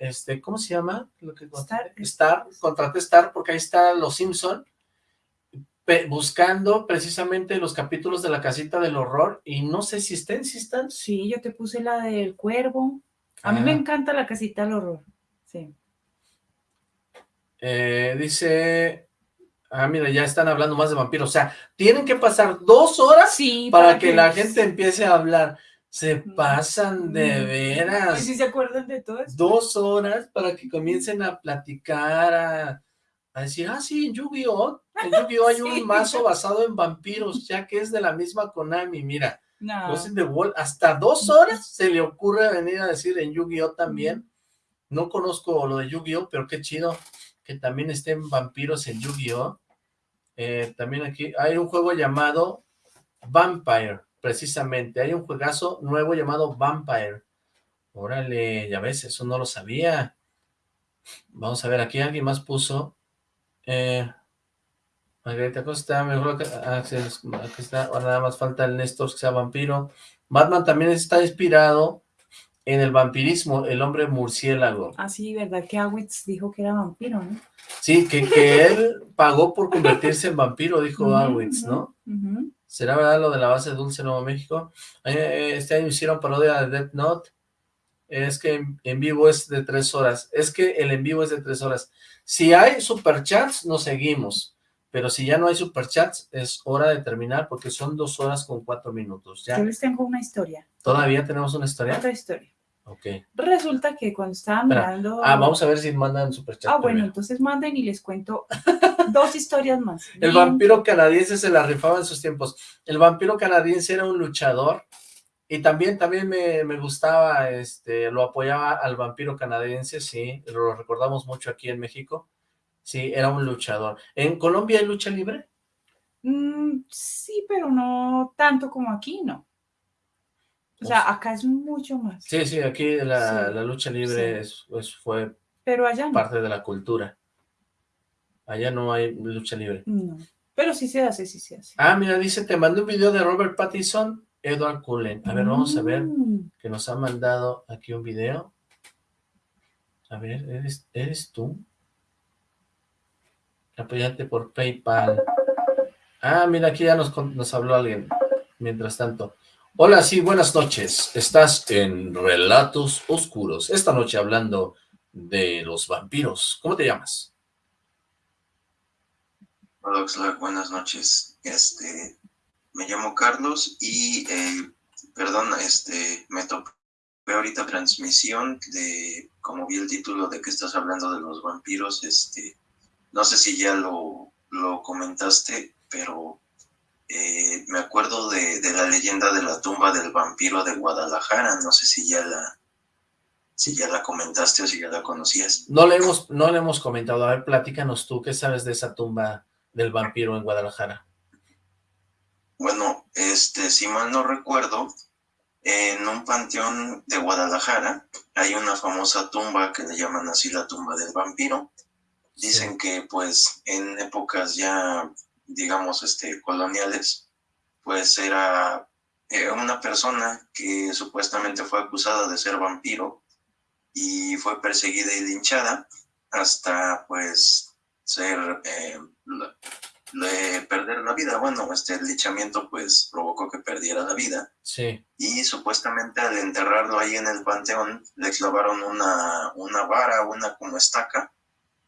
este, ¿cómo se llama? Lo que contraté? Star. Star, contraté Star porque ahí está Los Simpson buscando precisamente los capítulos de la casita del horror y no sé si estén, si están. Sí, yo te puse la del cuervo. A mí Ah. me encanta la casita del horror. Sí. Eh, dice, ah, mira, ya están hablando más de vampiros. O sea, tienen que pasar dos horas Sí, para que la gente empiece a hablar. Se pasan de Mm. veras. Se acuerdan de todo dos horas para que comiencen a platicar, a, a decir, ah, sí, en Yu-Gi-Oh! En Yu-Gi-Oh! hay Sí. un mazo basado en vampiros, ya que es de la misma Konami, mira, No. The Wall, hasta dos horas se le ocurre venir a decir en Yu-Gi-Oh! también, no conozco lo de Yu-Gi-Oh! pero qué chido que también estén vampiros en Yu-Gi-Oh! Eh, también aquí hay un juego llamado Vampire, precisamente, hay un juegazo nuevo llamado Vampire, Órale, ya ves, eso no lo sabía. Vamos a ver, aquí alguien más puso... Eh, Margarita Costa, mejor que... Ah, aquí está, ahora nada más falta el Néstor que sea vampiro. Batman también está inspirado en el vampirismo, el hombre murciélago. Ah, sí, ¿verdad? Que Awitz dijo que era vampiro, ¿no? Sí, que, que él pagó por convertirse en vampiro, dijo Awitz, ¿no? ¿Será verdad lo de la base Dulce Nuevo México? Eh, este año hicieron parodia de Death Note. Es que en, vivo es de tres horas. Es que el en vivo es de tres horas. Si hay superchats, nos seguimos. Pero si ya no hay superchats, es hora de terminar porque son dos horas con cuatro minutos. ¿ya? Yo les tengo una historia. ¿Todavía tenemos una historia? Otra historia. Ok. Resulta que cuando estaba mirando... Ah, vamos a ver si mandan superchats. Ah, bueno, entonces manden y les cuento dos historias más. El vampiro canadiense se la rifaba en sus tiempos. El vampiro canadiense era un luchador y también, también me, me, gustaba, este, lo apoyaba al vampiro canadiense, sí, lo recordamos mucho aquí en México. Sí, era un luchador. ¿En Colombia hay lucha libre? Mm, sí, pero no tanto como aquí, ¿no? O sea, acá es mucho más. Sí, sí, aquí la, la lucha libre es, fue pero allá parte de la cultura. Allá no hay lucha libre. No, pero sí se hace, sí se hace. Ah, mira, dice, te mandé un video de Robert Pattinson, Edward Cullen. A ver, vamos a ver, mm. que nos ha mandado aquí un video. A ver, ¿eres, eres tú? Apoyante por Paypal. Ah, mira, aquí ya nos, nos habló alguien. Mientras tanto. Hola, sí, buenas noches. Estás en Relatos Oscuros. Esta noche hablando de los vampiros. ¿Cómo te llamas? Hola, buenas noches. Este, me llamo Carlos y, eh, perdón, este, me tocó ahorita transmisión de, como vi el título de que estás hablando de los vampiros, este, no sé si ya lo, lo comentaste, pero eh, me acuerdo de, la leyenda de la tumba del vampiro de Guadalajara, no sé si ya la si ya la comentaste o si ya la conocías. No le hemos, no le hemos comentado, a ver, platícanos tú, ¿qué sabes de esa tumba del vampiro en Guadalajara? Bueno, este, si mal no recuerdo, en un panteón de Guadalajara hay una famosa tumba que le llaman así la tumba del vampiro, Dicen que pues en épocas ya, digamos, este, coloniales, pues era eh, una persona que supuestamente fue acusada de ser vampiro y fue perseguida y linchada hasta pues ser, eh, perder la vida. Bueno, este linchamiento pues provocó que perdiera la vida. Sí. Y supuestamente al enterrarlo ahí en el panteón le clavaron una, una vara, una como estaca,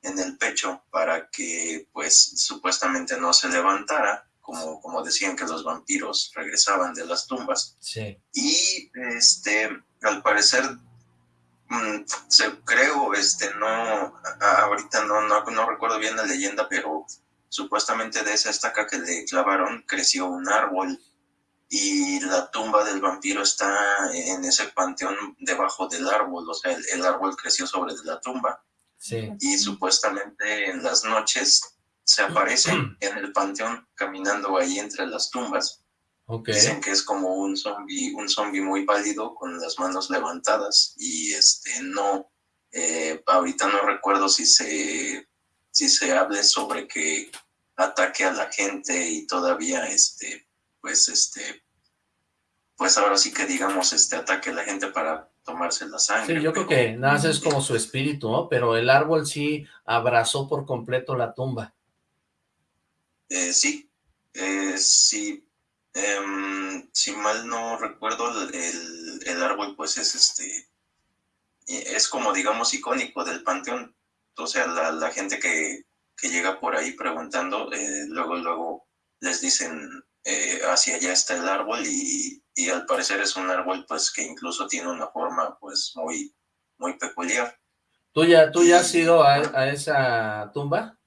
en el pecho para que pues supuestamente no se levantara, como, como decían que los vampiros regresaban de las tumbas. Sí. Y este, al parecer, mm, se, creo, este, no, ahorita no, no, no recuerdo bien la leyenda, pero supuestamente de esa estaca que le clavaron creció un árbol y la tumba del vampiro está en ese panteón debajo del árbol, o sea, el árbol creció sobre la tumba y supuestamente en las noches se aparece en el panteón caminando ahí entre las tumbas. Dicen que es como un zombie, un zombie muy pálido con las manos levantadas y este no, eh, ahorita no recuerdo si se, si se hable sobre que ataque a la gente y todavía este, pues este, pues ahora sí que digamos este ataque a la gente para tomarse la sangre. Sí, yo creo que nada es como su espíritu, ¿no? Pero el árbol sí abrazó por completo la tumba. Eh, sí, eh, sí, em, si mal no recuerdo, el, el, árbol pues es este, es como digamos icónico del panteón. O sea, la, la gente que, que, llega por ahí preguntando, eh, luego, luego les dicen, hacia allá está el árbol y y al parecer es un árbol pues que incluso tiene una forma pues muy, muy peculiar. ¿Tú ya, tú ya has ido a, a, esa tumba?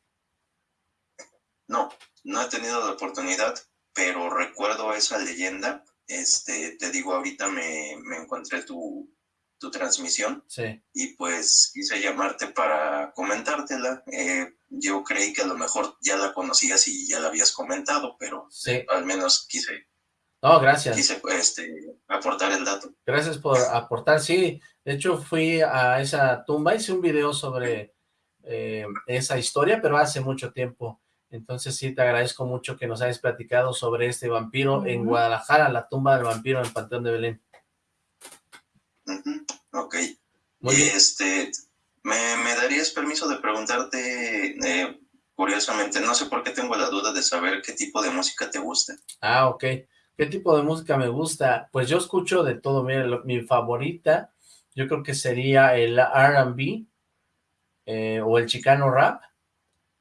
No, no he tenido la oportunidad, pero recuerdo esa leyenda. Este, te digo, ahorita me, me encontré tu, tu transmisión sí. y pues quise llamarte para comentártela. Eh, yo creí que a lo mejor ya la conocías y ya la habías comentado, pero sí. al menos quise no, gracias. Quise este, aportar el dato. Gracias por aportar, sí. De hecho, fui a esa tumba, hice un video sobre eh, esa historia, pero hace mucho tiempo. Entonces sí, te agradezco mucho que nos hayas platicado sobre este vampiro en Guadalajara, la tumba del vampiro en el Panteón de Belén. Ok. Muy bien. Este, ¿me, ¿me, darías permiso de preguntarte, eh, curiosamente, no sé por qué tengo la duda de saber qué tipo de música te gusta? Ah, ok. ¿Qué tipo de música me gusta? Pues yo escucho de todo, mira, mi favorita yo creo que sería el R&B eh, o el chicano rap,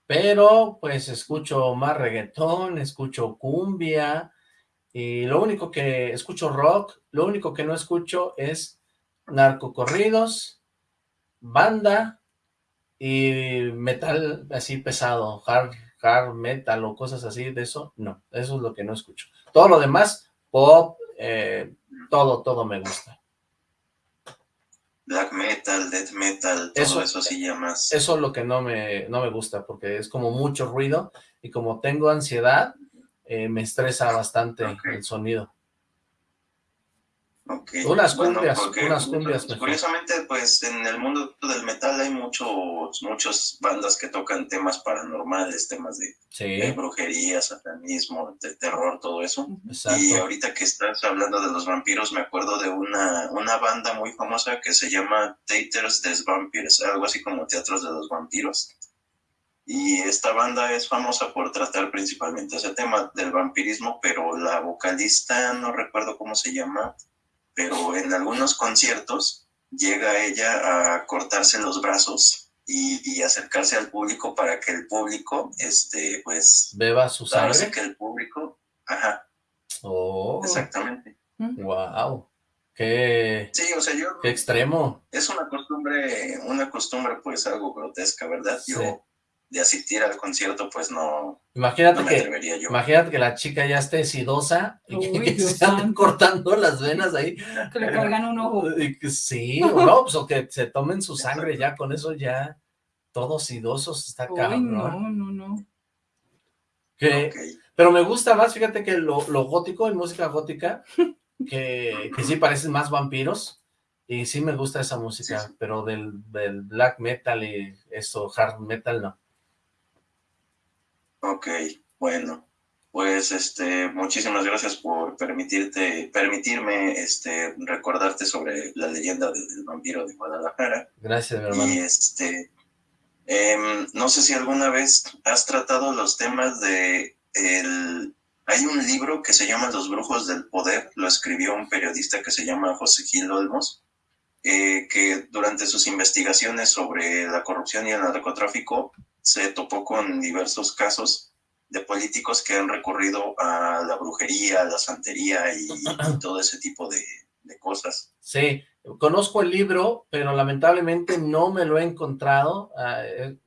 pero pues escucho más reggaetón, escucho cumbia, y lo único que escucho rock, lo único que no escucho es narcocorridos, banda y metal así pesado, hard, hard metal o cosas así, de eso, no, eso es lo que no escucho. Todo lo demás, pop, eh, todo, todo me gusta black metal, death metal, todo eso, sí ya más. Eso es lo que no me, no me gusta, porque es como mucho ruido, y como tengo ansiedad, eh, me estresa bastante el sonido. Unas cumbias, unas cumbias Curiosamente, pues en el mundo del metal hay muchos, muchas bandas que tocan temas paranormales, temas de, brujería, satanismo, de terror, todo eso. Y ahorita que estás hablando de los vampiros, me acuerdo de una, una banda muy famosa que se llama Taters des Vampires, algo así como Teatros de los Vampiros. Y esta banda es famosa por tratar principalmente ese tema del vampirismo, pero la vocalista, no recuerdo cómo se llama, pero en algunos conciertos llega ella a cortarse los brazos y, acercarse al público para que el público, este, pues... Beba su sangre. que el público, ajá. Oh. Exactamente. Wow. Qué, sí, o sea, yo, qué extremo. Es una costumbre, una costumbre pues algo grotesca, ¿verdad? Yo de asistir al concierto, pues no, imagínate que, Imagínate que la chica ya esté sidosa y que, se están cortando las venas ahí. Que le cargan un ojo. Sí, o no, pues o que se tomen su sangre ya, con eso ya todos sidosos, está cabrón. no, no, no. Pero me gusta más, fíjate que lo, gótico, en música gótica, que, que sí parecen más vampiros, y sí me gusta esa música, pero del, del black metal y eso, hard metal, no. Ok, bueno, pues este, muchísimas gracias por permitirte, permitirme este, recordarte sobre la leyenda del, vampiro de Guadalajara. Gracias, mi hermano. Y este, em, no sé si alguna vez has tratado los temas de el, hay un libro que se llama Los Brujos del Poder, lo escribió un periodista que se llama José Gil Olmos, eh, que durante sus investigaciones sobre la corrupción y el narcotráfico se topó con diversos casos de políticos que han recurrido a la brujería, a la santería y, todo ese tipo de, cosas. Sí, conozco el libro, pero lamentablemente no me lo he encontrado. Ah, eh,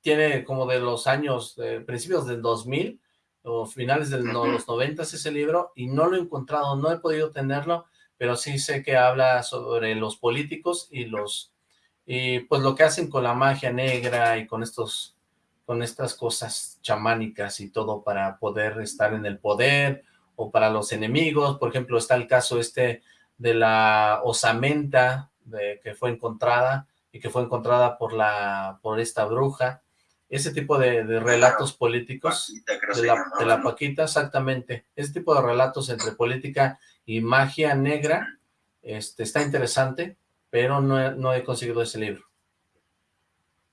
tiene como de los años, principios del 2000 o finales de los 90 ese libro y no lo he encontrado, no he podido tenerlo, pero sí sé que habla sobre los políticos y los y pues lo que hacen con la magia negra y con estos con estas cosas chamánicas y todo para poder estar en el poder o para los enemigos. Por ejemplo, está el caso este de la osamenta de, que fue encontrada y que fue encontrada por la por esta bruja. Ese tipo de, relatos políticos de, la, de la Paquita, exactamente. Ese tipo de relatos entre política y magia negra este, está interesante, pero no, no he conseguido ese libro.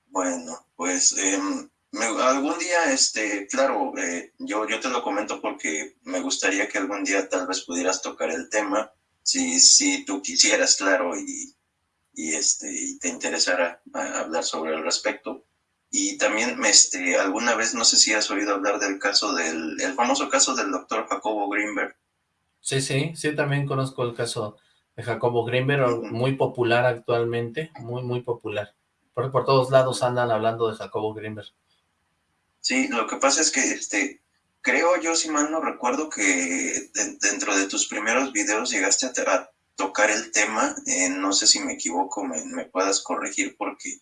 Bueno, pues em, algún día, este, claro, eh, yo, yo te lo comento porque me gustaría que algún día tal vez pudieras tocar el tema, si, si tú quisieras, claro, y, y, este, y te interesara hablar sobre el respecto. Y también, este, alguna vez, no sé si has oído hablar del caso del, el famoso caso del doctor Jacobo Greenberg. Sí, sí, sí, también conozco el caso de Jacobo Greenberg, muy popular actualmente, muy, muy popular. Por, por todos lados andan hablando de Jacobo Greenberg. Sí, lo que pasa es que este, creo yo, si mal no recuerdo, que dentro de tus primeros videos llegaste a, tocar el tema, eh, no sé si me equivoco, me, puedas corregir, porque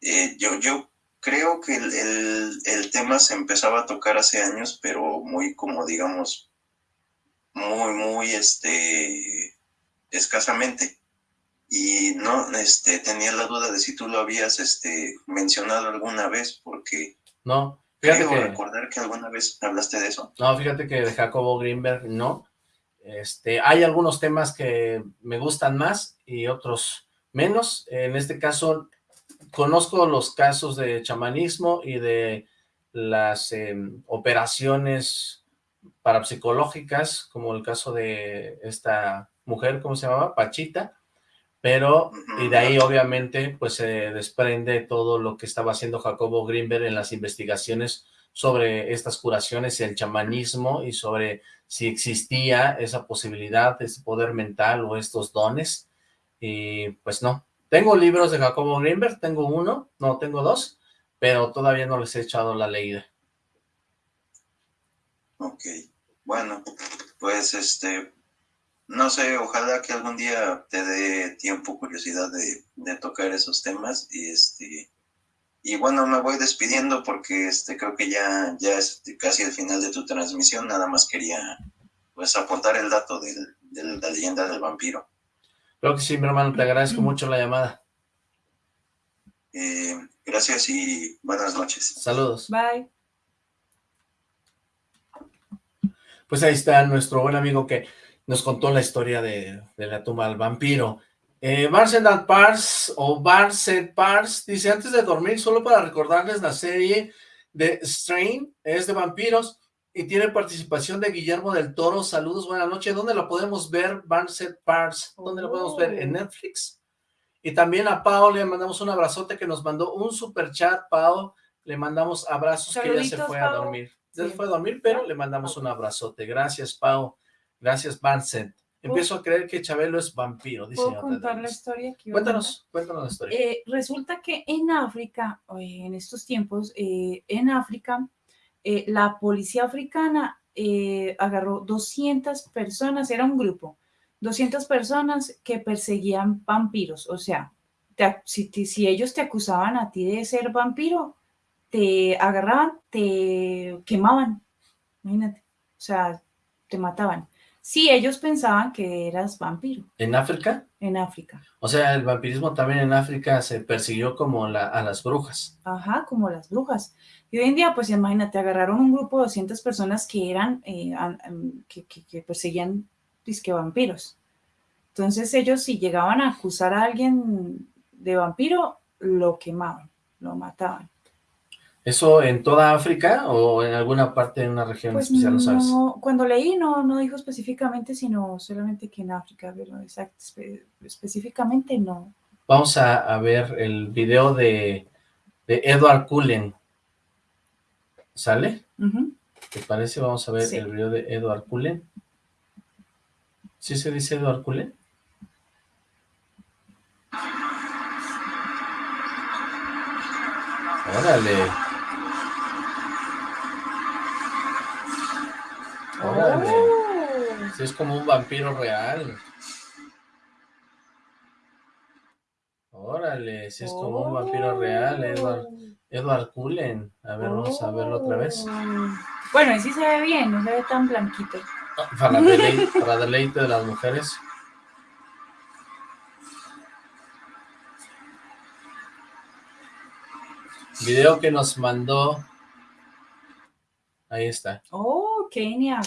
eh, yo, yo creo que el, el, tema se empezaba a tocar hace años, pero muy como digamos, muy, muy este, escasamente. y no, este, tenía la duda de si tú lo habías, este, mencionado alguna vez, porque no, fíjate creo que, recordar que alguna vez hablaste de eso. no, fíjate que de Jacobo Greenberg no, este, hay algunos temas que me gustan más y otros menos, en este caso conozco los casos de chamanismo y de las em, operaciones parapsicológicas, como el caso de esta mujer, ¿cómo se llamaba? Pachita, pero, y de ahí obviamente, pues se desprende todo lo que estaba haciendo Jacobo Greenberg en las investigaciones sobre estas curaciones, el chamanismo y sobre si existía esa posibilidad, ese poder mental o estos dones, y pues no. Tengo libros de Jacobo Greenberg, tengo uno, no, tengo dos, pero todavía no les he echado la leída. Ok, bueno, pues este, no sé, ojalá que algún día te dé tiempo, curiosidad de, de, tocar esos temas y este y bueno, me voy despidiendo porque este creo que ya, ya es casi el final de tu transmisión, nada más quería pues aportar el dato de, de la leyenda del vampiro. Creo que sí, mi hermano, te agradezco mucho la llamada. Eh, gracias y buenas noches. Saludos. Bye. Pues ahí está nuestro buen amigo que nos contó la historia de, de la tumba del vampiro. Eh, Barset Pars, o Barset Pars, dice, antes de dormir, solo para recordarles la serie de Strain, es de vampiros, y tiene participación de Guillermo del Toro. Saludos, buenas noches. ¿Dónde la podemos ver, Barset Pars? ¿Dónde la podemos ver? ¿En Netflix? Y también a Pau le mandamos un abrazote que nos mandó un super chat, Pau. Le mandamos abrazos Saluditos, que ella se fue a dormir. Ya se fue a dormir, pero le mandamos un abrazote. Gracias, Pau. Gracias, Barset. Empiezo a creer que Chabelo es vampiro, dice ¿Puedo contar la historia que? Cuéntanos, cuéntanos la historia. Eh, resulta que en África, eh, en estos tiempos, eh, en África, eh, la policía africana agarró 200 personas, era un grupo, 200 personas que perseguían vampiros. O sea, te si, te- si ellos te acusaban a ti de ser vampiro, te agarraban, te quemaban, imagínate, o sea, te mataban. Si ellos pensaban que eras vampiro ¿En África? en África. O sea, el vampirismo también en África se persiguió como la, a las brujas. Ajá, como las brujas. Y hoy en día, pues imagínate, agarraron un grupo de 200 personas que eran, eh, que, que- que perseguían disque vampiros. Entonces ellos si llegaban a acusar a alguien de vampiro, lo quemaban, lo mataban. ¿Eso en toda África o en alguna parte de una región Pues especial, no sabes? cuando leí no, no dijo específicamente, sino solamente que en África, pero exact- espe- específicamente no. Vamos a, a ver el video de, de Edward Cullen. ¿Sale? ¿Te parece? Vamos a ver Sí. el video de Edward Cullen. ¿Sí se dice Edward Cullen? Órale. Órale. Oh. Sí, es como un vampiro real. Órale, sí es como un vampiro real, Edward, Edward Cullen. A ver, vamos a verlo otra vez. Oh. Bueno, y sí se ve bien, no se ve tan blanquito. Para deleite, para deleite de las mujeres. Video que nos mandó. Ahí está. Oh, Kenia,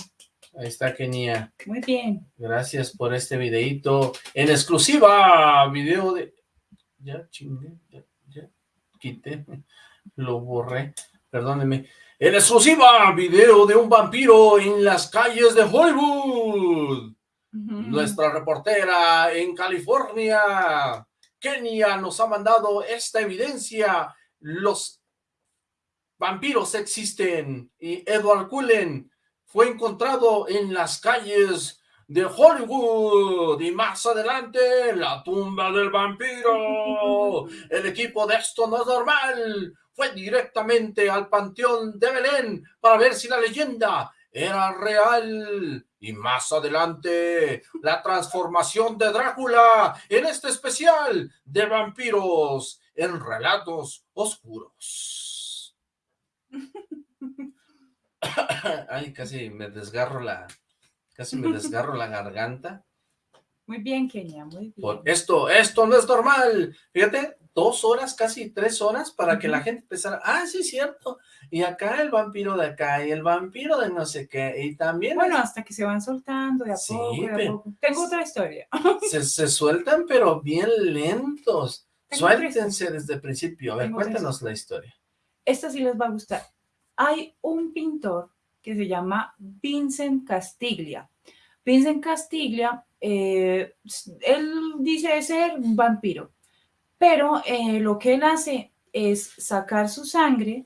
Ahí está Kenia. muy bien. Gracias por este videito en exclusiva. Video de... Ya chingué, ya, ya quité, lo borré, perdónenme. En exclusiva, video de un vampiro en las calles de Hollywood. Nuestra reportera en California, Kenia, nos ha mandado esta evidencia. Los vampiros existen y Edward Cullen fue encontrado en las calles de Hollywood y más adelante la tumba del vampiro. El equipo de Esto No es Normal fue directamente al Panteón de Belén para ver si la leyenda era real. Y más adelante, la transformación de Drácula en este especial de vampiros en relatos oscuros. Ay, casi me desgarro la, casi me desgarro la garganta. Muy bien, Kenia, muy bien. Por esto, esto no es normal. Fíjate, dos horas, casi tres horas, para que la gente empezara, ah, sí, es cierto, y acá el vampiro de acá, y el vampiro de no sé qué, y también... Bueno, es- hasta que se van soltando de a Sí, poco, de a poco. Tengo otra historia. se, se sueltan, pero bien lentos. Suéltense desde el principio. A ver, Tengo cuéntanos la historia. Esta sí les va a gustar. Hay un pintor que se llama Vincent Castiglia. Vincent Castiglia, eh, él dice ser un vampiro, pero eh, lo que él hace es sacar su sangre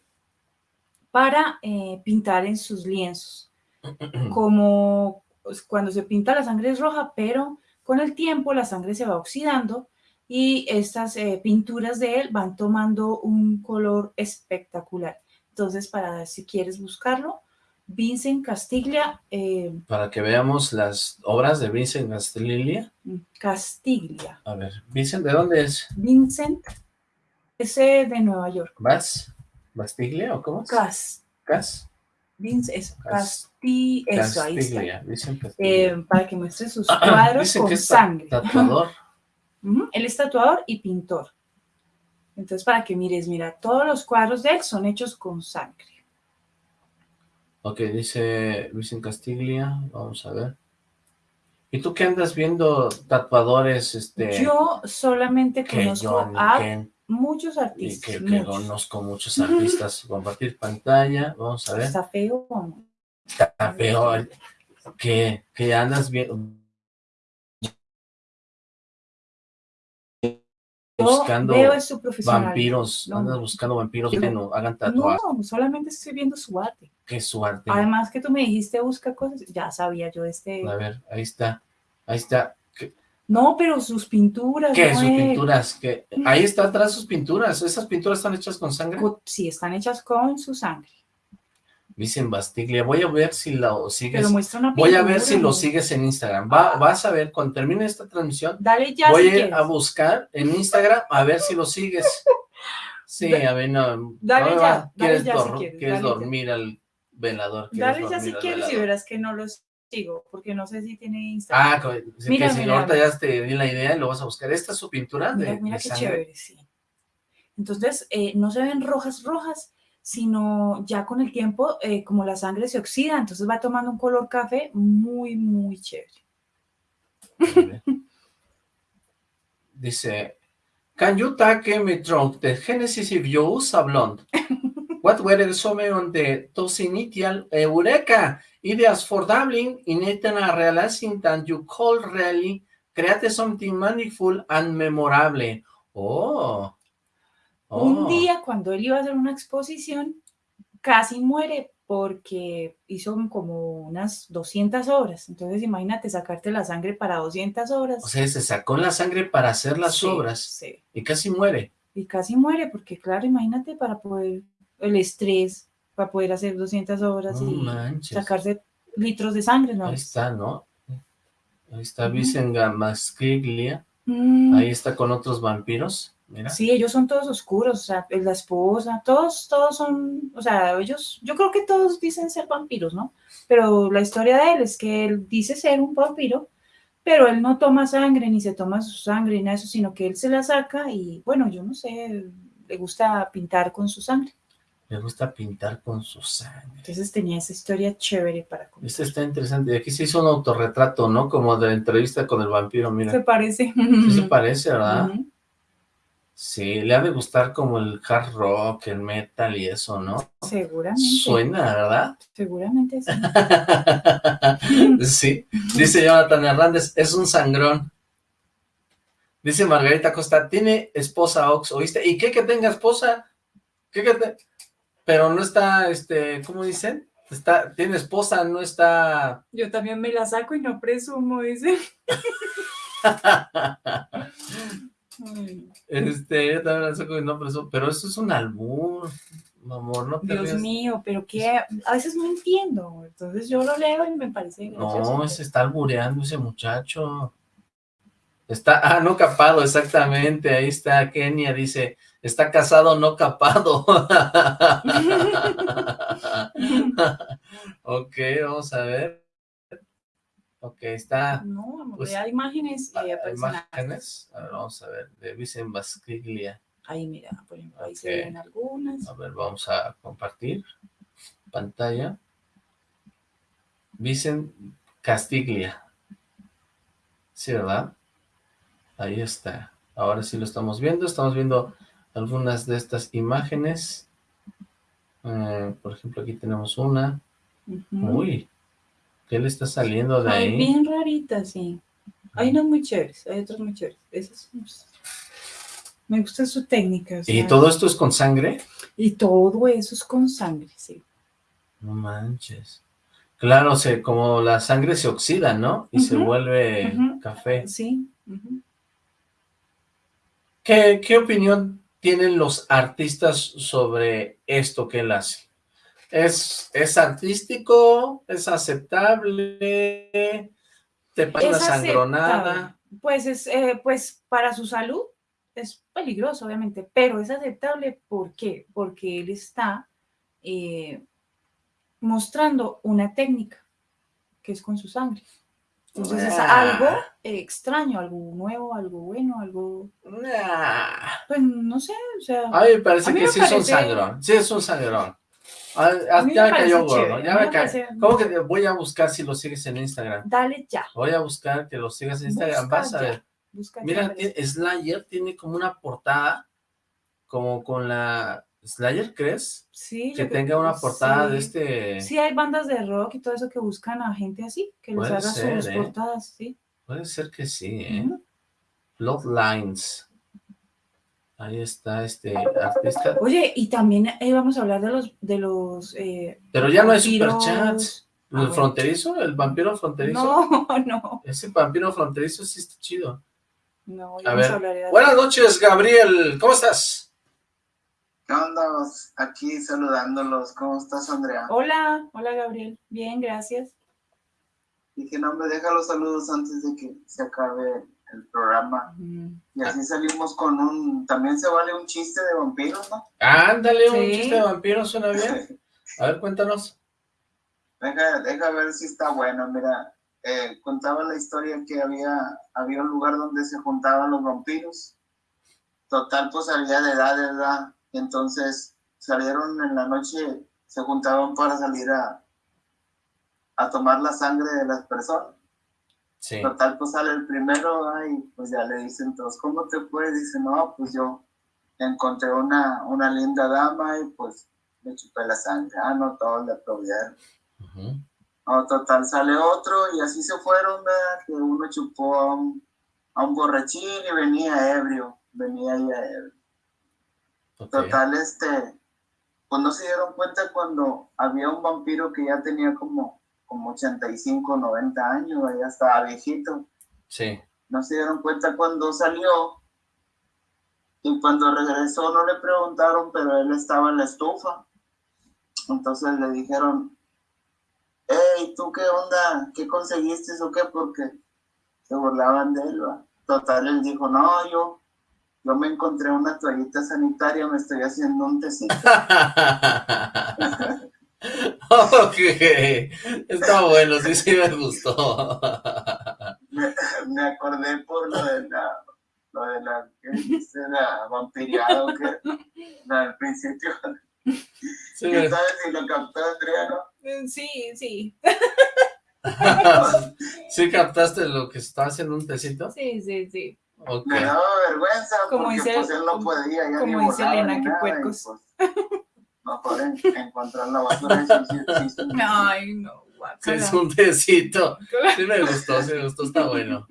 para eh, pintar en sus lienzos. Como pues, cuando se pinta la sangre es roja, pero con el tiempo la sangre se va oxidando y estas pinturas de él van tomando un color espectacular. Entonces, para si quieres buscarlo, Vincent Castiglia, eh, Para que veamos las obras de Vincent Castiglia. Castiglia, A ver, Vincent, ¿de dónde es? Vincent, ese de Nueva York, ¿Vas? ¿Bastiglia o cómo es? Cas, Cas. Vincent, eso, Cas- Casti, eso, ahí está. Castiglia, Vincent Castiglia. Eh, para que muestre sus cuadros Dicen con que es sangre. tatuador. Ujú, Él es tatuador y pintor. Entonces, para que mires, mira, todos los cuadros de él son hechos con sangre. Ok, dice Vincent Castiglia. Vamos a ver. ¿Y tú qué andas viendo tatuadores? Este, Yo solamente que conozco yo a que- muchos y artistas. que, que muchos. conozco muchos artistas. Compartir pantalla. Vamos a ver. Está feo. ¿o no? Está feo. Que, que andas viendo. Buscando veo es su vampiros. No. Andas buscando vampiros que no hagan tatuajes. No, solamente estoy viendo su arte. Qué suerte. Además que tú me dijiste busca cosas, ya sabía yo este. A ver, ahí está. Ahí está. ¿Qué, No, pero sus pinturas. qué? no sus pinturas? ¿Qué? Ahí está atrás sus pinturas. ¿Esas pinturas están hechas con sangre? Sí, están hechas con su sangre. Dicen Bastiglia. Voy a ver si lo sigues. Pero Voy a ver si lo sigues en Instagram. Va, vas a ver, cuando termine esta transmisión, Dale ya voy si a, buscar en Instagram a ver si lo sigues. Sí, a ver, no. Dale no, ya, dale ¿Quieres, ya si dor- quieres, quieres dale ya. dormir al velador? ¿Quieres Dale ya si quieres y verás que no los sigo, porque no sé si tiene Instagram. Ah, sí, Mira, que si mira, ahorita mira. ya te di la idea y lo vas a buscar. ¿Esta es su pintura de, mira, mira de qué sangre? chévere, sí. Entonces, eh, no se ven rojas, rojas, sino ya con el tiempo, eh, como la sangre se oxida, entonces va tomando un color café muy, muy chévere. Dice, Can you take me drunk the Genesis if you use a blonde? What were some on the those initial Eureka ideas for Dublin in a realizing that you could really create something meaningful and memorable? Oh. Un Oh. día, cuando él iba a hacer una exposición, casi muere porque hizo como unas 200 obras. Entonces, imagínate sacarte la sangre para 200 obras. O sea, se sacó la sangre para hacer las Sí, obras sí. y casi muere. Y casi muere porque, claro, imagínate para poder, el estrés, para poder hacer 200 obras No y manches. sacarse litros de sangre, ¿no? Ahí está, ¿no? Ahí está Ujú. Vicenga Masquiglia. Mm, Ahí está con otros vampiros. Mira. Sí, ellos son todos oscuros, o sea, la esposa, todos, todos son, o sea, ellos, yo creo que todos dicen ser vampiros, ¿no? Pero la historia de él es que él dice ser un vampiro, pero él no toma sangre, ni se toma su sangre, ni nada de eso, sino que él se la saca y, bueno, yo no sé, le gusta pintar con su sangre. Le gusta pintar con su sangre. Entonces tenía esa historia chévere para contar. Este está interesante. Y aquí se hizo un autorretrato, ¿no? Como de la entrevista con el vampiro, mira. Se parece. Sí se parece, ¿verdad? Ujú. Sí, le ha de gustar como el hard rock, el metal y eso, ¿no? Seguramente. Suena, ¿verdad? Seguramente sí. sí. Dice Jonathan Hernández, es un sangrón. Dice Margarita Costa, tiene esposa Ox, ¿oíste? ¿Y qué que tenga esposa? ¿Qué que te- Pero no está, este, ¿cómo dicen? Está, tiene esposa, no está... Yo también me la saco y no presumo, dice. Este, yo también la saco y no, pero eso, es un albur, amor, no te Dios mío, pero que a veces no entiendo. Entonces yo lo leo y me parece gracioso. No, se está albureando ese muchacho. Está, ah, no capado, exactamente, ahí está Kenia, dice, está casado, no capado. ok, vamos a ver. Ok, está... No, Pues, vea imágenes y ah, personajes. imágenes. A ver, vamos a ver, de Vicen Basquiglia. Ahí mira, por ejemplo, ahí se ven algunas. A ver, vamos a compartir pantalla. Vicen Castiglia. Sí, ¿verdad? Ahí está. Ahora sí lo estamos viendo. Estamos viendo algunas de estas imágenes. Eh, por ejemplo, aquí tenemos una. Ujú. Uy, ¿qué le está saliendo de Ay, ahí? bien raritas, sí. Hay unas muy chéveres, hay otras muy chéveres. Esas, me gusta su técnica. o ¿Y todo esto es con sangre? Y todo eso es con sangre, sí. No manches. Claro, se, como la sangre se oxida, ¿no? Y se vuelve café. Sí. ¿Qué, qué opinión tienen los artistas sobre esto que él hace? ¿Es, es artístico? ¿Es aceptable? ¿Te pasa una sangronada? Pues es, eh, pues para su salud es peligroso, obviamente, pero es aceptable. ¿Por qué? Porque él está eh, mostrando una técnica que es con su sangre. Entonces es Ah. algo extraño, algo nuevo, algo bueno, algo, Nah. pues no sé, o sea, A mí me parece A mí que me sí es un sangrón. Sí es un sangrón. Ah, ah, me ya me cayó gordo. Ya me me ¿Cómo que te voy a buscar si lo sigues en Instagram? dale ya, Voy a buscar que lo sigas en Instagram. Busca Vas a ya. ver. busca Mira, Slayer tiene como una portada, como con la... ¿Slayer crees? Sí, Que tenga una portada de este... Sí, hay bandas de rock y todo eso que buscan a gente así, que les haga ser, sus ¿eh? portadas, sí. Puede ser que sí, ¿eh? Ujú. Bloodlines. Ahí está este artista. Oye, y también eh, vamos a hablar de los de los eh, Pero ya no hay vampiros. superchats. Ah, ¿El fronterizo? ¿El vampiro fronterizo? No, no, Ese vampiro fronterizo sí está chido. no, A ya vamos ver, a hablar de Buenas noches, Gabriel. ¿Cómo estás? ¿Qué onda? Aquí saludándolos. ¿Cómo estás, Andrea? Hola, hola Gabriel. Bien, gracias. Dije, no, me deja los saludos antes de que se acabe el programa. Y así salimos con un... También se vale un chiste de vampiros, ¿no? Ándale, un chiste de vampiro, suena bien. A ver, cuéntanos. Deja, deja ver si está bueno. Mira, eh, contaba la historia que había, había un lugar donde se juntaban los vampiros. Total, pues había de edad, de edad. Y entonces salieron en la noche, se juntaban para salir a, a tomar la sangre de las personas. Sí. Total, pues sale el primero, ay, pues ya le dicen todos, ¿cómo te fue? Dice, no, pues yo encontré una, una linda dama y pues le chupé la sangre. Ah, no, todos le aplaudieron. No, total, sale otro y así se fueron, ¿verdad? Que uno chupó a un, a un borrachín y venía ebrio, venía ya ebrio. Ok. Total, este, pues no se dieron cuenta cuando había un vampiro que ya tenía como, como 85, 90 años, ya estaba viejito. Sí. No se dieron cuenta cuando salió y cuando regresó no le preguntaron, pero él estaba en la estufa. Entonces le dijeron, hey, ¿tú qué onda? ¿Qué conseguiste o qué? Porque se burlaban de él. ¿va? Total, él dijo, no, yo, yo me encontré una toallita sanitaria, me estoy haciendo un tecito. ok. Está bueno, sí, sí me gustó. me, me acordé por lo de la, lo de la, ¿qué dice? La vampiriado que la del principio. Sí, ¿Qué sabes si lo captó Andrea, no? Eh, Sí, sí, ¿Sí captaste lo que estaba haciendo un tecito? sí, sí, sí. Ok. Me daba vergüenza Como porque dice- pues él no podía ya como ni dice Elena, y, puercos. pues, mejor en- encontrar la basura. Ay, no, Sí, guácala. es un tecito. Sí me gustó, sí me gustó, está bueno.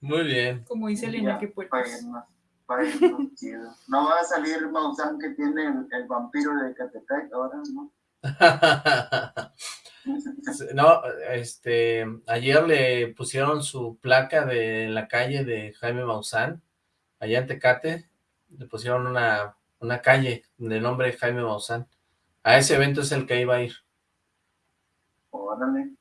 Muy bien. Como dice Elena, Ya, qué puercos. para irnos, para irnos chido. No va a salir Maussan que tiene el, el vampiro de Catepec ahora, ¿no? No, este, ayer le pusieron su placa de la calle de Jaime Maussan, allá en Tecate, le pusieron una, una calle de nombre Jaime Maussan. A ese evento es el que iba a ir. Órale.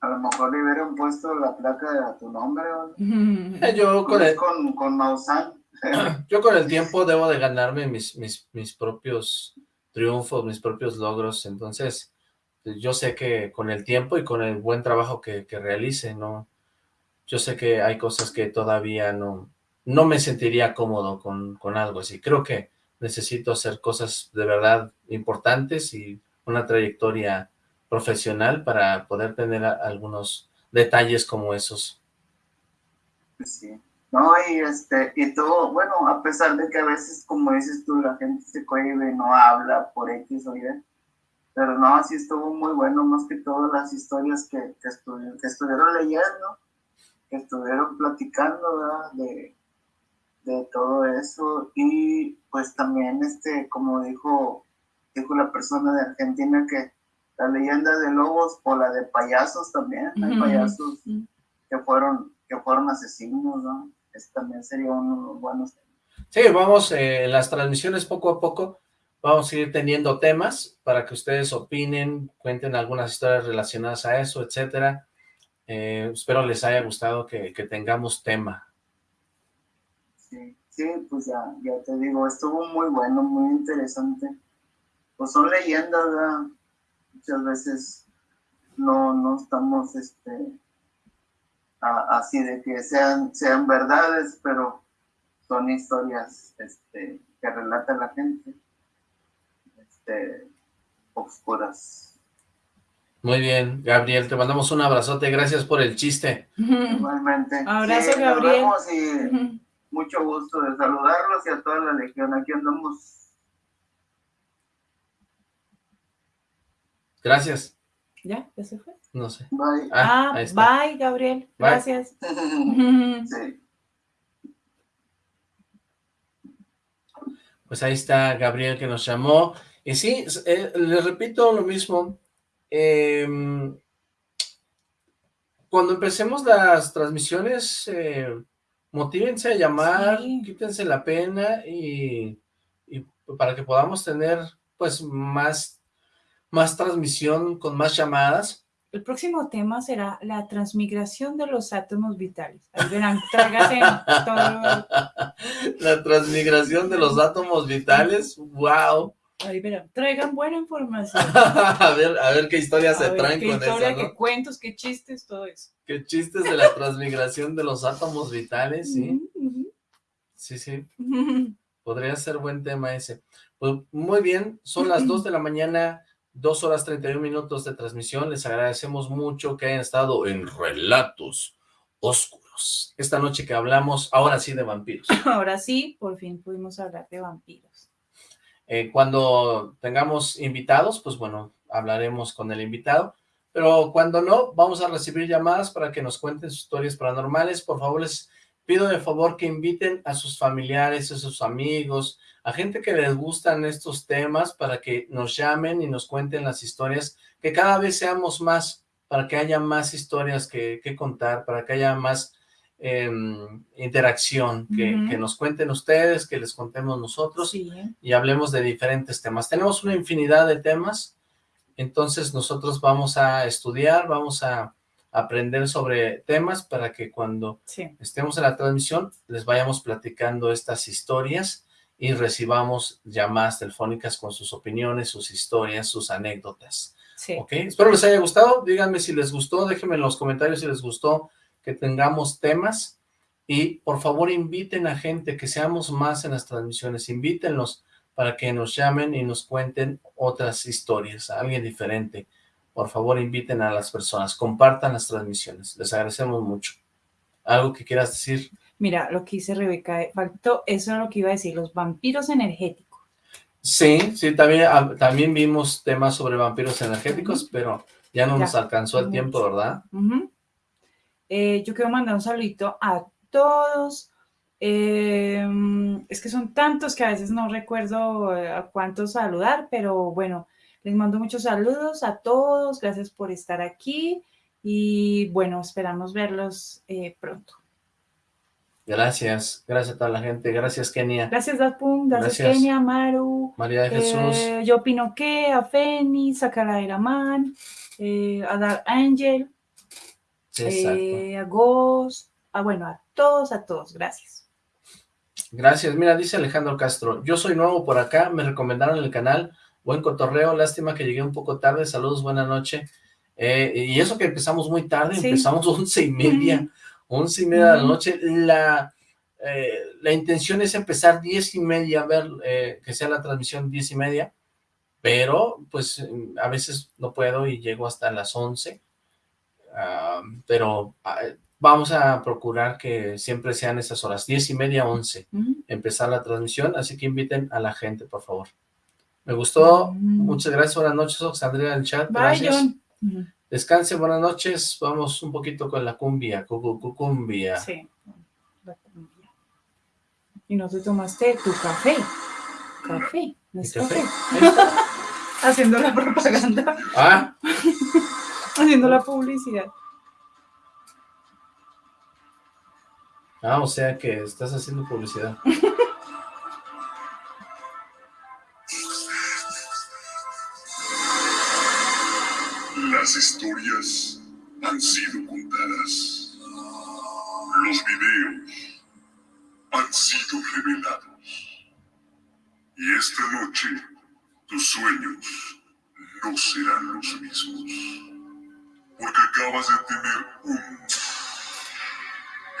A lo mejor le hubieran puesto la placa a tu nombre. Eh, Yo con el, con, con Maussan. yo con el tiempo debo de ganarme mis, mis, mis propios triunfos, mis propios logros, entonces yo sé que con el tiempo y con el buen trabajo que, que realice, ¿no? Yo sé que hay cosas que todavía no, no me sentiría cómodo con, con algo así. Creo que necesito hacer cosas de verdad importantes y una trayectoria profesional para poder tener algunos detalles como esos. Sí. No, y este, y todo, bueno, a pesar de que a veces, como dices tú, la gente se cohibe, no habla por X o Y, pero no, sí estuvo muy bueno, más que todas las historias que, que, que estuvieron leyendo, que estuvieron platicando, ¿verdad? De, de todo eso, y pues también, este, como dijo, dijo la persona de Argentina, que la leyenda de lobos o la de payasos también, hay payasos que fueron, que fueron asesinos, ¿no? también sería uno buenos Sí, vamos eh, en las transmisiones poco a poco, vamos a ir teniendo temas para que ustedes opinen, cuenten algunas historias relacionadas a eso, etcétera. Eh, espero les haya gustado que, tengamos tema. Sí, sí, pues ya, ya te digo, estuvo muy bueno, muy interesante. Pues son leyendas, ¿verdad? Muchas veces no, no estamos, este, así de que sean, sean verdades, pero son historias este, que relata la gente, este, oscuras. Muy bien, Gabriel, te mandamos un abrazote, gracias por el chiste. Igualmente. Abrazo, Gabriel. y mucho gusto de saludarlos y a toda la legión, aquí andamos. Gracias. ¿Ya? ¿Ya se fue? No sé. Bye. Ah, ah bye, Gabriel. Gracias. Pues ahí está Gabriel que nos llamó. Y sí, eh, le repito lo mismo. Em, cuando empecemos las transmisiones, eh, motívense a llamar, quítense la pena y, y para que podamos tener pues más, más transmisión con más llamadas el próximo tema será la transmigración de los átomos vitales. Ahí verán, tráigase todo. La transmigración de los átomos vitales, wow. Ahí verán, traigan buena información. a ver, a ver qué historias se traen con historia, eso, qué cuentos, qué chistes, todo eso. Qué chistes de la transmigración de los átomos vitales, sí. Sí, sí. Podría ser buen tema ese. Pues muy bien, son las 2 de la mañana Dos horas 31 minutos de transmisión. Les agradecemos mucho que hayan estado en Relatos Oscuros. Esta noche que hablamos, ahora sí, de vampiros. Ahora sí, por fin pudimos hablar de vampiros. Eh, cuando tengamos invitados, pues bueno, hablaremos con el invitado. Pero cuando no, vamos a recibir llamadas para que nos cuenten sus historias paranormales. Por favor, les pido de favor que inviten a sus familiares, a sus amigos, a gente que les gustan estos temas para que nos llamen y nos cuenten las historias, que cada vez seamos más, para que haya más historias que, contar, para que haya más em, interacción, que, nos cuenten ustedes, que les contemos nosotros y hablemos de diferentes temas. Tenemos una infinidad de temas, entonces nosotros vamos a estudiar, vamos a aprender sobre temas para que cuando estemos en la transmisión les vayamos platicando estas historias y recibamos llamadas telefónicas con sus opiniones, sus historias, sus anécdotas. Sí. ¿Ok? Espero les haya gustado. Díganme si les gustó. Déjenme en los comentarios si les gustó que tengamos temas. Y por favor inviten a gente, que seamos más en las transmisiones. Invítenlos para que nos llamen y nos cuenten otras historias, a alguien diferente. Por favor inviten a las personas. Compartan las transmisiones. Les agradecemos mucho. ¿Algo que quieras decir? Mira, lo que dice Rebeca, eh, faltó, eso es lo que iba a decir, los vampiros energéticos. Sí, sí, también, ah, también vimos temas sobre vampiros energéticos, pero ya no nos alcanzó el tiempo, ¿verdad? Eh, yo quiero mandar un saludito a todos. Em, es que son tantos que a veces no recuerdo eh, a cuántos saludar, pero bueno, les mando muchos saludos a todos. Gracias por estar aquí y bueno, esperamos verlos pronto. Gracias, gracias a toda la gente, gracias Kenia. Gracias Dapun, gracias, Kenia, Maru. María de Jesús. Eh, yo opino que a Feni, Sakara Iraman, eh, a Dar Angel, eh, a Ghost, a bueno, a todos, a todos, gracias. Gracias, mira, dice Alejandro Castro, yo soy nuevo por acá, me recomendaron el canal, Buen cotorreo, lástima que llegué un poco tarde. Saludos, buena noche. Eh, y eso que empezamos muy tarde, Sí. empezamos once y media, once y media de la noche. La, eh, la intención es empezar diez y media, ver eh, que sea la transmisión diez y media, pero pues a veces no puedo y llego hasta las once. Pero ah, vamos a procurar que siempre sean esas horas, diez y media, once, Ujú. empezar la transmisión, así que inviten a la gente, por favor. Me gustó, Mm. muchas gracias, buenas noches, Oxandria en el chat, Bye, gracias. John. Ujú. Descanse, buenas noches. Vamos un poquito con la cumbia, cu- cu- cumbia. Sí. la cumbia. Y no te tomaste tu café. Café. No ¿Mi es café? café. Haciendo la propaganda. Ah, Haciendo la publicidad. ah, o sea que estás haciendo publicidad. Las historias han sido contadas. Los videos han sido revelados. Y esta noche tus sueños no serán los mismos. Porque acabas de tener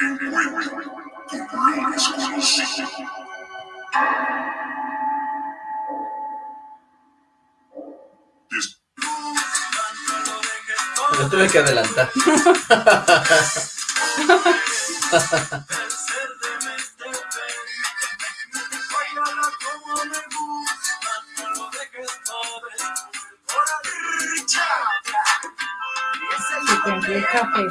un encuentro con lo desconocido. Des- Me tuve que adelantar. café.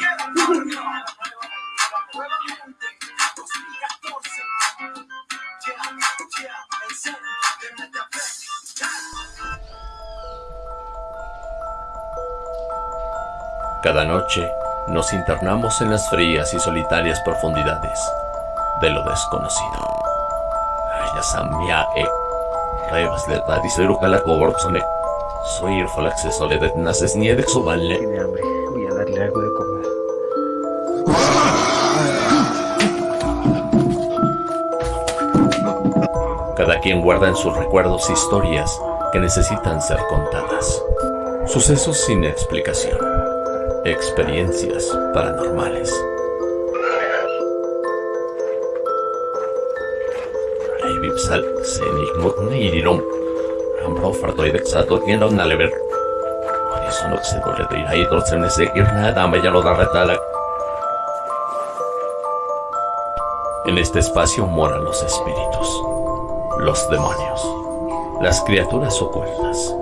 Cada noche nos internamos en las frías y solitarias profundidades de lo desconocido. Ya samia e revas de tadisero calacoborsone. Soy el falaxe soledad naces ni de subanle. Quien guarda en sus recuerdos historias que necesitan ser contadas. Sucesos sin explicación. Experiencias paranormales. En este espacio moran los espíritus, los demonios, las criaturas ocultas,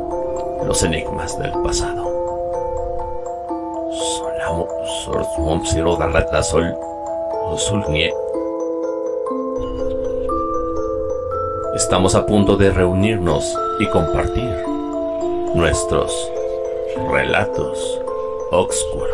los enigmas del pasado. Estamos a punto de reunirnos y compartir nuestros relatos oscuros.